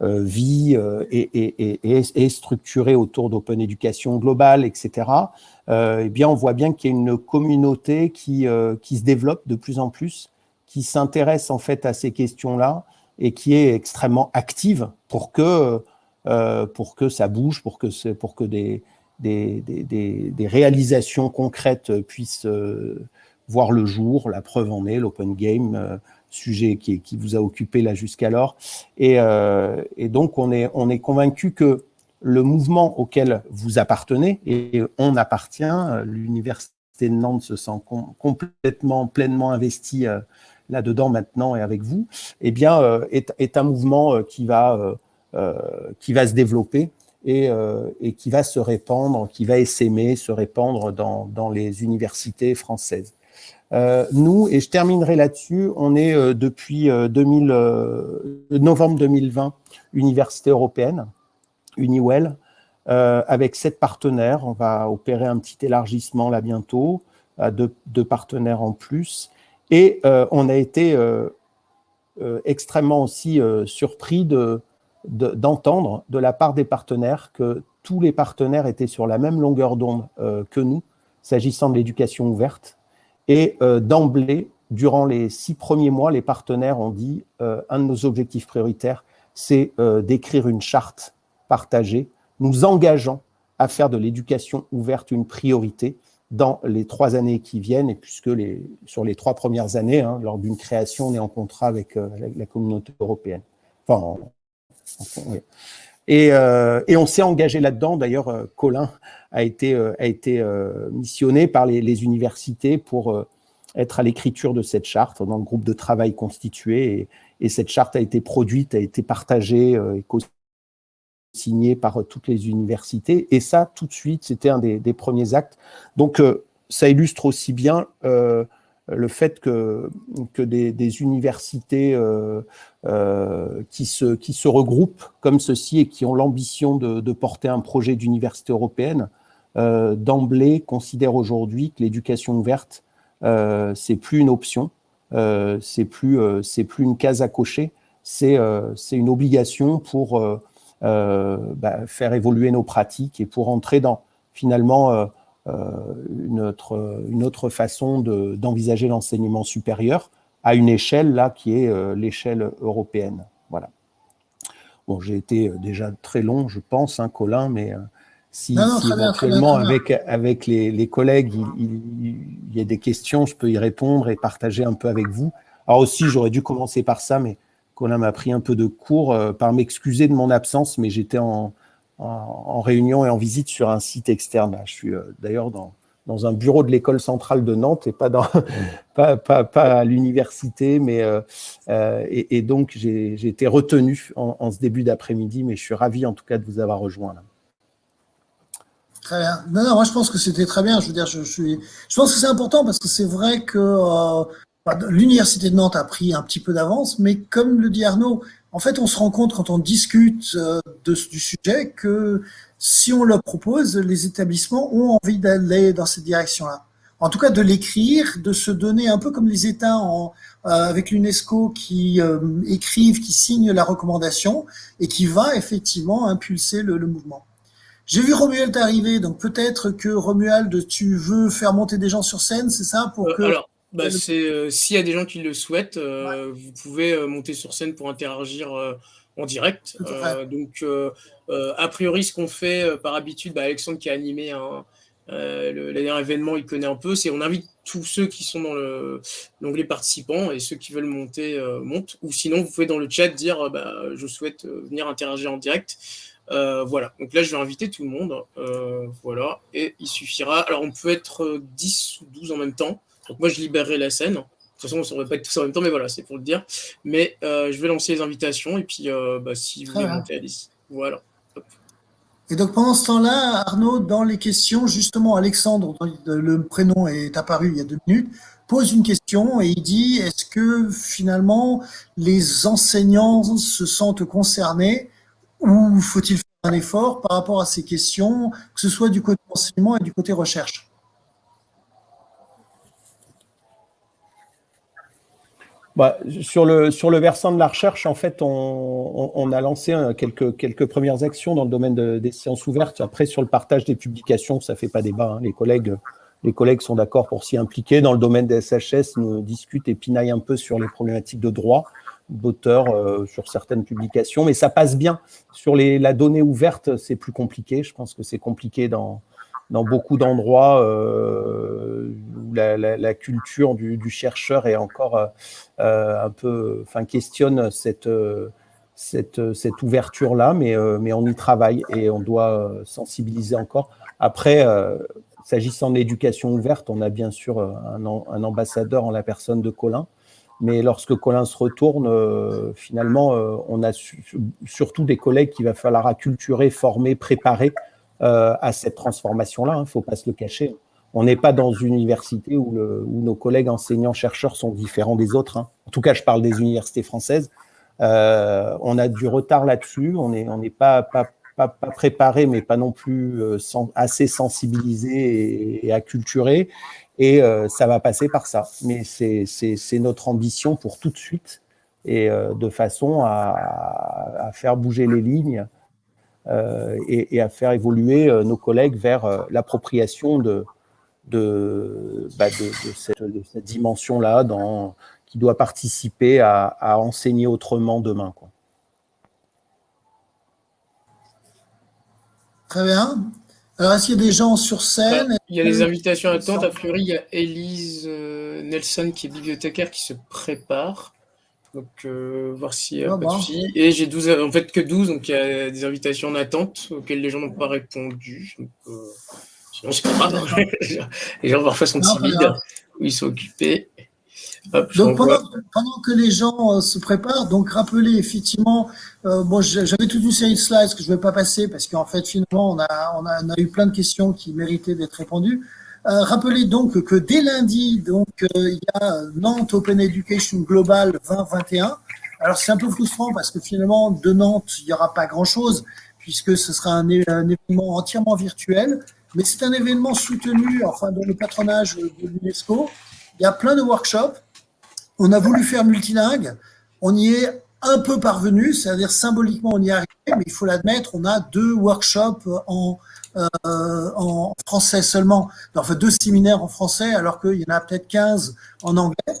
S4: vit et, est structuré autour d'open éducation globale, etc., eh bien, on voit bien qu'il y a une communauté qui, qui se développe de plus en plus, qui s'intéresse en fait à ces questions-là et qui est extrêmement active pour que, pour que ça bouge, pour que, pour que des, des, réalisations concrètes puissent voir le jour. La preuve en est l'open game, sujet qui, vous a occupé là jusqu'alors. Et, euh, donc, on est, on est convaincu que le mouvement auquel vous appartenez, et on appartient, l'Université de Nantes se sent complètement, pleinement investi euh, là-dedans maintenant et avec vous, eh bien, euh, est, un mouvement euh, euh, qui va se développer et, et, qui va se répandre, qui va essaimer, se répandre dans, les universités françaises. Euh, nous, et je terminerai là-dessus, on est euh, depuis 2000, euh, novembre 2020, Université européenne, Uniwell, avec sept partenaires. On va opérer un petit élargissement là bientôt, à deux, partenaires en plus. Et on a été extrêmement aussi surpris d'entendre de, la part des partenaires que tous les partenaires étaient sur la même longueur d'onde que nous, s'agissant de l'éducation ouverte, et euh, d'emblée, durant les six premiers mois, les partenaires ont dit euh, un de nos objectifs prioritaires, c'est euh, d'écrire une charte partagée, nous engageant à faire de l'éducation ouverte une priorité dans les trois années qui viennent, et puisque les, sur les trois premières années, hein, lors d'une création, on est en contrat avec, la communauté européenne. Et, et, on s'est engagé là-dedans. D'ailleurs, Colin a été, euh, a été euh, missionné par les, universités pour euh, être à l'écriture de cette charte dans le groupe de travail constitué. Et, cette charte a été produite, a été partagée et signée par toutes les universités. Et ça, tout de suite, c'était un des, premiers actes. Donc, ça illustre aussi bien le fait que, que des, universités qui, se, qui se regroupent comme ceci et qui ont l'ambition de, porter un projet d'université européenne euh, d'emblée considère aujourd'hui que l'éducation ouverte, euh, c'est plus une option, euh, c'est plus, euh, c'est plus une case à cocher, c'est c'est une obligation pour bah, faire évoluer nos pratiques et pour entrer dans finalement une, autre, une autre façon d'envisager l'enseignement supérieur à une échelle là qui est l'échelle européenne. Voilà. Bon, j'ai été déjà très long, je pense, hein, Colin, mais si, éventuellement avec, avec les, les collègues, il, y a des questions, je peux y répondre et partager un peu avec vous. Alors aussi, j'aurais dû commencer par ça, mais Colin m'a pris un peu de cours euh, par m'excuser de mon absence, mais j'étais en, en, réunion et en visite sur un site externe. Je suis euh, d'ailleurs dans, un bureau de l'école centrale de Nantes et pas, à l'université, mais euh, et, et, donc j'ai été retenu en, ce début d'après-midi, mais je suis ravi en tout cas de vous avoir rejoint.
S3: Très bien. Non, non, moi je pense que c'était très bien. Je veux dire, je, pense que c'est important parce que c'est vrai que euh, bah, l'université de Nantes a pris un petit peu d'avance, mais comme le dit Arnaud, en fait, on se rend compte quand on discute euh, de, du sujet que si on le propose, les établissements ont envie d'aller dans cette direction-là. En tout cas, de l'écrire, de se donner un peu comme les États en, euh, avec l'UNESCO qui euh, écrivent, qui signent la recommandation et qui va effectivement impulser le, le mouvement. J'ai vu Romuald arriver, donc peut-être que Romuald, tu veux faire monter des gens sur scène, c'est ça pour que...
S5: Alors, bah, c'est euh, s'il y a des gens qui le souhaitent, euh, vous pouvez monter sur scène pour interagir en direct. donc, a priori, ce qu'on fait par habitude, bah, Alexandre qui a animé un, le, dernier événement, il connaît un peu, c'est on invite tous ceux qui sont dans l'onglet participants et ceux qui veulent monter montent. Ou sinon, vous pouvez dans le chat dire bah, je souhaite venir interagir en direct. Euh, voilà, donc là je vais inviter tout le monde, euh, voilà, et il suffira, alors on peut être 10 ou 12 en même temps, donc moi je libérerai la scène, de toute façon on ne saurait pas tous en même temps, mais voilà, c'est pour le dire, mais euh, je vais lancer les invitations, et puis bah, si vous voulez monter à 10, voilà.
S3: Et donc pendant ce temps-là, Arnaud, dans les questions, justement Alexandre, le prénom est apparu il y a deux minutes, pose une question et il dit, est-ce que finalement les enseignants se sentent concernés ou faut-il faire un effort par rapport à ces questions, que ce soit du côté enseignement et du côté recherche?
S4: Bah, sur, le, sur le versant de la recherche, en fait, on, a lancé quelques, quelques premières actions dans le domaine des sciences ouvertes. Après, sur le partage des publications, ça fait pas débat. Hein. Les, collègues, les collègues sont d'accord pour s'y impliquer. Dans le domaine des SHS, nous discutent et pinaillent un peu sur les problématiques de droit d'auteur euh, sur certaines publications, mais ça passe bien. Sur les, la donnée ouverte, c'est plus compliqué. Je pense que c'est compliqué dans, dans beaucoup d'endroits euh, où la, culture du, chercheur est encore euh, un peu, enfin, questionne cette, cette, ouverture-là, mais, mais on y travaille et on doit sensibiliser encore. Après, s'agissant d'éducation ouverte, on a bien sûr un, un, ambassadeur en la personne de Colin, mais lorsque Colin se retourne, finalement, on a surtout des collègues qu'il va falloir acculturer, former, préparer euh, à cette transformation-là. Il hein, ne faut pas se le cacher. On n'est pas dans une université où, nos collègues enseignants-chercheurs sont différents des autres. Hein. En tout cas, je parle des universités françaises. Euh, on a du retard là-dessus. On n'est pas, pas, préparé, mais pas non plus euh, assez sensibilisé et, acculturé. Et ça va passer par ça. Mais c'est notre ambition pour tout de suite et de façon à, faire bouger les lignes euh, et, à faire évoluer euh, nos collègues vers euh, l'appropriation de, de, bah, cette, dimension-là qui doit participer à, enseigner autrement demain. Quoi.
S3: Très bien. Alors, est-ce qu'il y a des gens sur scène? Bah,
S5: Il y a des invitations à attente. A priori, il y a Elise Nelson, qui est bibliothécaire, qui se prépare. Donc, euh, voir s'il y a pas de souci. Et j'ai 12, en fait que 12, donc il y a des invitations en attente auxquelles les gens n'ont pas répondu. Donc, euh, sinon, c'est pas grave. Les gens parfois sont timides ou ils sont occupés.
S3: donc pendant, pendant, que les gens euh, se préparent, donc rappelez effectivement, euh, bon, j'avais toute une série de slides que je ne vais pas passer parce qu'en fait finalement on a, on, a, on a eu plein de questions qui méritaient d'être répondues. Euh, rappelez donc que dès lundi, donc euh, il y a Nantes Open Education Global 2021. Alors c'est un peu frustrant parce que finalement de Nantes il n'y aura pas grand chose puisque ce sera un, événement entièrement virtuel, mais c'est un événement soutenu, enfin dans le patronage de l'UNESCO. Il y a plein de workshops. On a voulu faire multilingue. On y est un peu parvenu, c'est-à-dire symboliquement on y est arrivé, mais il faut l'admettre, on a deux workshops en en français seulement, enfin deux séminaires en français, alors qu'il y en a peut-être 15 en anglais.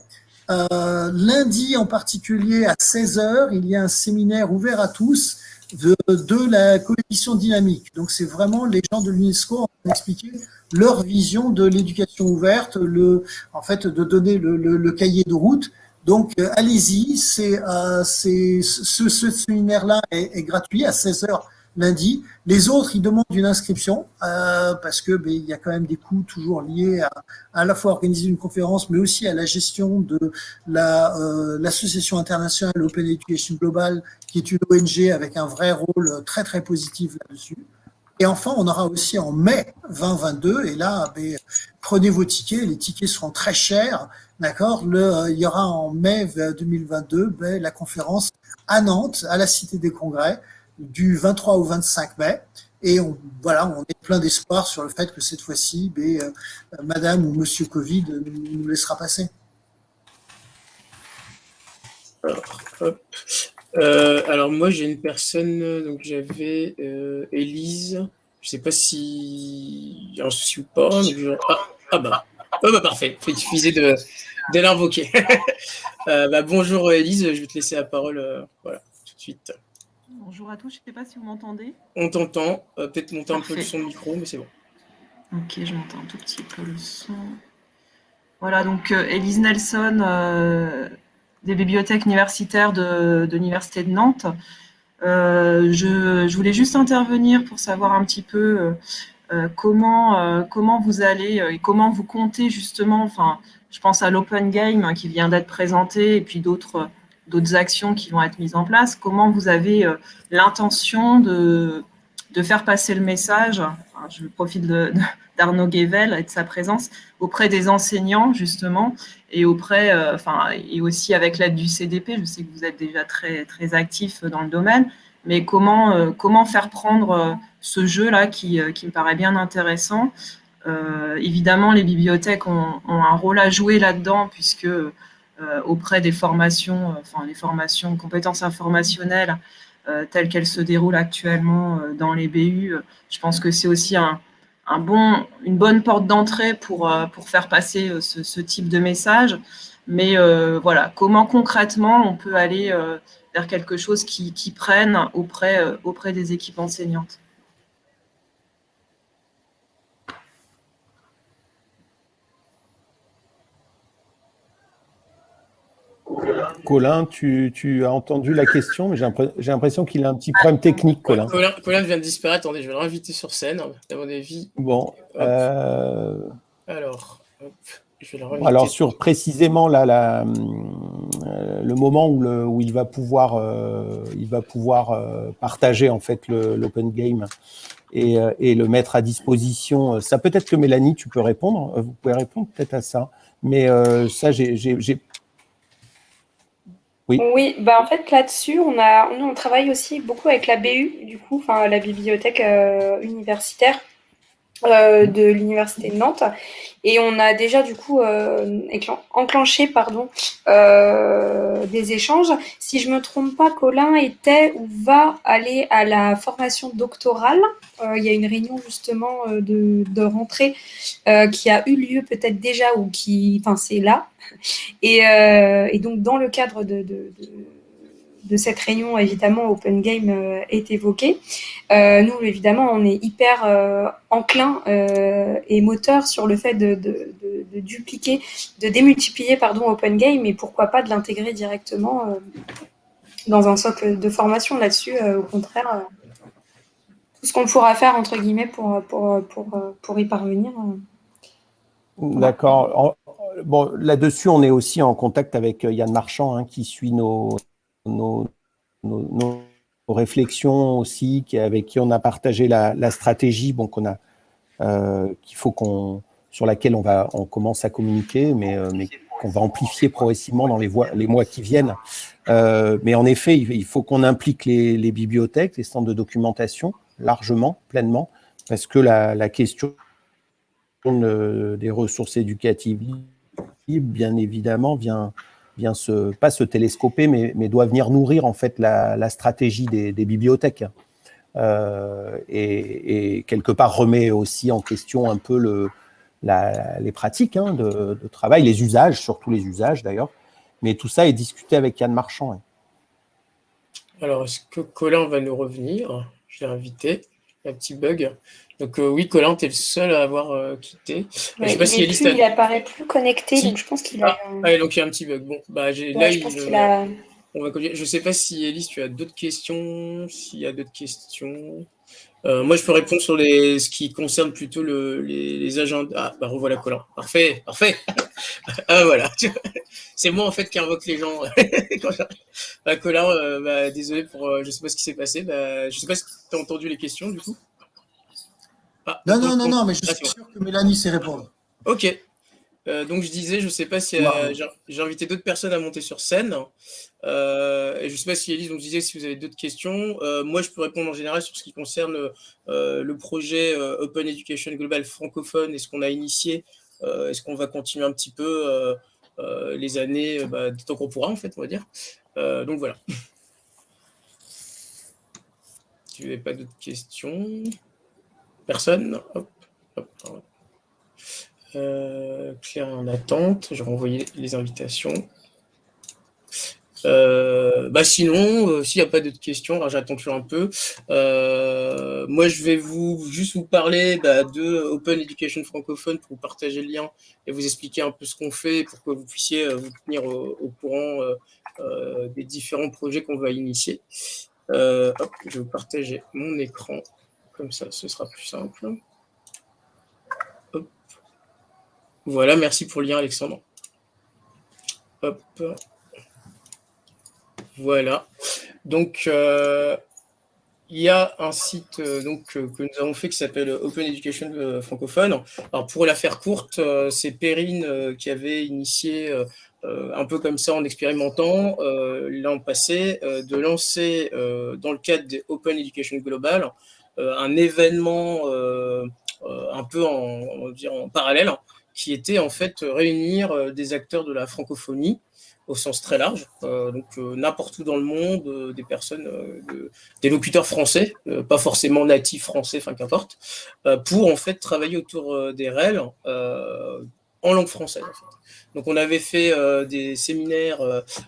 S3: Euh, lundi en particulier, à 16h, il y a un séminaire ouvert à tous de, de la coalition dynamique. Donc, c'est vraiment les gens de l'UNESCO en train d'expliquer leur vision de l'éducation ouverte, le, en fait, de donner le, le, le cahier de route. Donc, euh, allez-y, c'est euh, ce, ce séminaire-là est, est, gratuit à 16h lundi. Les autres, ils demandent une inscription euh, parce que ben, il y a quand même des coûts toujours liés à à la fois organiser une conférence, mais aussi à la gestion de la euh, l'association internationale Open Education Global, qui est une ONG avec un vrai rôle très très positif là-dessus. Et enfin, on aura aussi en mai 2022, et là, ben, prenez vos tickets, les tickets seront très chers, d'accord? Euh, Il y aura en mai 2022 ben, la conférence à Nantes, à la Cité des Congrès, du 23 au 25 mai. Et on, voilà, on est plein d'espoir sur le fait que cette fois-ci, ben, euh, Madame ou Monsieur Covid nous laissera passer.
S5: Euh, alors, moi, j'ai une personne, donc j'avais euh, Élise. Je sais pas si un souci ou pas. Ah, ah, bah. Ah bah parfait, il suffisait de, de l'invoquer. bah, bonjour Élise, je vais te laisser la parole voilà, tout de suite.
S6: Bonjour à tous, je ne sais pas si vous m'entendez.
S5: On t'entend, euh, peut-être monter un peu le son de micro, mais c'est bon.
S6: Ok, je m'entends un tout petit peu le son. Voilà, donc euh, Elise Nelson, euh, des bibliothèques universitaires de, l'Université de Nantes. Je, voulais juste intervenir pour savoir un petit peu comment, comment vous allez et comment vous comptez justement, enfin, je pense à l'Open Game hein, qui vient d'être présenté et puis d'autres d'autres actions qui vont être mises en place. Comment vous avez euh, l'intention de, de faire passer le message, je profite d'Arnaud Guével et de sa présence, auprès des enseignants justement, et auprès, euh, enfin, et aussi avec l'aide du CDP, je sais que vous êtes déjà très, très actif dans le domaine, mais comment, euh, comment faire prendre ce jeu-là qui, qui, me paraît bien intéressant? évidemment, les bibliothèques ont, ont, un rôle à jouer là-dedans, puisque auprès des formations, enfin les formations, compétences informationnelles telles qu'elles se déroulent actuellement dans les BU. Je pense que c'est aussi une bonne porte d'entrée pour, faire passer ce, type de message. Mais voilà, comment concrètement on peut aller vers quelque chose qui, prenne auprès des équipes enseignantes?
S4: Colin, tu, as entendu la question, mais j'ai l'impression qu'il a un petit problème technique, Colin.
S5: Colin. vient de disparaître. Attendez, je vais le réinviter sur scène, à mon avis.
S4: Bon. Euh,
S5: Alors,
S4: je vais le Alors, sur précisément euh, le moment où, il va pouvoir, euh, il va pouvoir partager en fait l'open game et, et, le mettre à disposition, ça peut-être que Mélanie, tu peux répondre. Vous pouvez répondre peut-être à ça. Mais ça, j'ai
S2: oui. bah en fait là-dessus, on a, on travaille aussi beaucoup avec la BU, du coup, enfin la bibliothèque euh, universitaire de l'université de Nantes, et on a déjà du coup euh, enclenché pardon des échanges. Si je me trompe pas, Colin était ou va aller à la formation doctorale. il y a une réunion justement de, de rentrée qui a eu lieu peut-être déjà ou qui, enfin c'est là euh, et, donc, dans le cadre de, de, cette réunion, évidemment, Open Game euh, est évoqué. Euh, nous, évidemment, on est hyper enclin et moteur sur le fait de, dupliquer, de démultiplier pardon, Open Game et pourquoi pas de l'intégrer directement dans un socle de formation là-dessus. au contraire, tout ce qu'on pourra faire, entre guillemets, pour, pour, y parvenir.
S4: D'accord bon, là-dessus, on est aussi en contact avec euh, Yann Marchand, hein, qui suit nos, nos, réflexions aussi, qui, avec qui on a partagé la, stratégie, bon, qu'on a, euh, qu'il faut qu'on, sur laquelle on va, on commence à communiquer, mais, euh, mais qu'on va amplifier progressivement dans les, les mois qui viennent. mais en effet, il, faut qu'on implique les, bibliothèques, les centres de documentation largement, pleinement, parce que la, la question des ressources éducatives bien évidemment, vient, vient se, pas se télescoper, mais, doit venir nourrir en fait la, stratégie des, bibliothèques. Euh, et, quelque part remet aussi en question un peu le, les pratiques hein, de, travail, les usages, surtout les usages d'ailleurs. Mais tout ça est discuté avec Yann Marchand.
S5: Alors, est-ce que Colin va nous revenir? Je l'ai invité. Un petit bug. Donc euh, oui, Colin, tu es le seul à avoir euh, quitté.
S2: je sais pas si plus, il apparaît plus connecté, donc je pense qu'il a...
S5: Ah, donc il y a un petit bug. Bon, bah, là, je il, a... On va... Je sais pas si Elise, tu as d'autres questions, s'il y a d'autres questions. Euh, moi, je peux répondre sur les, ce qui concerne plutôt le, les, les, agendas. Ah, bah revoilà Colin. Parfait, parfait. ah, voilà. C'est moi, en fait, qui invoque les gens. bah, Colin, bah, désolé pour. je sais pas ce qui s'est passé. Bah, je sais pas si tu as entendu les questions, du coup.
S3: Ah, non, non, non, non, mais je suis sûr que Mélanie sait répondre.
S5: Ok. Euh, donc je disais, je ne sais pas si euh, j'ai invité d'autres personnes à monter sur scène. Euh, et je ne sais pas si Elise, donc je disais si vous avez d'autres questions. moi, je peux répondre en général sur ce qui concerne le projet Open Education Global francophone et ce qu'on a initié. Est-ce qu'on va continuer un petit peu les années, bah, tant qu'on pourra en fait, on va dire. donc voilà. Si vous n'avez pas d'autres questions? Personne? Euh, Claire en attente. Je vais renvoyer les invitations. Euh, bah sinon, euh, s'il n'y a pas d'autres questions, j'attends toujours un peu. moi, je vais vous juste vous parler bah, de Open Education francophone pour vous partager le lien et vous expliquer un peu ce qu'on fait pour que vous puissiez vous tenir au, courant des différents projets qu'on va initier. je vais vous partager mon écran. Comme ça, ce sera plus simple. Voilà, merci pour le lien, Alexandre. Hop. Voilà. Donc, euh, il y a un site euh, euh, que nous avons fait qui s'appelle Open Education francophone. Alors, pour la faire courte, c'est Perrine qui avait initié un peu comme ça en expérimentant l'an passé de lancer dans le cadre des Open Education Global un événement un peu en, en parallèle qui était en fait réunir des acteurs de la francophonie au sens très large, donc n'importe où dans le monde, des personnes, des locuteurs français, pas forcément natifs français, enfin qu'importe, pour en fait travailler autour des REL en langue française. Donc on avait fait des séminaires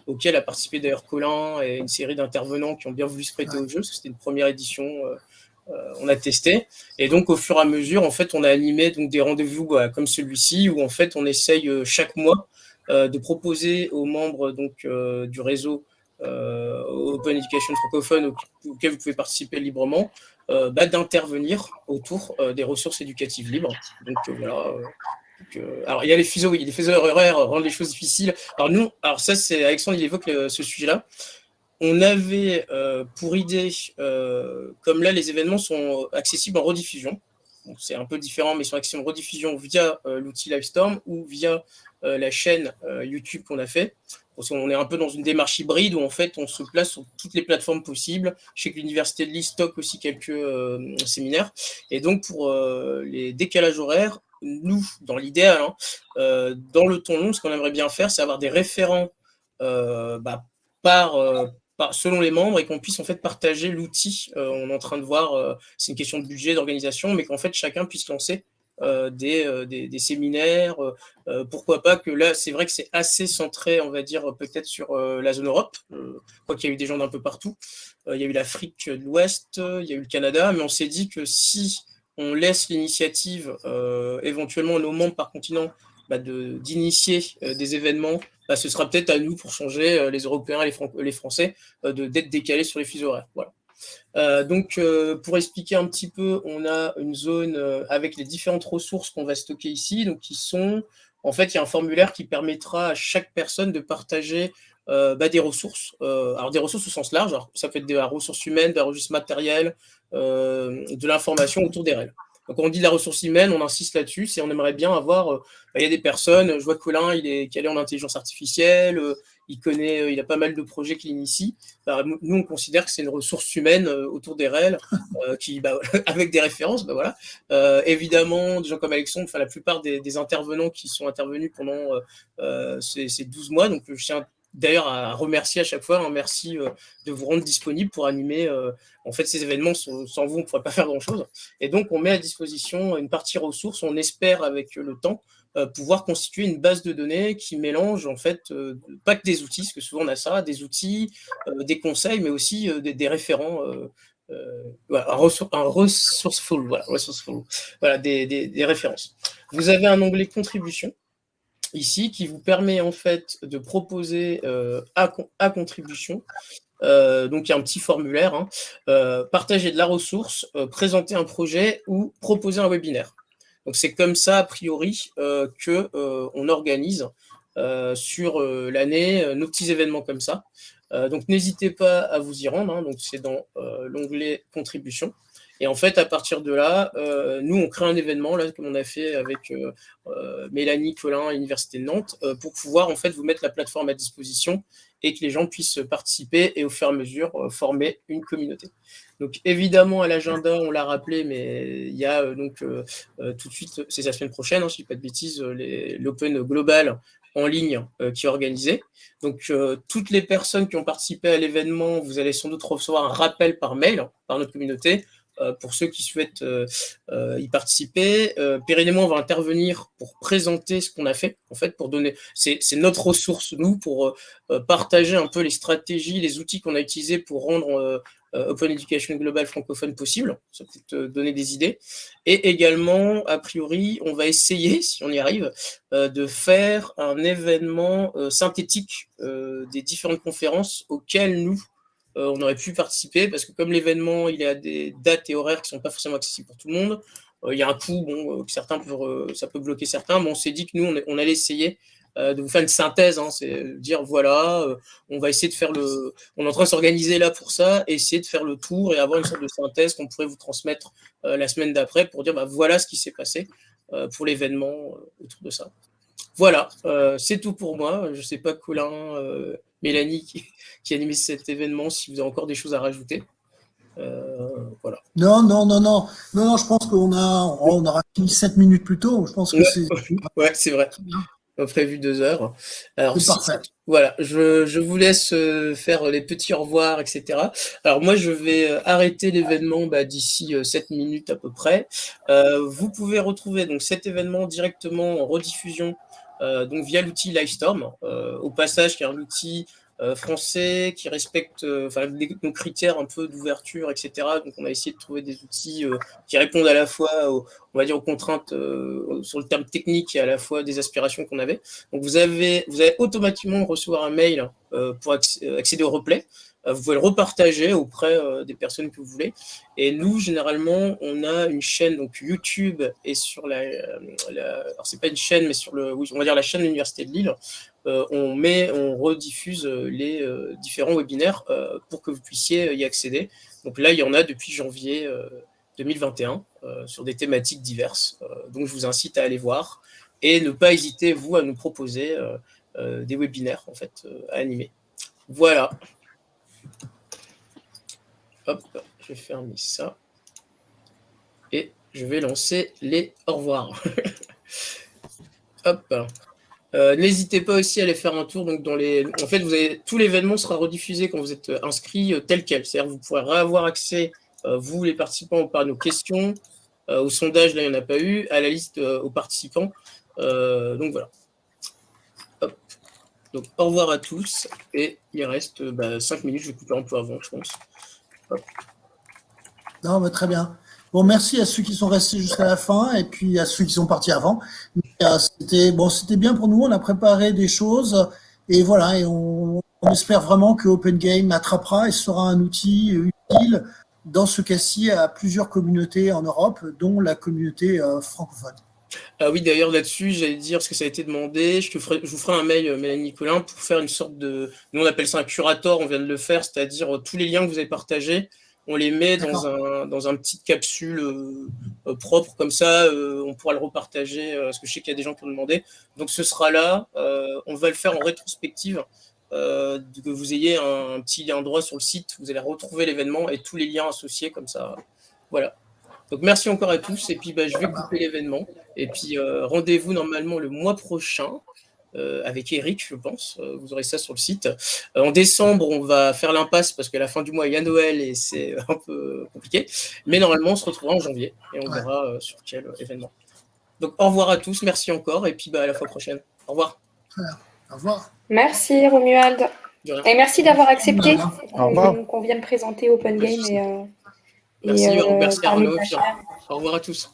S5: auxquels a participé d'ailleurs Colin et une série d'intervenants qui ont bien voulu se prêter au jeu, c'était une première édition euh, on a testé. Et donc, au fur et à mesure, en fait, on a animé donc, des rendez-vous bah, comme celui-ci, où en fait, on essaye euh, chaque mois euh, de proposer aux membres donc, du réseau Open Education francophone auquel vous pouvez participer librement, bah, d'intervenir autour des ressources éducatives libres. Donc voilà. alors il y a les fuseaux, oui, les fuseaux horaires rendent les choses difficiles. Alors nous, alors ça c'est Alexandre, il évoque ce sujet-là on avait euh, pour idée, euh, comme là les événements sont accessibles en rediffusion, c'est un peu différent, mais ils sont accessibles en rediffusion via euh, l'outil Livestorm ou via la chaîne YouTube qu'on a fait. On est un peu dans une démarche hybride où en fait on se place sur toutes les plateformes possibles. Je sais que l'université de Lille stocke aussi quelques séminaires. Et donc pour les décalages horaires, nous, dans l'idéal, hein, dans le ton long, ce qu'on aimerait bien faire, c'est avoir des référents bah, par, selon les membres et qu'on puisse en fait partager l'outil. Euh, on est en train de voir, euh, c'est une question de budget, d'organisation, mais qu'en fait chacun puisse lancer euh, des, des, séminaires. pourquoi pas que là, c'est vrai que c'est assez centré, on va dire, peut-être sur la zone Europe, quoi qu'il y a eu des gens d'un peu partout. il y a eu l'Afrique de l'Ouest, il y a eu le Canada, mais on s'est dit que si on laisse l'initiative éventuellement nos membres par continent bah, d'initier des événements bah, ce sera peut-être à nous pour changer euh, les Européens et les, Français euh, d'être décalés sur les fuseaux horaires. Voilà. Euh, donc, pour expliquer un petit peu, on a une zone avec les différentes ressources qu'on va stocker ici, donc qui sont, en fait, il y a un formulaire qui permettra à chaque personne de partager bah, des ressources. alors, des ressources au sens large, ça peut être des ressources humaines, des ressources matérielles, de l'information autour des règles. Donc, on dit la ressource humaine, on insiste là-dessus, c'est on aimerait bien avoir. Euh, bah, il y a des personnes, je vois Colin, il est calé en intelligence artificielle, euh, il connaît, euh, il a pas mal de projets qu'il initie. Bah, nous, on considère que c'est une ressource humaine autour des REL, qui, bah, avec des références, voilà. évidemment, des gens comme Alexandre, enfin, la plupart des, intervenants qui sont intervenus pendant ces, ces, 12 mois, donc je tiens d'ailleurs à remercier à chaque fois. un merci euh, de vous rendre disponible pour animer. Euh, en fait, ces événements, sans, vous, on ne pourrait pas faire grand-chose. Et donc, on met à disposition une partie ressources. On espère, avec le temps, euh, pouvoir constituer une base de données qui mélange, en fait, pas que des outils, parce que souvent on a ça, des outils, des conseils, mais aussi des, référents. un, resourceful, voilà, voilà des, des références. Vous avez un onglet contribution ici qui vous permet en fait de proposer euh, à, contribution. Euh, donc il y a un petit formulaire, hein, euh, partager de la ressource, présenter un projet ou proposer un webinaire. Donc c'est comme ça a priori que on organise sur l'année nos petits événements comme ça. donc n'hésitez pas à vous y rendre. Hein. donc c'est dans l'onglet contribution. Et en fait, à partir de là, euh, nous, on crée un événement, là, comme on a fait avec euh, euh, Mélanie Colin à l'Université de Nantes, pour pouvoir en fait vous mettre la plateforme à disposition et que les gens puissent participer et au fur et à mesure former une communauté. Donc évidemment, à l'agenda, on l'a rappelé, mais il y a donc tout de suite, c'est la semaine prochaine, hein, si je ne dis pas de bêtises, l'Open Global en ligne qui est organisé. Donc, toutes les personnes qui ont participé à l'événement, vous allez sans doute recevoir un rappel par mail par notre communauté euh, pour ceux qui souhaitent euh, euh, y participer. pérennement, on va intervenir pour présenter ce qu'on a fait, en fait, pour donner, c'est notre ressource, nous, pour partager un peu les stratégies, les outils qu'on a utilisés pour rendre Open Education Global francophone possible. Ça peut te donner des idées. Et également, a priori, on va essayer, si on y arrive, de faire un événement synthétique des différentes conférences auxquelles nous, euh, on aurait pu participer parce que comme l'événement, il y a des dates et horaires qui ne sont pas forcément accessibles pour tout le monde, euh, il y a un coût, bon, euh, que certains peuvent, ça peut bloquer certains, mais on s'est dit que nous, on, allait essayer de vous faire une synthèse, hein, c'est dire voilà, on va essayer de faire le, on est en train de s'organiser là pour ça, essayer de faire le tour et avoir une sorte de synthèse qu'on pourrait vous transmettre la semaine d'après pour dire bah, voilà ce qui s'est passé pour l'événement autour de ça. Voilà, c'est tout pour moi. Je ne sais pas, Colin, Mélanie qui, qui animé cet événement, si vous avez encore des choses à rajouter. Euh, voilà.
S3: Non, non, non, non. Non, non, je pense qu'on a, on aura fini 7 minutes plus tôt. Je pense que c'est.
S5: Ouais, c'est vrai. On a prévu deux heures. Alors,
S3: parfait.
S5: Voilà, je, je vous laisse euh, faire les petits au revoir, etc. Alors moi, je vais euh, arrêter l'événement bah, d'ici euh, 7 minutes à peu près. Euh, vous pouvez retrouver donc cet événement directement en rediffusion donc via l'outil Livestorm. Euh, au passage, qui est un outil euh, français qui respecte euh, nos critères un peu d'ouverture, etc. Donc on a essayé de trouver des outils euh, qui répondent à la fois aux, on contraintes euh, sur le terme technique et à la fois des aspirations qu'on avait. Donc vous avez, vous allez automatiquement recevoir un mail euh, pour acc- euh, accéder au replay. Euh, vous pouvez le repartager auprès euh, des personnes que vous voulez. Et nous, généralement, on a une chaîne donc YouTube et sur la, euh, la alors c'est pas une chaîne, mais sur le, on va dire la chaîne de l'université de Lille. on met, on rediffuse les différents webinaires pour que vous puissiez y accéder. Donc là, il y en a depuis janvier euh, 2021 euh, sur des thématiques diverses. Donc je vous incite à aller voir et ne pas hésiter vous à nous proposer des webinaires en fait à animer. Voilà. Hop, je vais fermer ça. Et je vais lancer les au revoir. Euh, N'hésitez pas aussi à aller faire un tour. Donc dans les... En fait, tout l'événement sera rediffusé quand vous êtes euh, inscrit euh, tel quel. C'est-à-dire vous pourrez avoir accès, vous les participants, par nos questions. Au sondage, là, il n'y en a pas eu. À la liste aux participants. Donc voilà. Donc au revoir à tous. Et il reste euh, bah, 5 minutes. Je vais couper un peu avant, je pense.
S3: Non, très bien. Bon, merci à ceux qui sont restés jusqu'à la fin et puis à ceux qui sont partis avant. Euh, C'était bon, bien pour nous. On a préparé des choses et voilà. Et on, on espère vraiment que Open Game attrapera et sera un outil utile dans ce cas-ci à plusieurs communautés en Europe, dont la communauté euh, francophone.
S5: Ah oui, d'ailleurs, là-dessus, j'allais dire, parce que ça a été demandé, je, te ferai, je vous ferai un mail, euh, Mélanie Nicolin, pour faire une sorte de... Nous, on appelle ça un curator, on vient de le faire, c'est-à-dire euh, tous les liens que vous avez partagés, on les met dans un, dans un petite capsule euh, propre, comme ça, euh, on pourra le repartager, parce que je sais qu'il y a des gens qui ont demandé. Donc, ce sera là, euh, on va le faire en rétrospective, que vous ayez un, un petit lien droit sur le site, vous allez retrouver l'événement et tous les liens associés, comme ça, voilà. Donc merci encore à tous et puis bah, je vais couper l'événement et puis euh, rendez-vous normalement le mois prochain euh, avec Eric je pense, Euh, vous aurez ça sur le site. Euh, en décembre on va faire l'impasse parce qu'à la fin du mois il y a Noël et c'est un peu compliqué, mais normalement on se retrouvera en janvier et on
S3: Ouais.
S5: verra euh, sur quel événement. Donc au revoir à tous, merci encore et puis bah, à la fois prochaine. Au revoir.
S3: Au revoir.
S2: Merci Romuald. Et merci d'avoir accepté qu'on vienne présenter Open Game euh, et,
S5: Merci,
S2: euh, la
S5: puis
S2: chaire.
S5: Au revoir à tous.